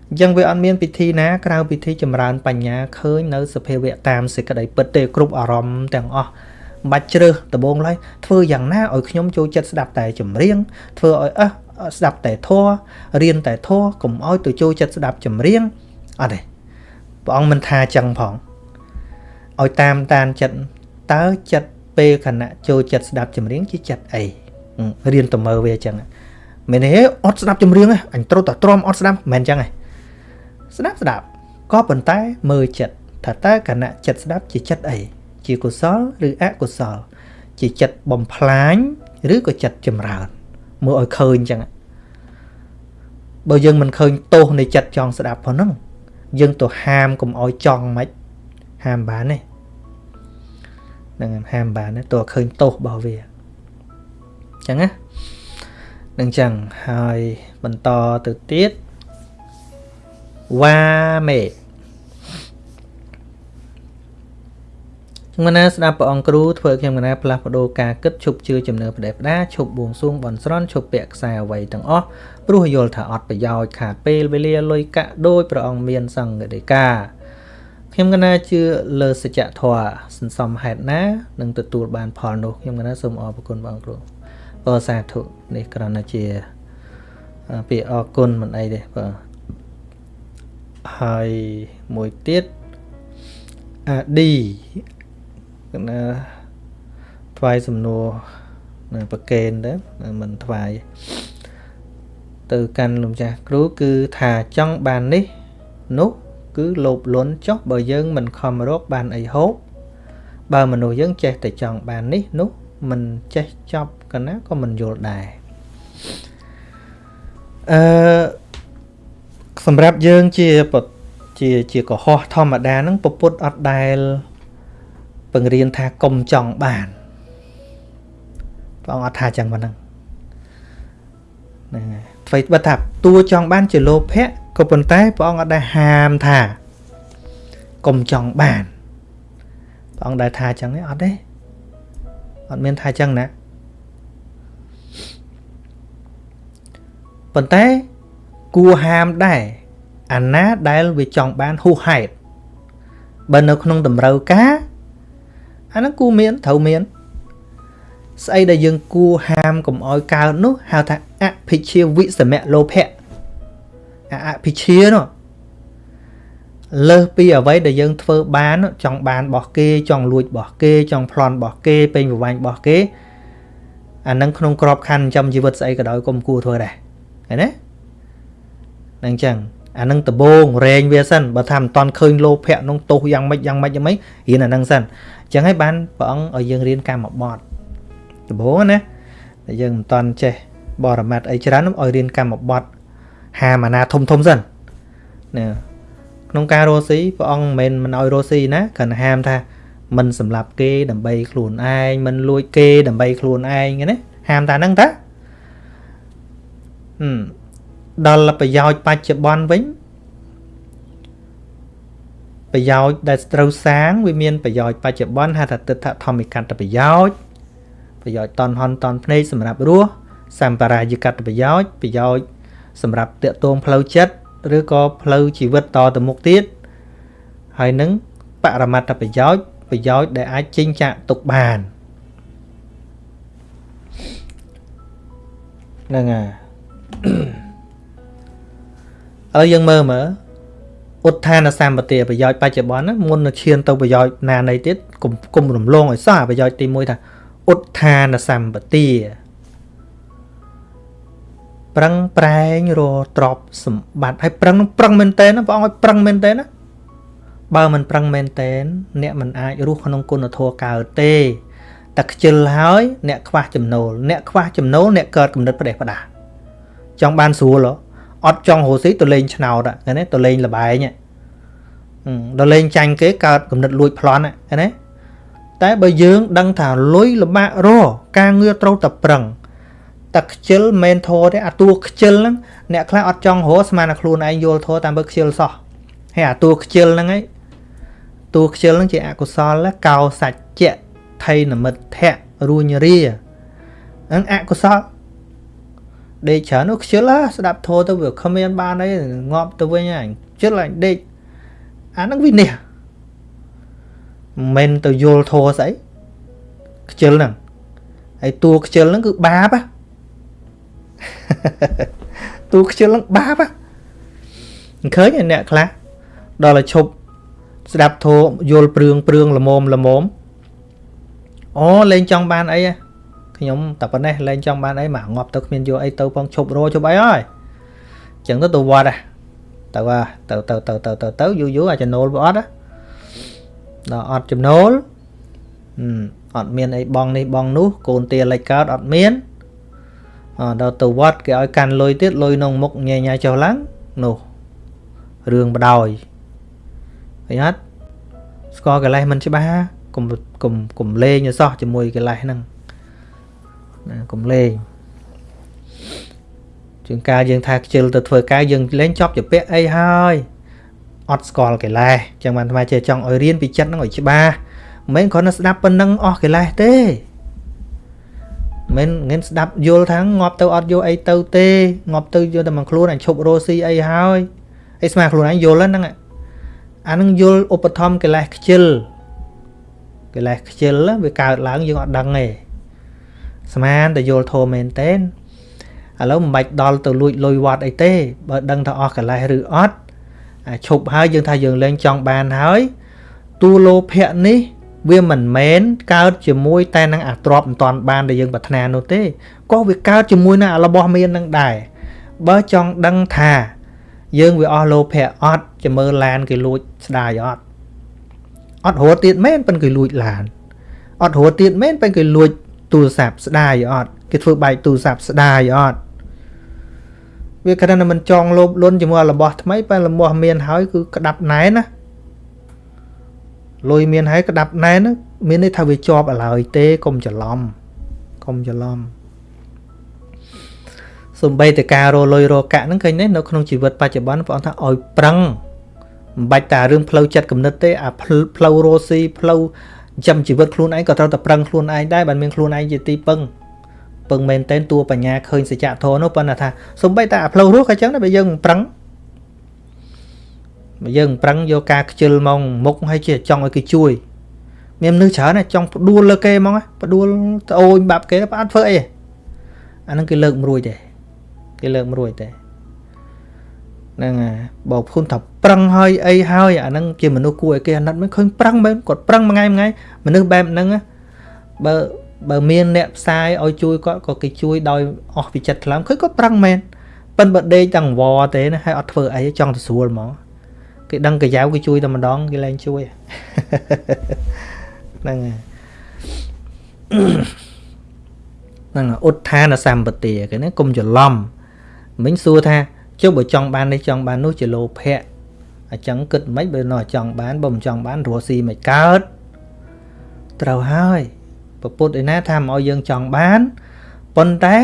អញ្ចឹងវាអត់មានពិធីណាក្រៅពិធីចម្រើនបញ្ញាឃើញនៅសភាវៈតាមសេចក្តីពិតទេគ្រប់អារម្មណ៍ទាំងអស់បាច់ជ្រើសដំបងឡើយធ្វើយ៉ាងណាឲ្យខ្ញុំចូលចិត្តស្ដាប់តែចម្រៀងធ្វើឲ្យអះស្ដាប់តែធัวរៀនតែធัวកុំឲ្យទៅចូលចិត្តស្ដាប់ចម្រៀងអត់ទេ ព្រះអង្គមិនថាចឹងផងឲ្យតាមតានចិត្តតើចិត្តពេលខណៈចូលចិត្តស្ដាប់ចម្រៀងជាចិត្តអីរៀនទៅមើលវាចឹងមែនទេអត់ស្ដាប់ចម្រៀងទេអញត្រូវតែទ្រាំអត់ស្ដាប់មិនចឹងទេស្ដាប់ស្ដាប់ក៏ប៉ុន្តែមើលចិត្តថាតើគណៈចិត្តស្ដាប់ជាចិត្តអីជាកុសលឬអកុសល ជាចិត្តបំផ្លាញឬក៏ចិត្តចម្រើនមើលឲ្យឃើញចឹងបើយើងមិនឃើញទោសនៃចិត្តចង់ស្ដាប់ផងហ្នឹង យើងទៅហាមកុំឲ្យចង់មិនហាមបានទេនឹងហាមបានទេតើឃើញទោសរបស់វាចឹងណានឹងចឹងហើយបន្តទៅទៀតវ៉ាមេ ខ្ញុំណាស្ដាប់ព្រះអង្គគ្រូធ្វើខ្ញុំណាផ្លាស់ប្ដូរការគិតឈប់ជឿជំនឿផ្ដេសផ្ដាឈប់បួងសួងបន់ស្រន់ឈប់ពាក់ខ្សែអ្វីទាំងអស់ព្រោះយល់ថាអត់ប្រយោជន៍ខាតពេលវេលាលុយកាក់ដោយព្រះអង្គមានសង្ឃដីកាខ្ញុំកណាជឿលើសច្ចធម៌សន្សំហេតុណានឹងទទួលបានផលនោះខ្ញុំកណាសូមអរគុណបងគ្រូបើសាធុនេះគ្រាន់តែជាពាក្យអរគុណមិនអីទេបាទហើយមួយទៀតអាឌីក ណាថ្វាយសំណួរនៅប្រកេនទៅមិនថ្វាយទៅកាន់លោកចាស់គ្រូគឺថាចង់បាននេះនោះគឺលោភលន់ចុះបើយើងមិនខំរកបានអីហូបបើមនុស្សយើងចេះតែចង់បាននេះនោះមិនចេះចប់កណាក៏មិនយល់ដែរអឺសម្រាប់យើងជាជាជាកុហកធម្មតាហ្នឹងពពុទ្ធអត់ដែល បង្រៀនថាកុំចង់បានព្រះអង្គអត់ថាចឹងប៉ុណ្ណឹងហ្នឹងហើយអ្វីបើថាតួចង់បានជាលោភៈក៏ប៉ុន្តែព្រះអង្គអត់ដែលហាមថាកុំចង់បានព្រះអង្គដែលថាចឹងទេអត់ទេអត់មានថាចឹងណាប៉ុន្តែគួរហាមដែរអាណាដែលវាចង់បានហួសហេតុបើនៅក្នុងតម្រូវការ អាហ្នឹងគួរមានត្រូវមានស្អីដែលយើងគួរហាមកុំឲ្យកើតនោះហៅថាអភិជាវិសមៈលោភៈអភិជានោះលើសពីអ្វីដែលយើងធ្វើបានចង់បានរបស់គេចង់លួចរបស់គេចង់ប្លន់របស់គេពេញប្រវាញ់របស់គេអានឹងក្នុងក្របខ័ណ្ឌចំជីវិតស្អីក៏ដោយកុំគួរធ្វើដែរឃើញទេនឹងចឹង អានឹងដបងរែងវាសិនបើថាមិនតន់ឃើញលោភៈនោះទោសយ៉ាងម៉េចយ៉ាងម៉េចយ៉ាងម៉េចរៀនអានឹងសិនអញ្ចឹងហើយបានព្រះអង្គឲ្យយើងរៀនកម្មបត្តិដបងណាតែយើងមិនតន់ចេះបរមត្តអីច្រើនឲ្យរៀនកម្មបត្តិហាមាណាធំធំសិនណាក្នុងការរស់ស៊ីព្រះអង្គមិនមែនមិនឲ្យរស់ស៊ីណាគ្រាន់តែហាមថាមិនសម្លាប់គេដើម្បីខ្លួនឯងមិនលួចគេដើម្បីខ្លួនឯងណាហាមតាហ្នឹងតាហឹម ដល់ប្រយោជន៍បច្ចុប្បន្នវិញប្រយោជន៍ដែលត្រូវសាងវាមានប្រយោជន៍បច្ចុប្បន្នហៅថាទិដ្ឋធម្មិកតប្រយោជន៍ប្រយោជន៍តនហនតនភ្នែកសម្រាប់រស់សម្បារាយកតប្រយោជន៍ប្រយោជន៍សម្រាប់តាកតងផ្លូវចិត្តឬក៏ផ្លូវជីវិតតទៅមុខទៀតហើយនឹងបរមត្តប្រយោជន៍ប្រយោជន៍ដែលអាចចេញចាក់ទុកបានហ្នឹងហើយ ឥឡូវយើងមើលមើលឧទ្ធានសម្បទាប្រយោជន៍បច្ចុប្បន្នណាមុននឹងឈានទៅប្រយោជន៍ណានៃទៀតគុំគុំរំលងឲ្យសោះប្រយោជន៍ទី1ថាឧទ្ធានសម្បទាប្រឹងប្រែងរទ្របសម្បត្តិហើយប្រឹងប្រឹងមែនតើណាព្រះអង្គឲ្យប្រឹងមែនតើណាបើមិនប្រឹងមែនតើអ្នកមិនអាចរស់ក្នុងគុណធម៌កើតទេតែខ្ជិលហើយអ្នកខ្វះចំណូលអ្នកខ្វះចំណូលអ្នកកើតគំនិតផ្ដេសផ្ដាសចង់បានស្រួលហ៎ អត់ចង់រស់ស៊ីទៅលេងឆ្នោតឃើញទេទៅលេងលបែងទៅលេងចាញ់គេកើតគំនិតលួចប្លន់ឃើញទេតែបើយើងដឹងថាលុយលបាក់រការងារត្រូវតែប្រឹងតែខ្ជិលមិនធរទេអាតួខ្ជិលហ្នឹងអ្នកខ្លះអត់ចង់រស់ស្មានតែខ្លួនឯងយល់ធរតាមបើខ្ជិលសោះហើយអាតួខ្ជិលហ្នឹងឯងតួខ្ជិលហ្នឹងជាអកុសលកោសច្ចៈថៃនមិទ្ធៈរួញរាហ្នឹងអកុសល ដេកច្រើននោះខ្ជិលស្ដាប់ធរទៅវាគ្មានបានអីងាប់ទៅវិញហើយខ្ជិលហើយដេកអាហ្នឹងវិនិច្ឆ័យមិនទៅយល់ធរស្អីខ្ជិលហ្នឹងហើយតួខ្ជិលហ្នឹងគឺបាបតួខ្ជិលហ្នឹងបាបឃើញអ្នកខ្លះដល់ឲ្យឈប់ស្ដាប់ធម៌យល់ព្រឿងព្រឿងល្មមល្មមអូលេងចង់បានអី ខ្ញុំតែប៉ុណ្ណេះលេងចង់បានអីមកងាប់ទៅគ្មានយកអីទៅផងឈប់រោឈប់អីហើយអញ្ចឹងទៅទៅវត្តទៅទៅទៅទៅទៅទៅទៅយូរយូរអាចចំណូលវាអត់ដល់អត់ចំណូលអត់មានអីបងនេះបងនោះកូនទាលិចកើតអត់មានដល់ទៅវត្តគេឲ្យកាន់លុយទៀតលុយក្នុងមុខញ៉ៃញ៉ៃចុះឡើងនោះរឿងបដ ாய் ឃើញអត់ស្គាល់កិលេសមិនច្បាស់កុំកុំកុំលេងឲ្យសោះជាមួយកិលេសហ្នឹង ណាកុំលេងជាងការយើងថាខ្ជិលទៅធ្វើការយើងលេងចប់ជាពាក់អីហើយអត់ស្គាល់កិលេសចឹងបានថ្មជាចង់ឲ្យរៀនពីចិត្តហ្នឹងឲ្យច្បាស់មិនមែនគ្រាន់តែស្ដាប់ប៉ុណ្ណឹងអស់កិលេសទេមិនងិនស្ដាប់យល់ថាងាប់ទៅអត់យកអីទៅទេងាប់ទៅយកតែមួយខ្លួនអញឈប់រស់ស៊ីអីហើយអីស្មាខ្លួនឯងយល់ហ្នឹងអានឹងយល់ឧបត្ថម្ភកិលេសខ្ជិលកិលេសខ្ជិលវាកើតឡើងយើងអត់ដឹងទេ ស្មានតែយល់ធម៌មែនតើឥឡូវមិនបាច់ដល់ទៅលួចលុយវត្តអីទេបើដឹងថាអស់កិលេសឬអត់អាឈប់ហើយយើងថាយើងលែងចង់បានហើយតួលោភៈនេះវាមិនមែនកើតជាមួយតែនឹងអាទ្របមិនតាន់បានដែលយើងប្រាថ្នានោះទេក៏វាកើតជាមួយនឹងរបស់មាននឹងដែរបើចង់ដឹងថាយើងវាអស់លោភៈអត់จะមើលឡានគេលួចស្ដាយអត់អត់រត់ទៀតមែនប៉ិនគេលួចឡានអត់រត់ទៀតមែនប៉ិនគេលួច ទូរស័ព្ទស្ដាយអត់គេធ្វើបែកទូរស័ព្ទស្ដាយអត់វាគ្រាន់តែមិនចងលោភលន់ជាមួយរបស់ថ្មីប៉ែរបស់មានហើយគឺក្តាប់ណែនណាលុយមានហើយក្តាប់ណែនមានន័យថាវាជាប់ឥឡូវទេកុំច្រឡំកុំច្រឡំសំបីតការរលុយរកាក់ហ្នឹងឃើញទេនៅក្នុងជីវិតបច្ចុប្បន្នព្រះអង្គថាឲ្យប្រឹងមិនបាច់តារឿងផ្លូវចិត្តគំនិតទេអាផ្លូវរស់ស៊ីផ្លូវ ចាំជីវិតខ្លួនឯងក៏ត្រូវតែប្រឹងខ្លួនឯងដែរបើមានខ្លួនឯងជាទីពឹងពឹងមែនតែនតួបញ្ញាឃើញសច្ចធម៌នោះប៉ុន្តែថាសំបីតាអាផ្លូវរស់ក៏ចឹងដែរបើយើងមិនប្រឹងបើយើងប្រឹងយកការខ្ជិលមកមុខហើយជាចង់ឲ្យគេជួយមានមនុស្សច្រើនណាចង់ផ្ដួលលើគេហ្មងផ្ដួលត្អូញបាប់គេបើអត់ធ្វើអីអាហ្នឹងគេលើកមិនរួចទេគេលើកមិនរួចទេហ្នឹងហើយបើភុនថា ប្រឹងហើយអីហើយអាហ្នឹងជាមនុស្សគួរឲ្យគេអាណិតមិនឃើញប្រឹងមែនគាត់ប្រឹងមួយថ្ងៃមួយថ្ងៃមនុស្សបែបហ្នឹងបើបើមានអ្នកផ្សាយឲ្យជួយគាត់ក៏គេជួយដោយអស់ពីចិត្តខ្លាំងឃើញគាត់ប្រឹងមែនប៉ិនបើដេកទាំងវទេណាហើយអត់ធ្វើអីចង់ទៅស្រួលហ្មងគេដឹងកាយ៉ាវគេជួយតែម្ដងគេលែងជួយហ្នឹងហើយហ្នឹងឧទ្ធានសម្បទាគេណាកុំច្រឡំមិញសួរថាចុះបើចង់បាននេះចង់បាននោះជាលោភៈ អញ្ចឹងគិតមិនបើនៅចង់បានបើមិនចង់បានរស់ស៊ីមិនកើតត្រូវហើយពពុទ្ធឯណាថាមកឲ្យយើងចង់បានប៉ុន្តែ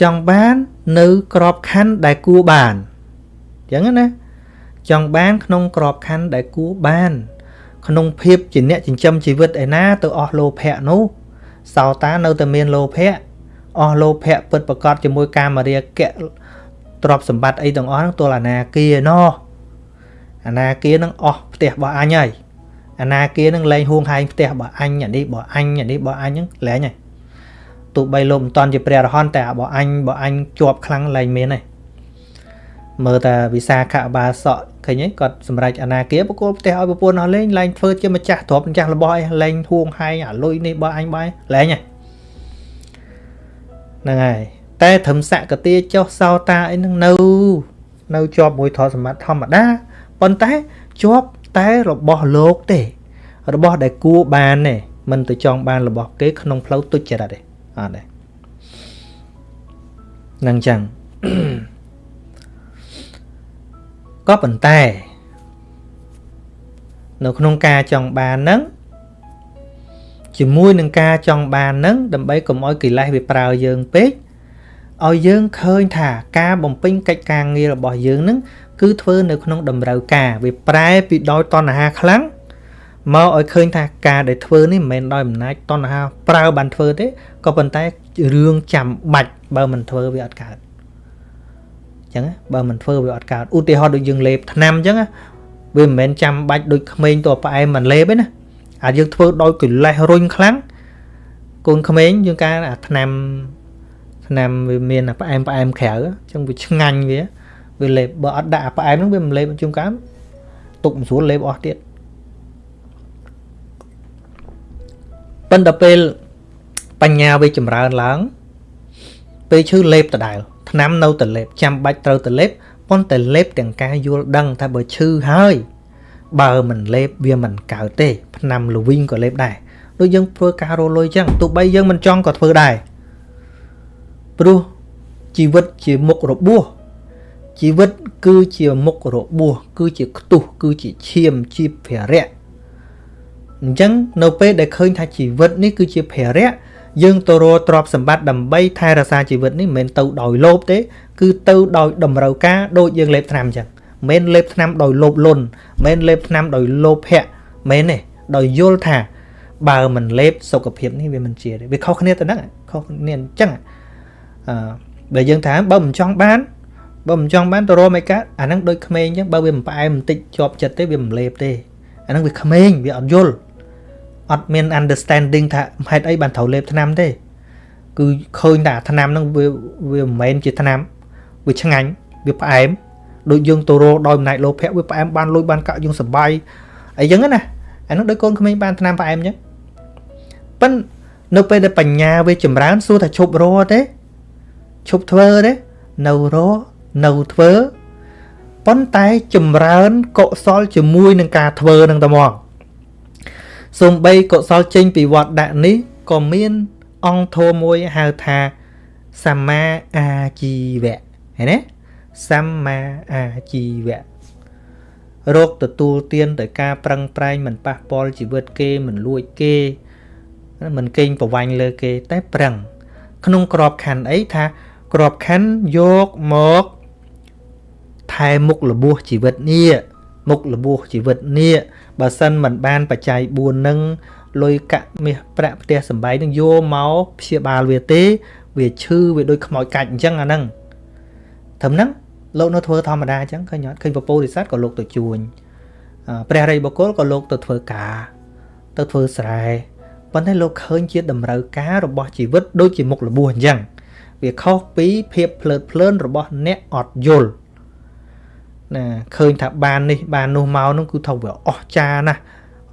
ចង់បាននៅក្របខ័ណ្ឌដែលគួរបានអញ្ចឹងណាចង់បានក្នុងក្របខ័ណ្ឌដែលគួរបាន ក្នុងភាពជាអ្នកចិញ្ចឹមជីវិតឯណាទៅអស់លោភៈនោះសោតានៅតែមានលោភៈអស់លោភៈពិតប្រកបជាមួយកាមរាគៈទ្រព្យសម្បត្តិអីទាំងអស់ហ្នឹងទល់អាណាគាណោះ អាណាគានឹងអស់ផ្ទះរបស់អញហើយអាណាគានឹងលែងហួងហែងផ្ទះរបស់អញអានេះរបស់អញអានេះរបស់អញហ្នឹងលែងហើយទោះបីលោកមិនតន់ជាព្រះរហន្តតែរបស់អញរបស់អញជាប់ខ្លាំងលែងមានហើយមើលតែវិសាខបាសកឃើញទេគាត់សម្រេចអនាគាបកគលផ្ទះឲ្យប្រពន្ធអស់លេងលែងធ្វើជាម្ចាស់ទ្រព្យម្ចាស់របស់ឯងលែងហួងហែងអាលុយនេះបើអញបាយលែងហ្នឹងហើយតែត្រឹមសកទាចុះសោតាអីហ្នឹងនៅ នៅជាប់មួយធម៌សម្បត្តិធម្មតា ប៉ុន្តែជាប់តែរបស់លោកទេ របស់ដែលគួរបានទេមិនទៅចង់បានរបស់គេក្នុងផ្លូវទុច្ចរិតទេអត់ទេនឹងចឹងក៏ប៉ុន្តែ នៅក្នុងការចង់បានហ្នឹងជាមួយនឹងការចង់បានហ្នឹងដើម្បីកុំឲ្យកិលេសវាប្រើយើងពេកឲ្យយើងឃើញថាការបំពេញកិច្ចការងាររបស់យើងនឹង គឺធ្វើនៅក្នុងតម្រូវការវាប្រែពីដោយតណ្ហាខ្លាំងមកឲ្យឃើញថាការដែលធ្វើនេះមិនមែនដោយអំណាចតណ្ហាប្រើបានធ្វើទេក៏ប៉ុន្តែរឿងចាំបាច់បើមិនធ្វើវាអត់កើតអញ្ចឹងបើមិនធ្វើវាអត់កើតឧទាហរណ៍ដូចយើងលេបថ្នាំអញ្ចឹងវាមិនមែនចាំបាច់ដូចក្មេងតផ្អែមមិនលេបទេណាអាចយើងធ្វើដោយកិលេសរុញខ្លាំងកូនក្មេងយើងការអាថ្នាំថ្នាំវាមានអាផ្អែមផ្អែមក្រៅអញ្ចឹងវាឆ្ងាញ់វា វាលេបបើអត់ដាក់អាផ្អែមហ្នឹងវាមិនលេបជុំកាមទុកមិនស្រួលលេបអស់ទៀតប៉ុន្តែពេលបញ្ញាវាចម្រើនឡើង ពេលឈឺលេបដដែលថ្នាំនៅតែលេបចាំបាច់ត្រូវតែលេបប៉ុន្តែលេបទាំងការយល់ដឹងថាបើឈឺហើយបើមិនលេបវាមិនកើតទេថ្នាំល្វីងក៏លេបដែរដូចយើងធ្វើការរលុយចឹងទោះបីយើងមិនចង់ក៏ធ្វើដែរព្រោះជីវិតជាមុខរបួស ជីវិតគឺជាមុខរបួសគឺជាខ្ទុះគឺជាឈាមជាភារៈអញ្ចឹងនៅពេលដែលឃើញថាជីវិតនេះគឺជាភារៈយើងទៅរកទ្រព្យសម្បត្តិដើម្បីថែរក្សាជីវិតនេះមិនមែនទៅដោយលោភទេ គឺទៅដោយតម្រូវការដូចយើងលេបថ្នាំអញ្ចឹងមិនមែនលេបថ្នាំដោយលោភលន់មិនមែនលេបថ្នាំដោយលោភៈមិនទេដោយយល់ថាបើមិនលេបសុខភាពនេះវាមិនជាទេវាខុសគ្នាទៅហ្នឹងខុសគ្នាអញ្ចឹងអឺបើយើងថាបើមិនចង់បាន បើមិនចង់បានទៅរកមិនកើតអាហ្នឹងដូចក្មេងអញ្ចឹងបើវាមិនផ្អែមបន្តិចជាប់ចិត្តទេវាមិនលេបទេអាហ្នឹងវាក្មេងវាអត់យល់អត់មាន understanding ថាហេតុអីបានត្រូវលេបថ្នាំទេ គឺឃើញតែថ្នាំហ្នឹងវាវាមិនមែនជាថ្នាំវាឆ្ងាញ់វាផ្អែមដូចយើងទៅរកដោយអំណាចលោភៈវាផ្អែមបានលុយបានកាក់យើងសបាយអីចឹងណាអានោះដូចកូនក្មេងបានថ្នាំផ្អែមចឹងប៉ិននៅពេលដែលបញ្ញាវាចម្រើនសួរថាឈប់រទេឈប់ធ្វើទេនៅរ នៅធ្វើប៉ុន្តែចម្រើនកុសលជាមួយនឹងការធ្វើនឹងតែមកសំបីកុសលចេញពីវត្តដាក់នេះក៏មានអង្គធម៌មួយហៅថាសម្មាអាជីវៈឃើញទេសម្មាអាជីវៈរកទទួលទានទៅការប្រឹងប្រែងមិនប៉ះពាល់ជីវិតគេមិនលួចគេមិនកេងប្រវាញ់លើគេតែប្រឹង ក្នុងក្របខ័ណ្ឌអីថាក្របខ័ណ្ឌយកមក ថែមុខលបួសជីវិតនេះមុខលបួសជីវិតនេះបើសិនមិនបានបច្ច័យ4នឹងលុយកាក់មាសប្រាក់ផ្ទះសំបែងនឹងយកមកព្យាបាលវាទេ វាឈឺវាដូចខ្មោចកាច់អញ្ចឹងអាហ្នឹងត្រឹមហ្នឹងលោកនៅធ្វើធម្មតាអញ្ចឹងឃើញអត់ឃើញពពោធិសត្វក៏លោកទៅជួញព្រះរិយបុគ្គលក៏លោកទៅធ្វើការ ទៅធ្វើស្រែប៉ុន្តែលោកឃើញជាតម្រូវការរបស់ជីវិតដូចជាមុខរបួសអញ្ចឹងវាខុសពីភាពភ្លើតភ្លើនរបស់អ្នកអត់យល់ ណាឃើញថាបាននេះបាននោះមកនោះគឺថាវាអស់ចាណាស់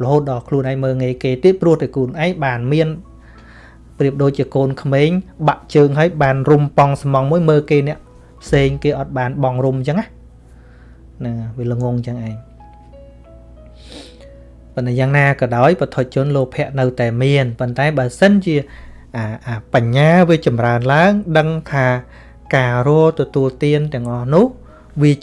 រហូតដល់ខ្លួនឯងមើងងាយគេទៀតព្រោះតែខ្លួនឯងបានមានប្រៀបដូចជាកូនក្មេងបាក់ជើងឲ្យបានរុំប៉ងស្មងមួយមើលគេអ្នកផ្សេងគេអត់បានបងរុំអញ្ចឹងណាណាវាល្ងងអញ្ចឹងឯងប៉ុន្តែយ៉ាងណាក៏ដោយបឋិជនលោភៈនៅតែមានប៉ុន្តែបើសិនជាអាអាបញ្ញាវាចម្រើនឡើង ដឹងថាការរទទួលទានទាំងអស់នោះវា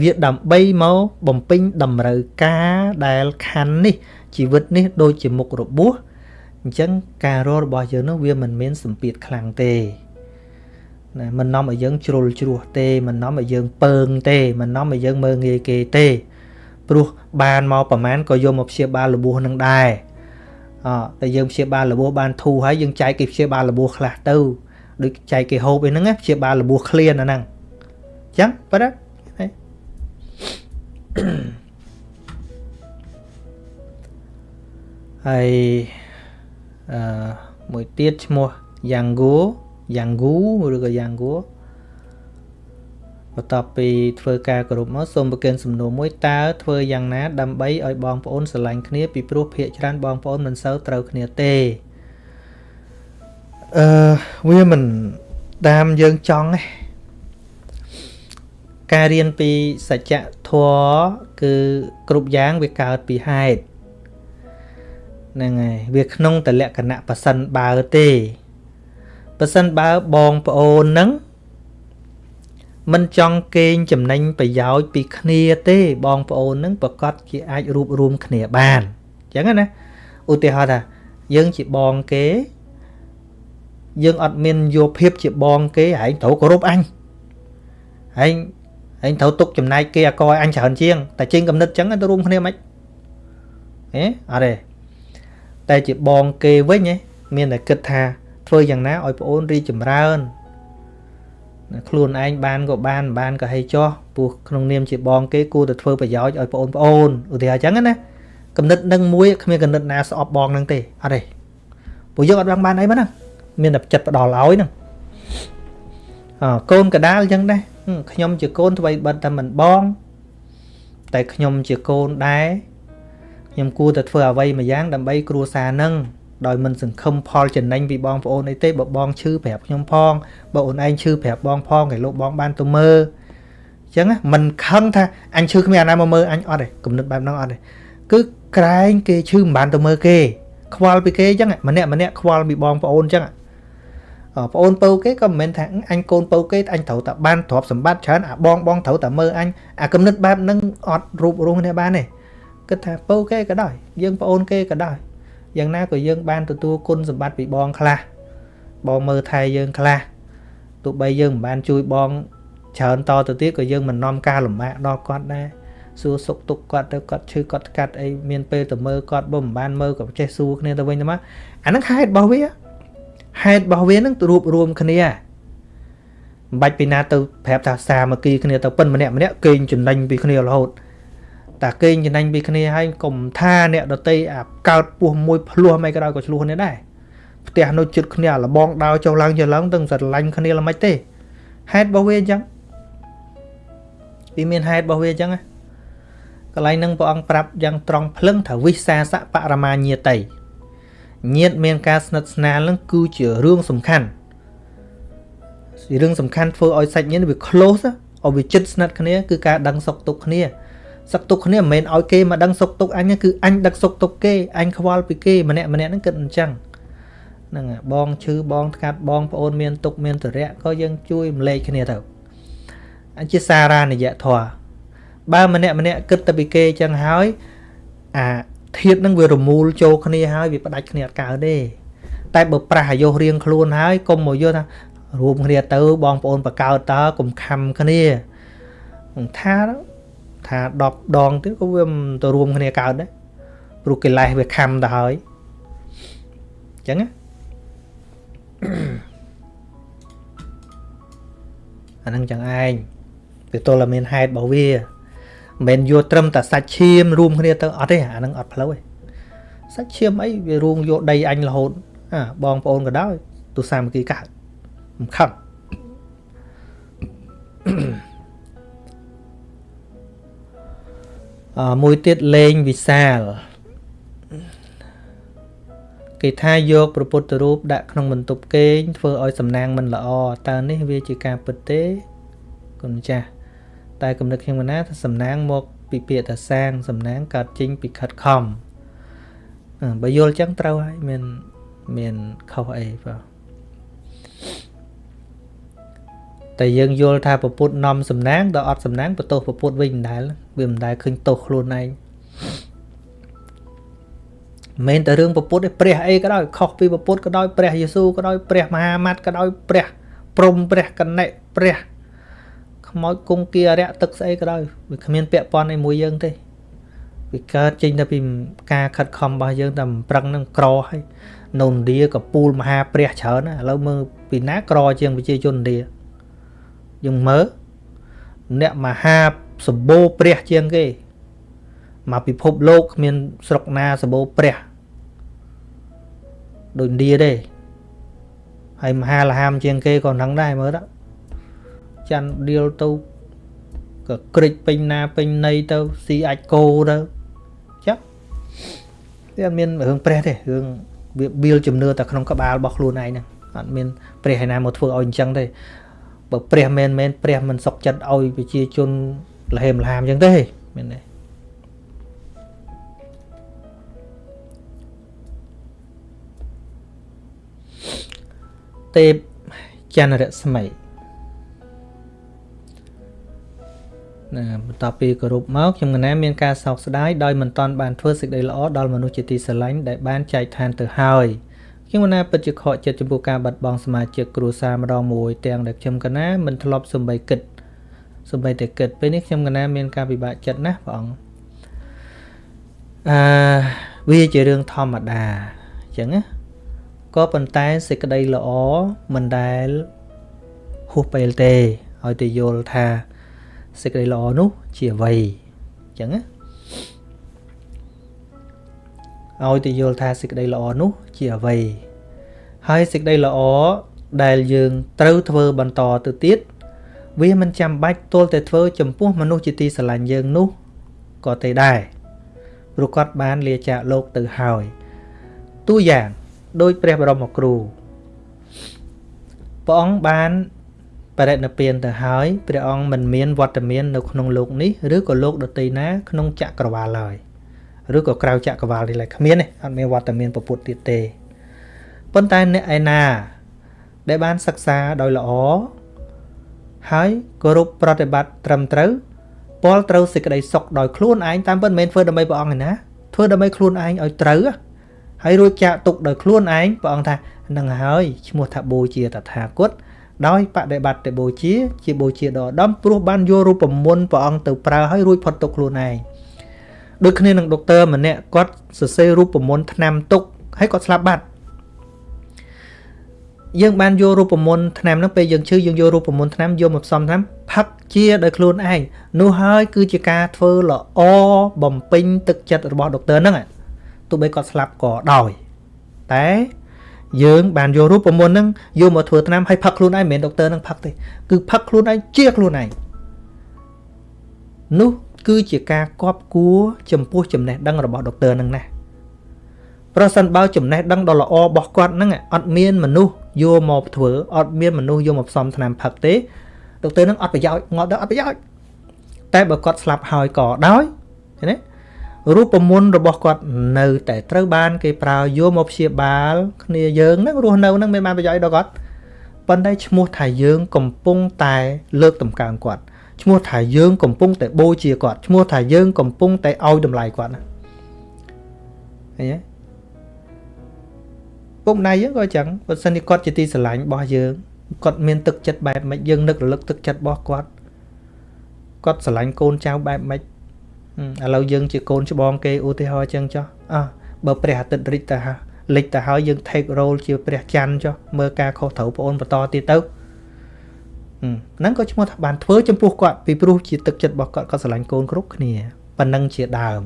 វាដើម្បីមកបំពេញតម្រូវការដែលខណ្ឌនេះជីវិតនេះដូចជាមុខរបួសអញ្ចឹងការររបស់យើងនោះវាមិនមានសម្ពាធខ្លាំងទេណាមិននាំឲ្យយើងជ្រុលជ្រោះទេមិននាំឲ្យយើងពើងទេមិននាំឲ្យយើងមើងងាយគេទេព្រោះបានមកប្រមាណក៏យកមកព្យាបាលរបួសនឹងដែរអតែយើងព្យាបាលរបួសបានធូរហើយយើងចែកគេព្យាបាលរបួសខ្លះទៅដូចចែកគេហូបអីហ្នឹងព្យាបាលរបួសឃ្លានអាហ្នឹងអញ្ចឹងប៉ះ ហើយអឺមួយទៀតឈ្មោះយ៉ាងហ្គូយ៉ាងហ្គូឬក៏យ៉ាងហ្គូបន្ទាប់ពីធ្វើការគ្រប់មកសូមប្រគិនសំណួរមួយតើធ្វើយ៉ាងណា ដើម្បីឲ្យបងប្អូនស្រឡាញ់គ្នាពីព្រោះភាកច្រើនបងប្អូនមិនសូវត្រូវគ្នាទេអឺវាមិនតាមយើងចង់ទេ ការរៀនពីសច្ចធម៌គឺគ្រប់យ៉ាងវាកើតពីហេតុហ្នឹងហើយវាក្នុងតលក្ខណៈប៉សិនបើទេប៉សិនបើបងប្អូនហ្នឹងមិនចង់កេងចំណេញប្រយោជន៍ពីគ្នាទេបងប្អូនហ្នឹងប្រកាសជាអាចរួបរวมគ្នាបានអញ្ចឹងណាឧទាហរណ៍ថាយើងជាបងគេយើងអត់មានយកភាពជាបងគេឯងត្រូវគោរពអញឯង ឯងត្រូវទុកចំណែកគេអកឲ្យអញច្រើនជាងតែចេញកំណត់ចឹងទៅរួមគ្នាមិនហេអត់ទេតែជាបងគេវិញហ៎មានតែគិតថាធ្វើយ៉ាងណាឲ្យប្អូនរីចម្រើនខ្លួនឯងបានក៏បានបានក៏ហីចោះព្រោះក្នុងនាមជាបងគេគួរតែធ្វើប្រយោជន៍ឲ្យបងប្អូនឧទាហរណ៍អញ្ចឹងណាកំណត់នឹងមួយគ្មានកំណត់ណាស្អប់បងនឹងទេអត់ទេព្រោះយើងអត់បានបានអីហ្នឹងមានតែចិត្តផ្ដល់ឲ្យហ្នឹងអកូនកដាលអញ្ចឹងដែរ ខ្ញុំជាកូនអ្វីបិទតែមិនបង តែខ្ញុំជាកូនដែរខ្ញុំគួរតែធ្វើអ្វីមួយយ៉ាងដើម្បីគ្រួសារនឹងដោយមិនសង្ឃឹមផលចំណេញពីបងប្អូនអីទេបើបងឈឺប្រាប់ខ្ញុំផងបើអូនឯងឈឺប្រាប់បងផងគេលោកបងបានទៅមើលអញ្ចឹងមិនខឹងថាអញឈឺគ្មានអាណាមកមើលអញអត់ទេគំនិតបែបហ្នឹងអត់ទេគឺក្រែងគេឈឺមិនបានទៅមើលគេ ខ្វល់ពីគេអញ្ចឹងម្នាក់ម្នាក់ខ្វល់ពីបងប្អូនអញ្ចឹង ប្អូនពៅគេក៏មិនមែនថាអញកូនពៅគេអញត្រូវតែបានទ្រព្យសម្បត្តិច្រើនអាបងបងត្រូវតែមើលអញអាគំនិតបែបហ្នឹងអត់រូបរស់នេះបានទេគិតថាពៅគេក៏ដោយយើងប្អូនគេក៏ដោយយ៉ាងណាក៏យើងបានទទួលគុណសម្បត្តិពីបងខ្លះបងមើលថែយើងខ្លះទោះបីយើងមិនបានជួយបងច្រើនតទៅទៀតក៏យើងមិននាំការលំបាកដល់គាត់ដែរសួរសុខទុក្ខគាត់ទៅគាត់ឈឺគាត់កាត់អីមានពេលទៅមើលគាត់បើមិនបានមើលក៏ចេះសួរគ្នាទៅវិញទៅមកអាហ្នឹងហេតុរបស់វា ហេតុរបស់វានឹងរួបរวมគ្នាមិនបាច់ពីណាទៅប្រាប់ថាសាមគ្គីគ្នាទៅប៉ិនម្នាក់ម្នាក់កេងចំណេញពីគ្នារហូតតាកេងចំណេញពីគ្នាហើយកុំថាអ្នកដតីអាកើតពោះមួយភ្លោះមិនក៏ដោយក៏ឆ្លោះគ្នាដែរផ្ទះនៅជិតគ្នាលបងដោចុះឡើងចុះឡើងទាំងស្រឡាញ់គ្នាល្មិចទេហេតុរបស់វាអញ្ចឹងវាមានហេតុរបស់វាអញ្ចឹងកន្លែងហ្នឹងព្រះអង្គប្រាប់យ៉ាងត្រង់ភ្លឹងថាវិសាសបរមាញាតិ ញាតមានការស្និទ្ធស្នាលនឹងគឺជារឿងសំខាន់រឿងសំខាន់ធ្វើឲ្យសាច់ញាតិវា close ឲ្យវាជិតស្និទ្ធគ្នាគឺការដឹងសុខទុក្ខគ្នាសុខទុក្ខគ្នាមិនមែនឲ្យគេមកដឹងសុខទុក្ខអញគឺអញដឹកសុខទុក្ខគេអញខ្វល់ពីគេម្នាក់ម្នាក់ហ្នឹងគិតអញ្ចឹងហ្នឹងបងឈឺបងថ្កាត់បងប្អូនមានទុក្ខមានទរៈក៏យើងជួយរំលែកគ្នាទៅអញ្ជាសារានិយធម៌បើម្នាក់ម្នាក់គិតតែពីគេអញ្ចឹងហើយអា ធាតនឹងវារមូលចូលគ្នាហើយវាផ្ដាច់គ្នាអត់កើតទេតែបើប្រះអាយុរៀងខ្លួនហើយកុំមកយកថារួមគ្នាទៅបងប្អូនបកើតតើកុំខំគ្នាថាថា10ដងទៀតក៏វាមិនទៅរួមគ្នាកើតដែរព្រោះកិលេសវាខំទៅហើយអញ្ចឹងណាអាហ្នឹងចឹងឯងវាទល់តែមានហេតុរបស់វា មិនមែនយកត្រឹមតែសាច់ឈាមរួមគ្នាទៅអត់ទេអាហ្នឹងអត់ផ្លូវទេសាច់ឈាមអីវារួមយកដីអញរហូតអាបងប្អូនក៏ដោយទូសាមគ្គីកើតមិនខឹងអឺមួយទៀតលេងវិសាលគេថាយកព្រះពុទ្ធរូបដាក់ក្នុងបន្ទប់គេងធ្វើឲ្យសំណាងមិនល្អតើនេះវាជាការពិតទេគុណចាស់ តែគំនិតខ្ញុំណាថាសំណាងមកពីពាក្យថាសាងសំណាងកើតចេញពីខិតខំបើយល់ចឹងត្រូវហើយមានមានខុសអីបាទតែយើងយល់ថាពពុទ្ធនាំសំណាងដល់អត់សំណាងបន្ទោសពពុទ្ធវិញមិនដែលវាមិនដែលឃើញទោសខ្លួនឯងមិនតែរឿងពពុទ្ធទេព្រះអីក៏ដោយខុសពីពពុទ្ធក៏ដោយព្រះយេស៊ូក៏ដោយព្រះមហាម៉ាត់ក៏ដោយព្រះព្រំព្រះកណិព្រះ ខ្មោចគង្គគារៈទឹកស្អីក៏ដោយវាគ្មានពាក់ព័ន្ធអីមួយយើងទេវាកើតចេញតែពីការខិតខំរបស់យើងតែប្រឹងនឹងក្រហើយនៅឥណ្ឌាក៏ពូលមហាព្រះច្រើនណាឥឡូវមើលពីណាក្រជាងប្រជាជនឥណ្ឌាយើងមើលអ្នកមហាសម្បូរព្រះជាងគេមកពិភពលោកគ្មានស្រុកណាសម្បូរព្រះដូចឥណ្ឌាទេហើយមហាលហាមជាងគេក៏ហ្នឹងដែរមើលទៅ ច័ន្ទដៀលទៅក៏ក្រិចពេញណាពេញណីទៅស៊ីអាចគោទៅចាវាអត់មានរឿងព្រះទេរឿងវាបៀលជំនឿតែក្នុងក្បាលរបស់ខ្លួនឯងហ្នឹងអត់មានព្រះឯណាមកធ្វើឲ្យអញ្ចឹងទេបើព្រះមែនមែនព្រះមិនសុខចិត្តឲ្យប្រជាជនលហេមលហាមអញ្ចឹងទេមែនទេទេពចន្ទរស្មី ណាបន្ទាប់ពីគោរពមកខ្ញុំកណាមានការសោកស្ដាយដោយមិនតាន់បានធ្វើសេចក្តីល្អដល់មនុស្សជាទីស្រឡាញ់ដែលបានចែកឋានទៅហើយខ្ញុំខ្ញុំកណាពិតជាខកចិត្តចំពោះការបាត់បង់សមាជិកគ្រួសារម្ដងមួយទាំងដែលខ្ញុំកណាមិនធ្លាប់សំបីគិតសំបីតែគិតពេលនេះខ្ញុំកណាមានការពិបាកចិត្តណាស់ព្រះអង្គអឺវាជារឿងធម្មតាអញ្ចឹងណាក៏ប៉ុន្តែសេចក្តីល្អមិនដែលហួសពេលទេឲ្យតែយល់ថា សេចក្តីល្អនោះជាអ្វីអញ្ចឹងណាឲ្យតែយល់ថាសេចក្តីល្អនោះជាអ្វីហើយសេចក្តីល្អដែលយើងត្រូវធ្វើបន្តទៅទៀតវាមិនចាំបាច់ទល់តែធ្វើចំពោះមនុស្សជាទីស្រឡាញ់យើងនោះក៏ទេដែរព្រោះគាត់បានលាចាកលោកទៅហើយតួយ៉ាងដោយព្រះបរមគ្រូព្រះអង្គបាន បរិណិព្វានទៅហើយព្រះអង្គមិនមានវត្តមាននៅក្នុងលោកនេះឬក៏លោកដទៃណាក្នុងចក្រវាលឡើយឬក៏ក្រៅចក្រវាលនេះឡើយគ្មានទេអត់មានវត្តមានពពុទ្ធទៀតទេប៉ុន្តែអ្នកឯណា ដែលបានសិក្សាដោយល្អហើយគោរពប្រតិបត្តិត្រឹមត្រូវពលត្រូវសេចក្តីសុខដោយខ្លួនឯងតាមពិតមិនមែនធ្វើដើម្បីព្រះអង្គឯណាធ្វើដើម្បីខ្លួនឯងឲ្យត្រូវហើយរួចចាក់ទុកដោយខ្លួនឯងព្រះអង្គថានឹងហើយឈ្មោះថាបូជាតថាគត ដោយបដិបត្តិបូជាជាបូជាដ៏ឧត្តមព្រោះបានយករូបមន្តព្រះអង្គទៅប្រើឲ្យរួចផុតទុកខ្លួនឯងដូចគ្នានឹងដុកទ័រម្នាក់គាត់សរសេររូបមន្តថ្នាំទុកហើយគាត់ស្លាប់បាត់យើងបានយករូបមន្តថ្នាំហ្នឹងពេលយើងឈឺយើងយករូបមន្តថ្នាំយកមកផ្សំថ្នាំផឹកជាដោយខ្លួនឯងនោះហើយគឺជាការធ្វើល្អបំពេញទឹកចិត្តរបស់ដុកទ័រហ្នឹងទោះបីគាត់ស្លាប់ក៏ដោយតែ យើងបានយករូបមន្តហ្នឹងយកមកធ្វើថ្នាំហើយផឹកខ្លួនឯងមិនមែនដុកទ័រហ្នឹងផឹកទេគឺផឹកខ្លួនឯងជាខ្លួនឯងនោះគឺជាការគប់គួរចំពោះចំណេះដឹងរបស់ដុកទ័រហ្នឹងណាប្រសិនបើចំណេះដឹងដ៏ល្អរបស់គាត់ហ្នឹងអត់មានមនុស្សយកមកធ្វើអត់មានមនុស្សយកមកផ្សំថ្នាំផឹកទេដុកទ័រហ្នឹងអត់ប្រយោជន៍ងត់ទៅអត់ប្រយោជន៍តែបើគាត់ស្លាប់ហើយក៏ដោយឃើញទេ រូបមន្តរបស់គាត់នៅតែត្រូវបាន គេប្រើយកមកព្យាបាល គ្នាយើងហ្នឹងរស់នៅហ្នឹងមានបានប្រយោជន៍ដល់គាត់ប៉ុន្តែឈ្មោះថាយើងកំពុងតែ លើកតម្កើងគាត់ឈ្មោះថាយើងកំពុងតែបូជាគាត់ឈ្មោះថាយើងកំពុងតែឲ្យតម្លៃគាត់ណាឃើញទេពុកម្ដាយយើងក៏អញ្ចឹងបើសិនជាគាត់ជាទីស្រឡាញ់របស់យើងគាត់មានទឹកចិត្តបែបម៉េចយើងនឹករលឹកទឹកចិត្តរបស់គាត់គាត់ស្រឡាញ់កូនចៅបែបម៉េច ឥឡូវយើងជាកូនច្បងគេឧទាហរណ៍អញ្ចឹងចុះអើបើព្រះអាទិត្យរិចទៅលិចទៅហើយយើង take role ជាព្រះច័ន្ទចុះមើលការខុសត្រូវបងអូនបន្តទៀតទៅហ្នឹងក៏ឈ្មោះថាបានធ្វើចំពោះគាត់ពីព្រោះជាទឹកចិត្តរបស់គាត់គាត់ស្រឡាញ់កូនគ្រប់គ្នាប៉ុណ្ណឹងជាដើម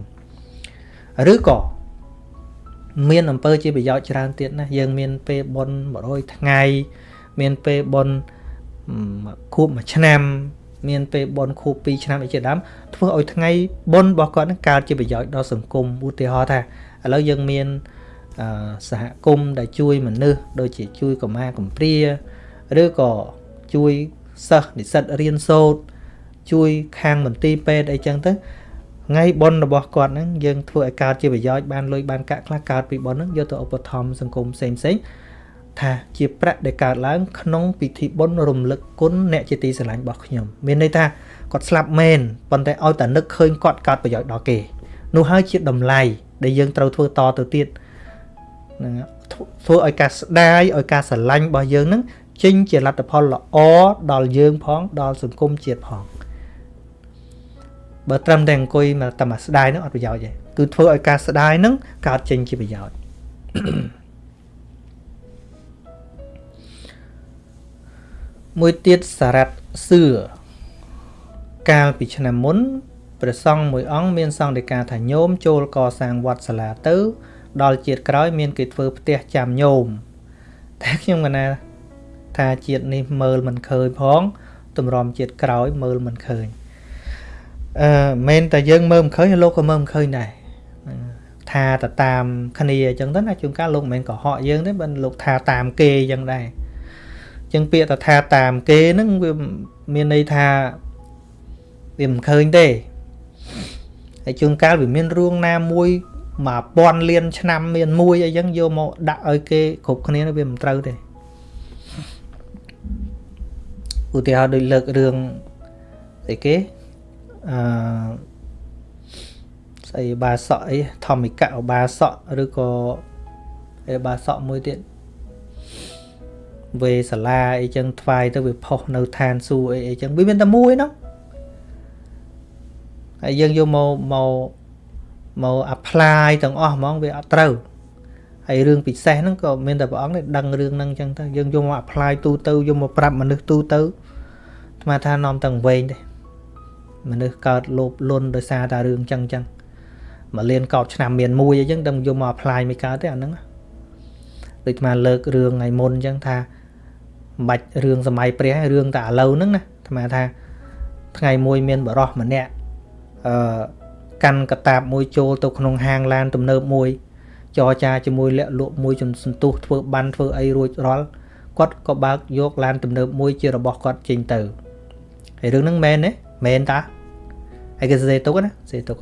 ឬក៏មានអំពើជាប្រយោជន៍ច្រើនទៀតណាយើងមានពេលបុណ្យ100ថ្ងៃមានពេលបុណ្យខួប1ឆ្នាំ មានពេលបុណ្យខួប2ឆ្នាំអីជាដើមធ្វើឲ្យថ្ងៃបុណ្យរបស់គាត់នឹងកើតជាប្រយោជន៍ដល់សង្គមឧទាហរណ៍ថាឥឡូវយើងមានសហគមន៍ដែលជួយមនុស្សដូចជាជួយកុមារកំព្រាឬក៏ជួយសិស្សនិស្សិតរៀនសូត្រជួយខាងមន្ទីរពេទ្យអីចឹងទៅថ្ងៃបុណ្យរបស់គាត់ហ្នឹងយើងធ្វើឲ្យកើតជាប្រយោជន៍បានលុយបានកាក់ខ្លះកើតពីបុណ្យហ្នឹងយកទៅឧបត្ថម្ភសង្គមផ្សេងផ្សេង ថាជាប្រាក់ដែលកើតឡើងក្នុងពិធីបុណ្យរំលឹកគុណអ្នកជាទីស្រឡាញ់របស់ខ្ញុំមានន័យថាគាត់ស្លាប់មែនប៉ុន្តែឲ្យតែនឹកឃើញគាត់កើតប្រយោជន៍ដល់គេនោះហើយជាតម្លៃដែលយើងត្រូវធ្វើតទៅទៀតហ្នឹងធ្វើឲ្យការស្ដាយឲ្យការស្រឡាញ់របស់យើងហ្នឹងចេញជាលទ្ធផលល្អដល់យើងផងដល់សង្គមជាតិផងបើត្រឹមតែអង្គុយមកតែមកស្ដាយហ្នឹងអត់ប្រយោជន៍ទេគឺធ្វើឲ្យការស្ដាយហ្នឹងកើតចេញជាប្រយោជន៍ មួយទៀតសារ៉ាត់សឿកាលពីឆ្នាំមុនព្រះសង្ឃមួយអង្គមានសង្ឃដីកាថាញោមចូលកសាងវត្តសាលាទៅ ដល់ជាតិក្រោយមានគេធ្វើផ្ទះចាំញោមតែខ្ញុំកណាថាជាតិនេះមើលមិនឃើញផងតម្រាំជាតិក្រោយមើលមិនឃើញអឺមិនតែយើងមើលមិនឃើញលោកក៏មើលមិនឃើញដែរថាទៅតាមគ្នាអញ្ចឹងទៅណាជួនកាលលោកមិនមែនកុហកយើងទេបើលោកថាតាមគេអញ្ចឹងដែរអញ្ចឹងពាក្យទៅថាតាមគេហ្នឹងវាមានន័យថាវាមិនឃើញទេហើយជួនកាលវាមានរឿងណាមួយ1000លានឆ្នាំមានមួយអីចឹងយកមកដាក់ឲ្យគេគ្រប់គ្នាវាមិនត្រូវទេឧទាហរណ៍ដូចលើករឿងស្អីគេអឺស្អីបាសក់អីធម្មិកៈបាសក់ឬក៏អីបាសក់មួយទៀត វេសាលាអីចឹងថ្វាយទៅវាផុសនៅឋានសួគ៌អីអីចឹងវាមានតែមួយហ្នឹងហើយយើងយកមកមកមក apply ទាំងអស់ហ្មងវាអត់ត្រូវហើយរឿងពិសេសហ្នឹងក៏មានតែព្រះអង្គនេះដឹងរឿងហ្នឹងចឹងទៅយើងយកមក apply ទូទៅយកមកប្រាប់មនុស្សទូទៅស្មាថានាំទាំងវែងទេមនុស្សកើតលោភលន់ដោយសារតែរឿងចឹងចឹងមកលៀនកោតឆ្នាំមានមួយអីចឹងដឹងយកមក apply មិនកើតទេអាហ្នឹងដូចស្មាលើករឿងថ្ងៃមុនចឹងថាមិន បាច់រឿងសម័យព្រះរឿងតែឥឡូវហ្នឹងណាស្មាថាថ្ងៃមួយមានបរោះម្នាក់អឺកាន់កតាបមួយចូលទៅក្នុងហាងឡានទំនើបមួយចរចាជាមួយលាក់លក់មួយចំសន្ទុះធ្វើបានធ្វើអីរួចរាល់គាត់ក៏បើកយកឡានទំនើបមួយជារបស់គាត់ចេញទៅហើយរឿងហ្នឹងមែនទេមែនតាហើយគេសេទុកណាសេទុក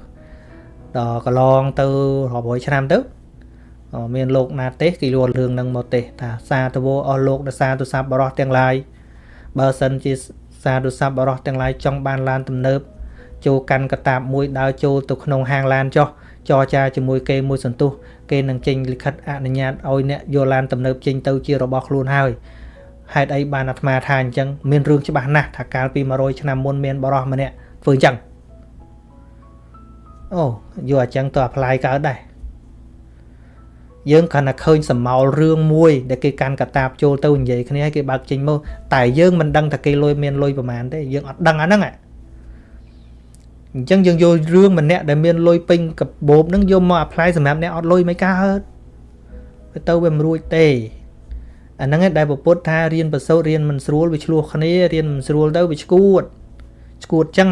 ដល់កន្លងទៅរាប់រយឆ្នាំទៅ មានលោកណាទេសគេយល់រឿងហ្នឹងមកទេសថាសាទវអស់លោកដោយសារទូរស័ព្ទបរោះទាំងឡាយបើសិនជាសាទូរស័ព្ទបរោះទាំងឡាយចង់បានឡានទំនើបចូលកាន់កតាបមួយដើរចូលទៅក្នុងហាងឡានចុះចរចាជាមួយគេមួយសន្ទុះគេនឹងចេញលិខិតអនុញ្ញាតឲ្យអ្នកយកឡានទំនើបចេញទៅជារបស់ខ្លួនហើយហេតុអីបានអាត្មាថាអញ្ចឹងមានរឿងច្បាស់ណាស់ថាកាលពី100ឆ្នាំមុនមានបរិសម្នាក់ធ្វើអញ្ចឹងអូយកអញ្ចឹងទៅ apply កើតដែរ យើងគ្រាន់តែឃើញសមោលរឿងមួយដែលគេកាន់កតាបចូលទៅនិយាយគ្នាឲ្យគេបើកចេញមកតែយើងមិនដឹងថាគេលុយមានលុយប្រមាណទេយើងអត់ដឹងអាហ្នឹងអញ្ចឹងយើងយករឿងម្នាក់ដែលមានលុយពេញកាបូបហ្នឹងយកមក apply សម្រាប់អ្នកអត់លុយមិនកើតទៅវាមិនរួចទេអាហ្នឹងឯងដែលពពុទ្ធថារៀនប្រសូតរៀនមិនស្រួលវាឆ្លោះគ្នារៀនមិនស្រួលទៅវាឈួតឈួតចឹង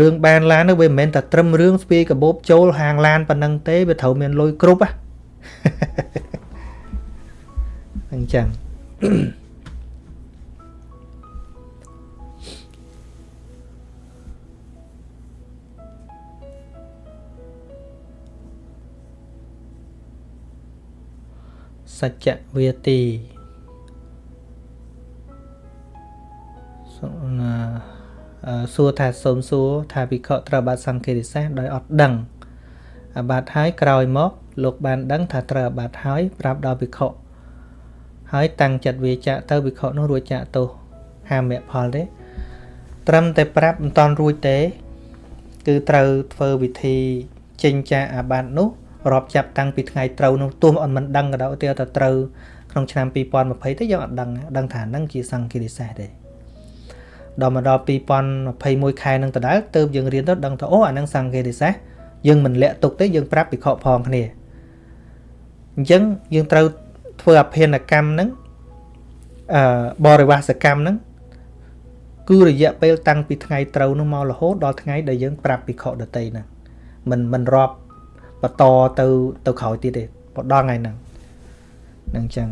រឿងបានឡាននោះវាមិនមែនតែត្រឹមរឿងស្ពាយកបោបចូលហាងឡានប៉ុណ្ណឹងទេវាត្រូវមានលុយគ្រប់ហ៎អញ្ចឹងសច្ចវាទីសួ រថាសូមសួរថាភិក្ខុត្រូវបាត់សង្ឃេរិសាសដោយអត់ដឹងអាបាតហើយក្រោយមក លោកបានដឹងថាត្រូវអាបាតហើយប្រាប់ដល់ភិក្ខុហើយតាំងចិត្តវាចាក់ទៅភិក្ខុនោះរួចចាក់ទោសហាមៈផលទេត្រឹមតែប្រាប់មិនតន់រួចទេ គឺត្រូវធ្វើវិធីចេញចាកអាបាតនោះរាប់ចាប់តាំងពីថ្ងៃត្រូវនោះទោះអត់មិនដឹងក៏ដោយទៅតែត្រូវក្នុងឆ្នាំ2020ទេយើងអត់ដឹងដឹងថាហ្នឹងជាសង្ឃារិសេសទេ ដល់មកដល់2021ខែនឹងដដែលទៅយើងរៀនទៅដឹងថាអូអាហ្នឹងសង្ឃារិសេសយើងមិនលាក់ទុកទេយើងប្រាប់ពិខុផងគ្នាអញ្ចឹងយើងត្រូវធ្វើអភិនកម្មហ្នឹងអឺបរិវាសកម្មហ្នឹងគឺរយៈពេលតាំងពីថ្ងៃត្រូវនោះមករហូតដល់ថ្ងៃដែលយើងប្រាប់ពិខុដតីហ្នឹងមិនមិនរាប់បន្តទៅទៅក្រោយទៀតទេបដល់ថ្ងៃហ្នឹងនឹងអញ្ចឹង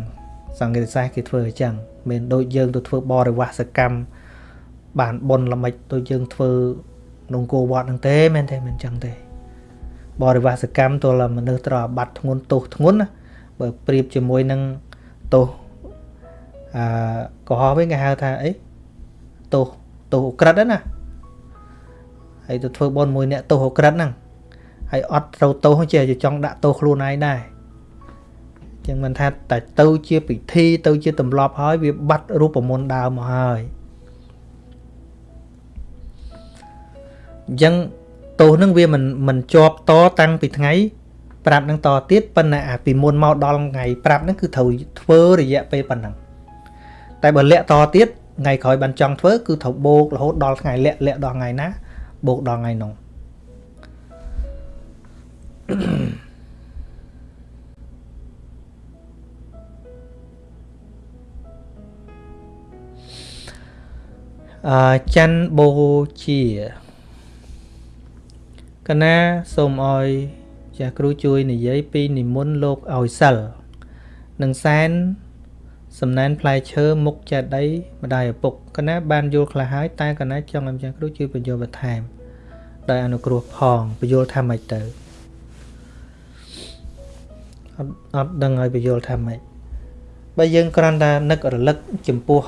សង្ឃេតសាស្ត្រគេធ្វើអញ្ចឹងមិនដូចយើងទៅធ្វើបរិវាសកម្ម បានបុណ្យល្មិចដូចយើងធ្វើក្នុងគោវត្តហ្នឹងទេមែនទេមិនអញ្ចឹងទេបរិវាសកម្មទល់មនុស្សត្រូវអាបត្តិធ្ងន់ទោសធ្ងន់ណាបើប្រៀបជាមួយនឹងទោសអឺកុហកវិញគេហៅថាអីទោសទោសអក្រិតណាហើយទៅធ្វើបុណ្យមួយអ្នកទោសអក្រិតហ្នឹងហើយអត់ត្រូវទោសជាចង់ដាក់ទោសខ្លួនឯងដែរចឹងមិនថាតែទៅជាពិធីទៅជាទម្លាប់ហើយវាបាត់រូបមន្តដើមមកហើយ អញ្ចឹងទោសនឹងវាមិនមិនជាប់តតាំងពីថ្ងៃប្រាប់នឹងតទៀតប៉ុន្តែអាពីមុនមកដល់ថ្ងៃប្រាប់នឹងគឺត្រូវធ្វើរយៈពេលប៉ុណ្ណឹងតែបើលាក់តទៀតថ្ងៃក្រោយបានចង់ធ្វើគឺត្រូវបូករហូតដល់ថ្ងៃលាក់លាក់ដល់ថ្ងៃណាបូកដល់ថ្ងៃនោះអឺច័ន្ទបូជា កណាសូមអោយចាស់គ្រូជួយនិយាយពីនិមន្តលោកឲ្យសិលនឹងសែនសំណែនផ្លែឈើមុខចេតីម្ដាយឪពុកកណាបានយល់ខ្លះហើយតែកណាចង់ឲ្យចាស់គ្រូជួយបញ្យល់បន្ថែមដោយអនុគ្រោះផងបញ្យល់ថាម៉េចទៅអត់អត់ដឹងឲ្យបញ្យល់ថាម៉េចបើយើងគ្រាន់តែនឹករលឹកចំពោះ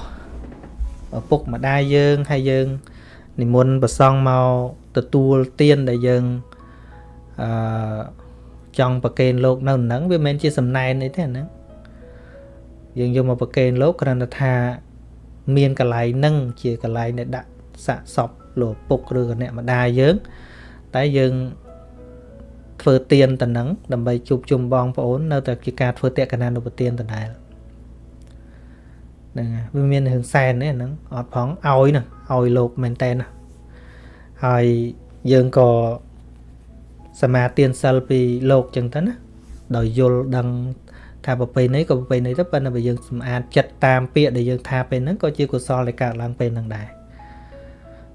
ឪពុកម្ដាយយើងហើយយើង និមន្តប្រសង់មកទទួលទានដែលយើងអឺចង់ប្រកេនលោកនៅហ្នឹងវាមិនមែនជាសំណែនអីទេហ្នឹងយើងយកមកប្រកេនលោកគ្រាន់តែថា មានកន្លែងហ្នឹងជាកន្លែងដែលដាក់សាកសពលោកពុកឬក៏អ្នកម្ដាយយើង តែយើងធ្វើទៀនតំណឹងដើម្បីជួបជុំបងប្អូននៅតែជាការធ្វើតេកណានុប្រទានដដែលហ្នឹងហើយវាមានរឿងសែននេះហ្នឹងអត់ផងឲ្យណា ឲ្យលោកមែនតែនណាហើយយើងក៏សមាទានសិលពីលោកចឹងទៅណាដោយយល់ដឹងថាប្រពៃណីក៏ប្រពៃណីទៅប៉ុន្តែបើយើងសម្អាតចិត្តតាមពាក្យដែលយើងថាពេលហ្នឹងក៏ជាកុសលដែលកើតឡើងពេលហ្នឹងដែរ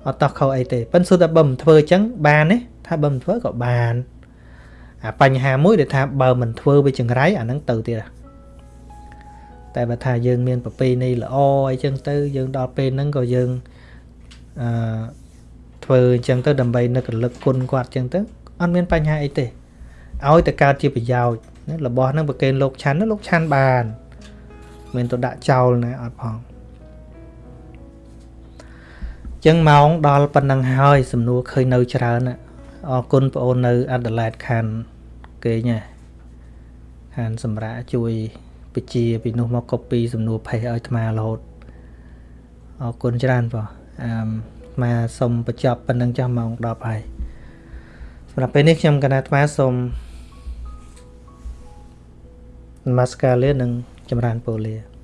អត់តោះខុសអីទេប៉ុន្តែសុទ្ធតែបើមិនធ្វើអញ្ចឹងបានទេថាបើមិនធ្វើក៏បានអាបញ្ហាមួយដែលថាបើមិនធ្វើវាចង្រៃអាហ្នឹងទៅទៀតតែបើថាយើងមានប្រពៃណីល្អអីចឹងទៅយើងដល់ពេលហ្នឹងក៏យើង អឺធ្វើអញ្ចឹងទៅដើម្បីនឹករលឹកគុណគាត់អញ្ចឹងទៅអត់មានបញ្ហាអីទេឲ្យតែកើតជាប្រយោជន៍ណារបស់ហ្នឹងប្រកេនលោកឆាន់លោកឆាន់បានមិនទៅដាក់ចោលណាអត់ផងចឹងម៉ោងដល់ប៉ុណ្ណឹងហើយសំណួរឃើញនៅច្រើនអរគុណបងអូននៅអាដាលេដខានគេញ៉ាខានសម្រាប់ជួយពជាពីនោះមក copy សំណួរផេះឲ្យអាត្មារហូតអរគុណច្រើនបង អឺអាសូមបញ្ចប់ប៉ុណ្្នឹងចាស់ម៉ោង10ហើយសម្រាប់ពេលនេះខ្ញុំកណាអាត្មាសូមនមស្ការលានិងចម្រើនពរលា